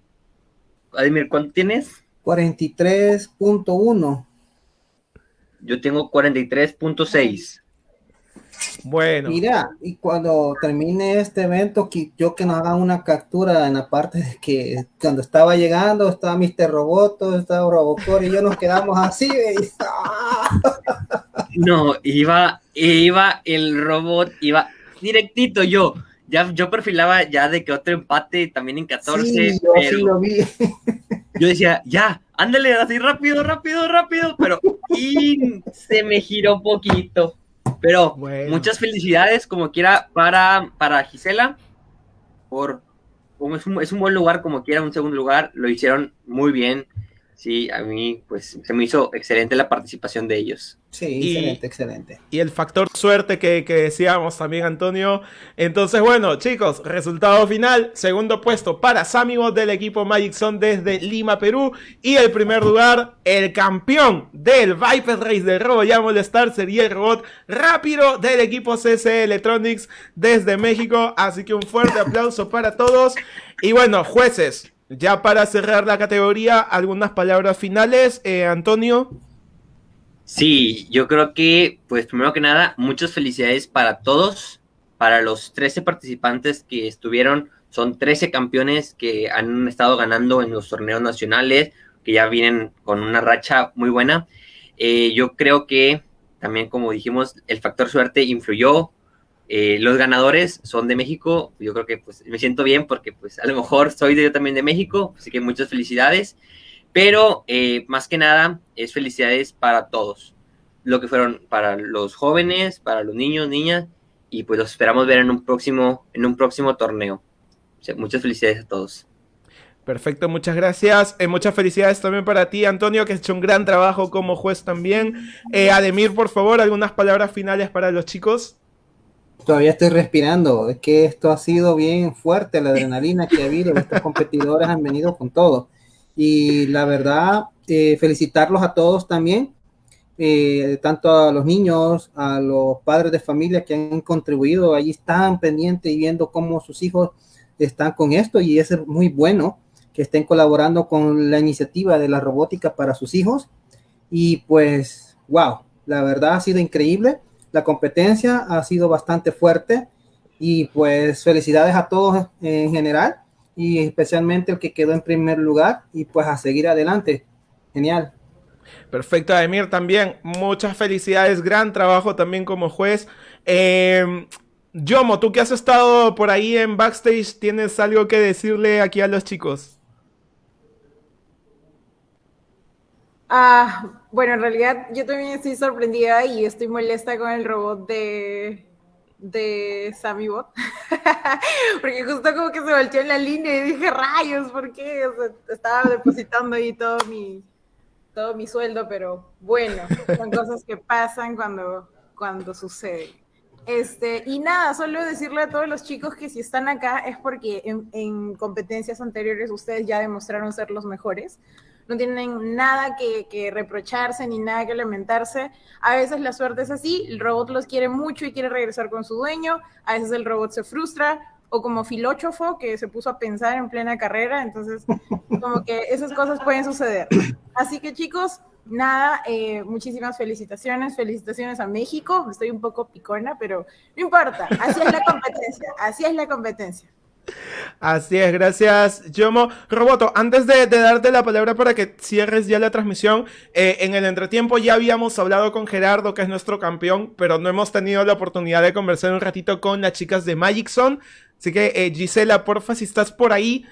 Ademir, ¿cuánto tienes? 43.1. Yo tengo 43.6. Bueno. Mira, y cuando termine este evento, qui- yo que nos hagan una captura en la parte de que cuando estaba llegando, estaba Mr. Roboto, estaba Robocor y yo nos quedamos así. y- No, iba, iba el robot, iba directito yo. Ya, yo perfilaba ya de que otro empate también en 14. Sí, yo pero sí lo vi. Yo decía, ya, ándale así rápido, rápido, rápido, pero y se me giró un poquito. Pero muchas felicidades, como quiera, para, para Gisela, por es, un, es un buen lugar, como quiera, un segundo lugar, lo hicieron muy bien. Sí, a mí, pues, se me hizo excelente la participación de ellos. Sí, Y- excelente, excelente. Y el factor suerte que, que decíamos también, Antonio. Entonces, bueno, chicos, resultado final. Segundo puesto para Samibot del equipo Magic Zone desde Lima, Perú. Y el primer lugar, el campeón del Viper Race de Robo ya Molestar sería el robot rápido del equipo CC Electronics desde México. Así que un fuerte aplauso para todos. Y bueno, jueces, ya para cerrar la categoría, algunas palabras finales. Eh, Antonio. Sí, yo creo que, pues primero que nada, muchas felicidades para todos, para los 13 participantes que estuvieron, son 13 campeones que han estado ganando en los torneos nacionales, que ya vienen con una racha muy buena. Eh, yo creo que también, como dijimos, el factor suerte influyó. Eh, los ganadores son de México, yo creo que pues me siento bien porque pues a lo mejor soy de, yo también de México, así que muchas felicidades. Pero eh, más que nada es felicidades para todos. Lo que fueron para los jóvenes, para los niños, niñas, y pues los esperamos ver en un próximo, en un próximo torneo. Muchas felicidades a todos. Perfecto, muchas gracias. Eh, muchas felicidades también para ti, Antonio, que has hecho un gran trabajo como juez también. Eh, Ademir, por favor, algunas palabras finales para los chicos. Todavía estoy respirando. Es que esto ha sido bien fuerte, la adrenalina que ha habido. Estos competidores han venido con todo. Y la verdad, eh, felicitarlos a todos también, eh, tanto a los niños, a los padres de familia que han contribuido. Allí están pendientes y viendo cómo sus hijos están con esto. Y es muy bueno que estén colaborando con la iniciativa de la robótica para sus hijos. Y pues, wow, la verdad ha sido increíble. La competencia ha sido bastante fuerte y pues felicidades a todos en general y especialmente el que quedó en primer lugar y pues a seguir adelante. Genial. Perfecto, Ademir, también muchas felicidades, gran trabajo también como juez. Eh, Yomo, tú que has estado por ahí en backstage, ¿tienes algo que decirle aquí a los chicos? Ah, bueno, en realidad yo también estoy sorprendida y estoy molesta con el robot de, de Sammy Bot. Porque justo como que se volteó en la línea y dije, rayos, ¿por qué? estaba depositando ahí todo mi, todo mi sueldo, pero bueno, son cosas que pasan cuando, cuando sucede. Este, y nada, solo decirle a todos los chicos que si están acá es porque en, en competencias anteriores ustedes ya demostraron ser los mejores no tienen nada que, reprocharse ni nada que lamentarse. A veces la suerte es así, el robot los quiere mucho y quiere regresar con su dueño, a veces el robot se frustra, o como filóchofo que se puso a pensar en plena carrera, entonces como que esas cosas pueden suceder. Así que chicos, nada, eh, muchísimas felicitaciones, felicitaciones a México, estoy un poco picona, pero no importa, así es la competencia, así es la competencia. Así es, gracias, Yomo. Roboto, antes de, darte la palabra para que cierres ya la transmisión, eh, en el entretiempo ya habíamos hablado con Gerardo, que es nuestro campeón, pero no hemos tenido la oportunidad de conversar un ratito con las chicas de Magic Zone. Así que, eh, Gisela, porfa, si estás por ahí,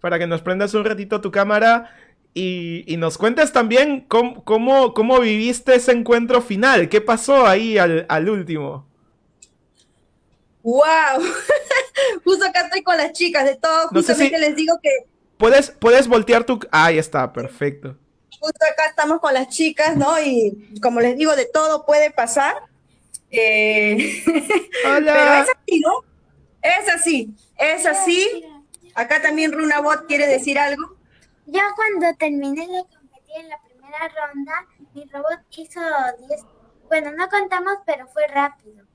para que nos prendas un ratito tu cámara y, nos cuentes también cómo, cómo, viviste ese encuentro final. ¿Qué pasó ahí al último? ¡Wow! Justo acá estoy con las chicas de todo. Justamente les digo que. Puedes, puedes voltear tu. ahí está, perfecto. Justo acá estamos con las chicas, ¿no? Y como les digo, de todo puede pasar. Eh, Hola. Pero es así, ¿no? Es así, es así. Acá también Runabot quiere decir algo. Yo cuando terminé de competir en la primera ronda, mi robot hizo 10. Bueno, no contamos, pero fue rápido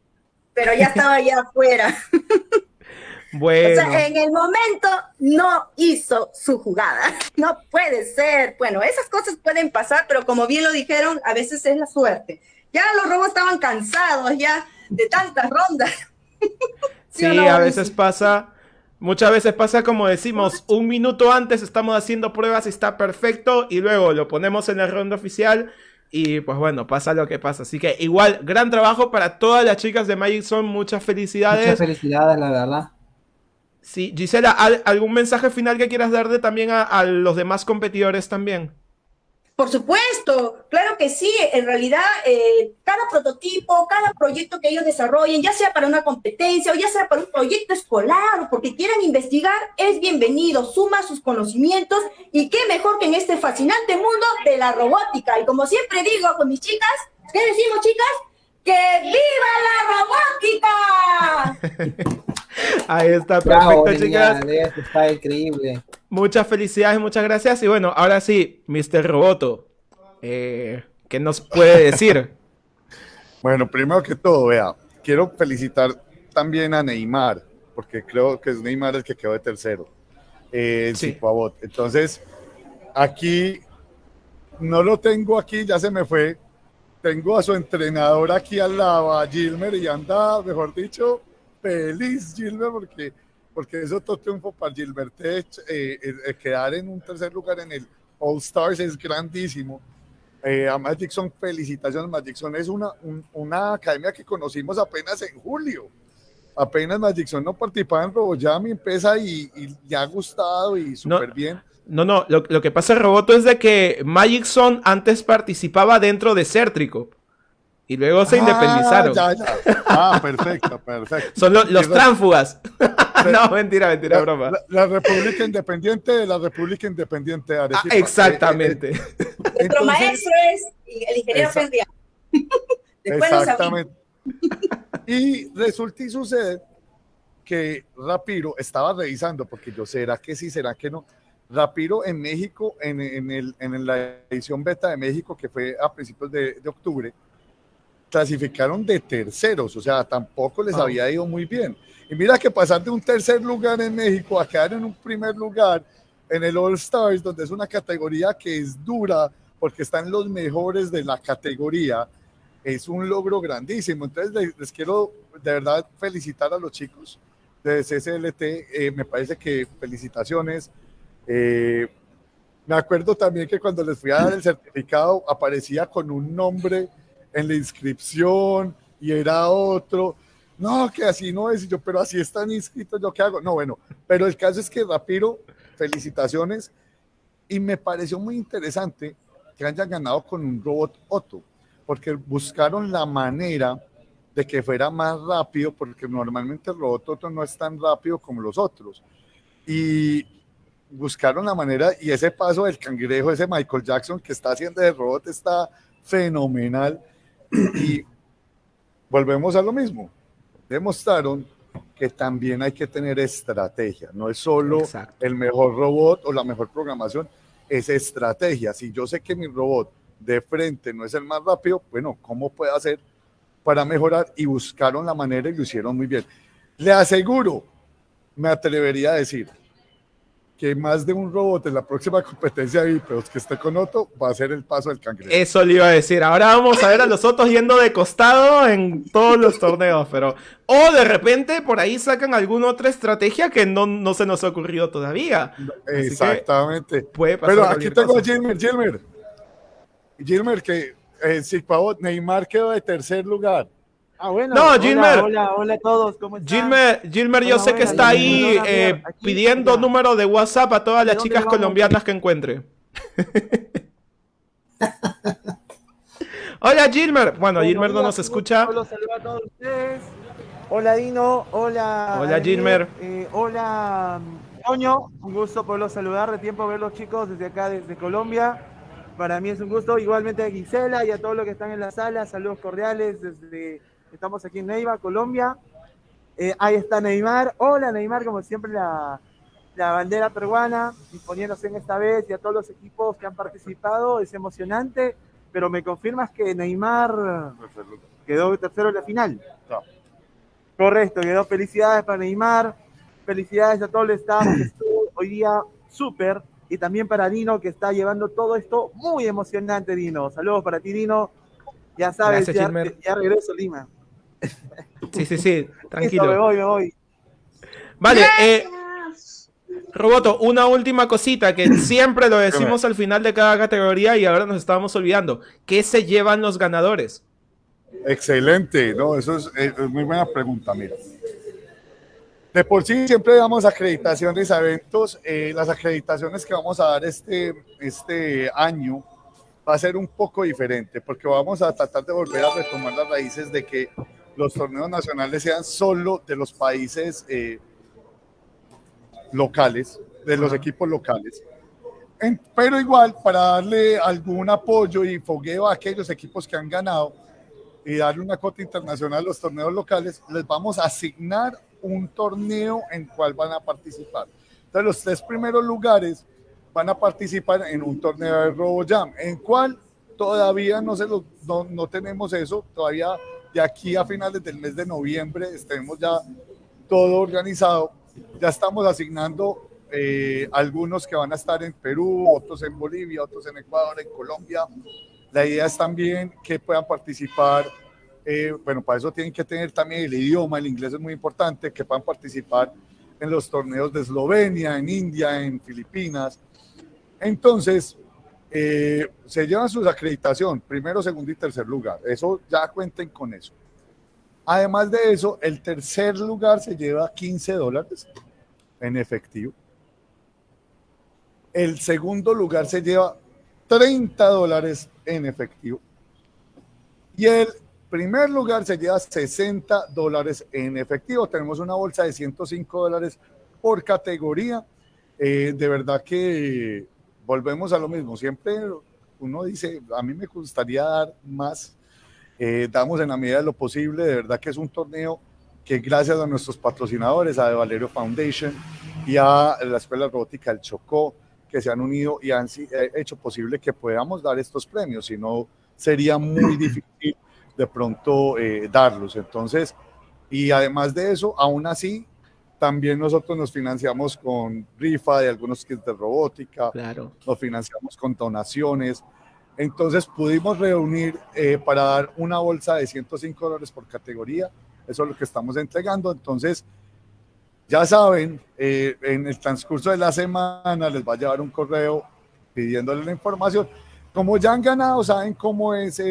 pero ya estaba ya afuera. Bueno. O sea, en el momento no hizo su jugada. No puede ser. Bueno, esas cosas pueden pasar, pero como bien lo dijeron, a veces es la suerte. Ya los robos estaban cansados ya de tantas rondas. Sí, a veces pasa. Muchas veces pasa como decimos, un minuto antes estamos haciendo pruebas y está perfecto y luego lo ponemos en la ronda oficial y pues bueno, pasa lo que pasa. Así que igual, gran trabajo para todas las chicas de Magic Zone. Muchas felicidades. Muchas felicidades, la verdad. Sí, Gisela, ¿algún mensaje final que quieras darle también a los demás competidores también? Por supuesto, claro que sí. En realidad, eh, cada prototipo, cada proyecto que ellos desarrollen, ya sea para una competencia o ya sea para un proyecto escolar o porque quieran investigar, es bienvenido. Suma sus conocimientos y qué mejor que en este fascinante mundo de la robótica. Y como siempre digo con mis chicas, ¿qué decimos, chicas? ¡Que viva la robótica! Ahí está, perfecto, chicas. Está increíble. Muchas felicidades, muchas gracias. Y bueno, ahora sí, Mr. Roboto, eh, ¿qué nos puede decir? bueno, primero que todo, vea, quiero felicitar también a Neymar, porque creo que es Neymar el que quedó de tercero. Eh, sí. Entonces, aquí no lo tengo aquí, ya se me fue. Tengo a su entrenador aquí al lado, a Gilmer, y anda, mejor dicho, feliz, Gilbert, porque, porque es otro triunfo para Gilbert eh, eh, quedar en un tercer lugar en el All Stars es grandísimo. Eh, a Magic Son, felicitaciones. Magic Son es una, una academia que conocimos apenas en julio. Apenas Magic Son no participaba en RoboJam y empieza y, y ha gustado y súper bien. No, no, lo, lo, que pasa, Roboto, es de que Magic Son antes participaba dentro de Certrico. Y luego se Ah, independizaron. ya, ya. Ah, perfecto, perfecto. Son lo- los tránsfugas. no, mentira, mentira, La, broma. la- la República Independiente de la República Independiente de Arequipa. Ah, exactamente. Eh, eh, Nuestro entonces- maestro es el ingeniero nos Exactamente. Y resulta y sucede que Rapiro estaba revisando, porque yo, ¿será que sí, será que no? Rapiro en México, en, en el, en la edición beta de México, que fue a principios de, de octubre, clasificaron de terceros, o sea, tampoco les Wow. había ido muy bien. Y mira que pasar de un tercer lugar en México a quedar en un primer lugar en el All Stars, donde es una categoría que es dura, porque están los mejores de la categoría, es un logro grandísimo. Entonces, les, les quiero de verdad felicitar a los chicos de CCLT. eh, me parece que felicitaciones. Eh, me acuerdo también que cuando les fui a dar el certificado aparecía con un nombre en la inscripción y era otro. No, que así no es, y yo, pero así están inscritos, ¿yo qué hago? No, bueno, pero el caso es que Rapiro, felicitaciones, y me pareció muy interesante que hayan ganado con un robot Otto, porque buscaron la manera de que fuera más rápido, porque normalmente el robot Otto no es tan rápido como los otros. Y buscaron la manera, y ese paso del cangrejo, ese Michael Jackson que está haciendo de robot está fenomenal. Y volvemos a lo mismo. Demostraron que también hay que tener estrategia, no es solo Exacto. el mejor robot o la mejor programación, es estrategia. Si yo sé que mi robot de frente no es el más rápido, bueno, ¿cómo puedo hacer para mejorar? Y buscaron la manera y lo hicieron muy bien. Le aseguro, me atrevería a decir, que más de un robot en la próxima competencia de Vipeos que esté con Otto va a ser el paso del cangrejo. Eso le iba a decir. Ahora vamos a ver a los otros yendo de costado en todos los torneos, pero. O de repente por ahí sacan alguna otra estrategia que no, no se nos ha ocurrido todavía. Así Exactamente. puede pasar Pero aquí tengo a. Gilmer, Gilmer. Gilmer, que eh, sí, Pavot, Neymar quedó de tercer lugar. Ah, bueno. No, hola, Gilmer. Hola, hola a todos, ¿cómo están? Gilmer, Gilmer, yo Hola, sé que está ahí hola, eh, pidiendo mira. número de WhatsApp a todas las chicas vamos? colombianas que encuentre. Hola Gilmer. Bueno, Gilmer no hola, nos escucha. saludo a todos ustedes. Hola Dino, hola. Hola, Gilmer. eh, hola Toño, un gusto poderlos saludar, de tiempo ver los chicos desde acá, desde Colombia. Para mí es un gusto, igualmente a Gisela y a todos los que están en la sala, saludos cordiales desde, estamos aquí en Neiva, Colombia. Eh, ahí está Neymar, hola Neymar, como siempre la, la bandera peruana, imponiéndose en esta vez y a todos los equipos que han participado, es emocionante, pero me confirmas que Neymar quedó tercero en la final. Correcto, quedó felicidades para Neymar, felicidades a todo el staff que estuvo hoy día súper, y también para Dino que está llevando todo esto muy emocionante, Dino. Saludos para ti, Dino. Ya sabes, Gracias, ya, ya regreso a Lima. Sí, sí, sí, me tranquilo. voy, me voy. Vale, eh, Roboto, una última cosita que siempre lo decimos al final de cada categoría y ahora nos estábamos olvidando. ¿Qué se llevan los ganadores? Excelente, no, eso es, es muy buena pregunta, mira. De por sí siempre damos acreditaciones a eventos. eh, las acreditaciones que vamos a dar este, este año va a ser un poco diferente porque vamos a tratar de volver a retomar las raíces de que los torneos nacionales sean solo de los países eh, locales, de los equipos locales. En- pero igual, para darle algún apoyo y fogueo a aquellos equipos que han ganado y darle una cuota internacional a los torneos locales, les vamos a asignar un torneo en cual van a participar. Entonces, los tres primeros lugares van a participar en un torneo de RoboJam, en cual todavía no, se lo, no, no tenemos eso, todavía de aquí a finales del mes de noviembre tenemos ya todo organizado. Ya estamos asignando eh, algunos que van a estar en Perú, otros en Bolivia, otros en Ecuador, en Colombia. La idea es también que puedan participar, eh, bueno, para eso tienen que tener también el idioma, el inglés es muy importante, que puedan participar en los torneos de Eslovenia, en India, en Filipinas. Entonces, eh, se llevan su acreditación, primero, segundo y tercer lugar. Eso ya cuenten con eso. Además de eso, el tercer lugar se lleva 15 dólares en efectivo. El segundo lugar se lleva 30 dólares en efectivo. Y el primer lugar se lleva 60 dólares en efectivo. Tenemos una bolsa de 105 dólares por categoría. Eh, de verdad que volvemos a lo mismo. Siempre uno dice, a mí me gustaría dar más. Eh, damos en la medida de lo posible. De verdad que es un torneo que gracias a nuestros patrocinadores, a De Valerio Foundation y a la Escuela Robótica del Chocó, que se han unido y han eh, hecho posible que podamos dar estos premios. Si no, sería muy difícil de pronto eh, darlos. Entonces, y además de eso, aún así, también nosotros nos financiamos con rifa de algunos kits de robótica, claro. nos financiamos con donaciones. Entonces pudimos reunir eh, para dar una bolsa de 105 dólares por categoría. Eso es lo que estamos entregando. Entonces, ya saben, eh, en el transcurso de la semana les va a llevar un correo pidiéndole la información. Como ya han ganado, saben cómo es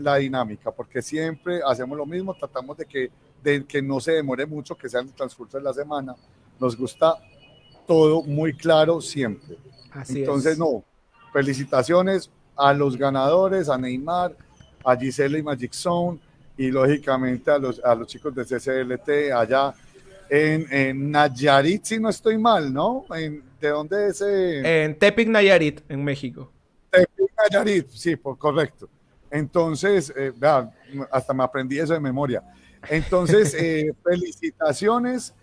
la dinámica, porque siempre hacemos lo mismo, tratamos de que, de que no se demore mucho, que sea en el transcurso de la semana. Nos gusta todo muy claro siempre. Entonces, no, felicitaciones a los ganadores, a Neymar, a Gisela y Magic Zone, y lógicamente a los, a los chicos de CCLT allá en, en, Nayarit, si no estoy mal, ¿no? En, ¿De dónde es? En Tepic, Nayarit, en México. Tepic, Nayarit, sí, por, correcto. Entonces, eh, hasta me aprendí eso de memoria. Entonces, eh, felicitaciones.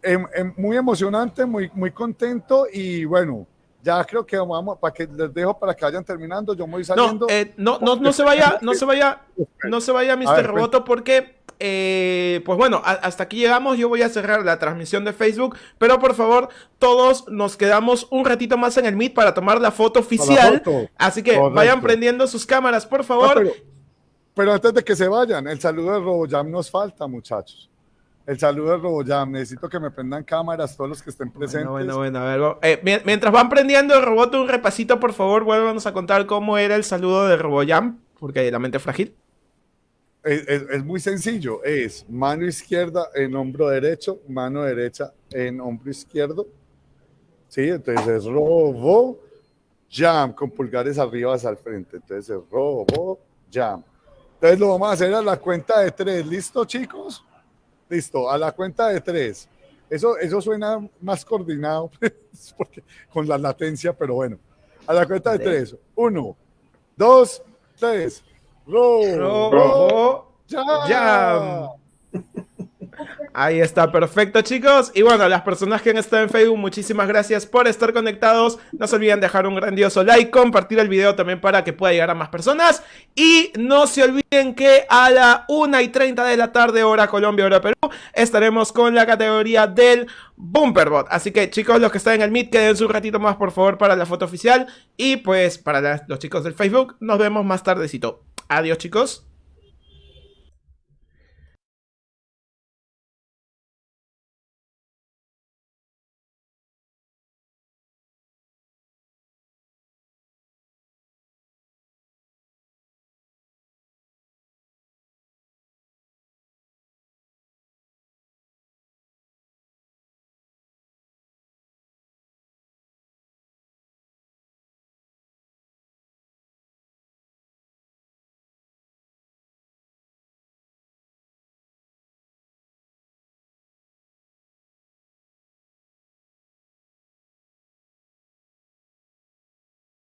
Em, em, muy emocionante, muy, muy contento y bueno, ya creo que vamos, para que les dejo para que vayan terminando, yo me voy saliendo. No, eh, no, no, no se vaya, no se vaya, no se vaya, Mr. Roboto, porque eh, pues bueno, hasta aquí llegamos. Yo voy a cerrar la transmisión de Facebook. Pero por favor, todos nos quedamos un ratito más en el Meet para tomar la foto oficial. Así que vayan prendiendo sus cámaras, por favor. Pero, antes de que se vayan, el saludo de RoboJam nos falta, muchachos. El saludo de RoboJam. Necesito que me prendan cámaras todos los que estén presentes. Bueno, bueno, bueno. A ver, eh, mientras van prendiendo el robot, un repasito, por favor, vuélvanos a contar cómo era el saludo de RoboJam. Porque la mente es frágil. Es, muy sencillo, es mano izquierda en hombro derecho, mano derecha en hombro izquierdo. Sí, entonces es robo, jam, con pulgares arriba hacia el frente. Entonces es robo, jam. Entonces lo vamos a hacer a la cuenta de tres. ¿Listo, chicos? Listo, a la cuenta de tres. Eso, eso suena más coordinado porque, con la latencia, pero bueno. A la cuenta de tres. Uno, dos, tres. Robo Jam. Ahí está, perfecto chicos. Y bueno, las personas que han estado en Facebook, muchísimas gracias por estar conectados. No se olviden dejar un grandioso like, compartir el video también para que pueda llegar a más personas. Y no se olviden que a la 1 y 30 de la tarde, hora Colombia, hora Perú, estaremos con la categoría del Bumperbot. Así que chicos, los que están en el Meet, quédense un ratito más por favor para la foto oficial. Y pues para los chicos del Facebook, nos vemos más tardecito. Adiós chicos.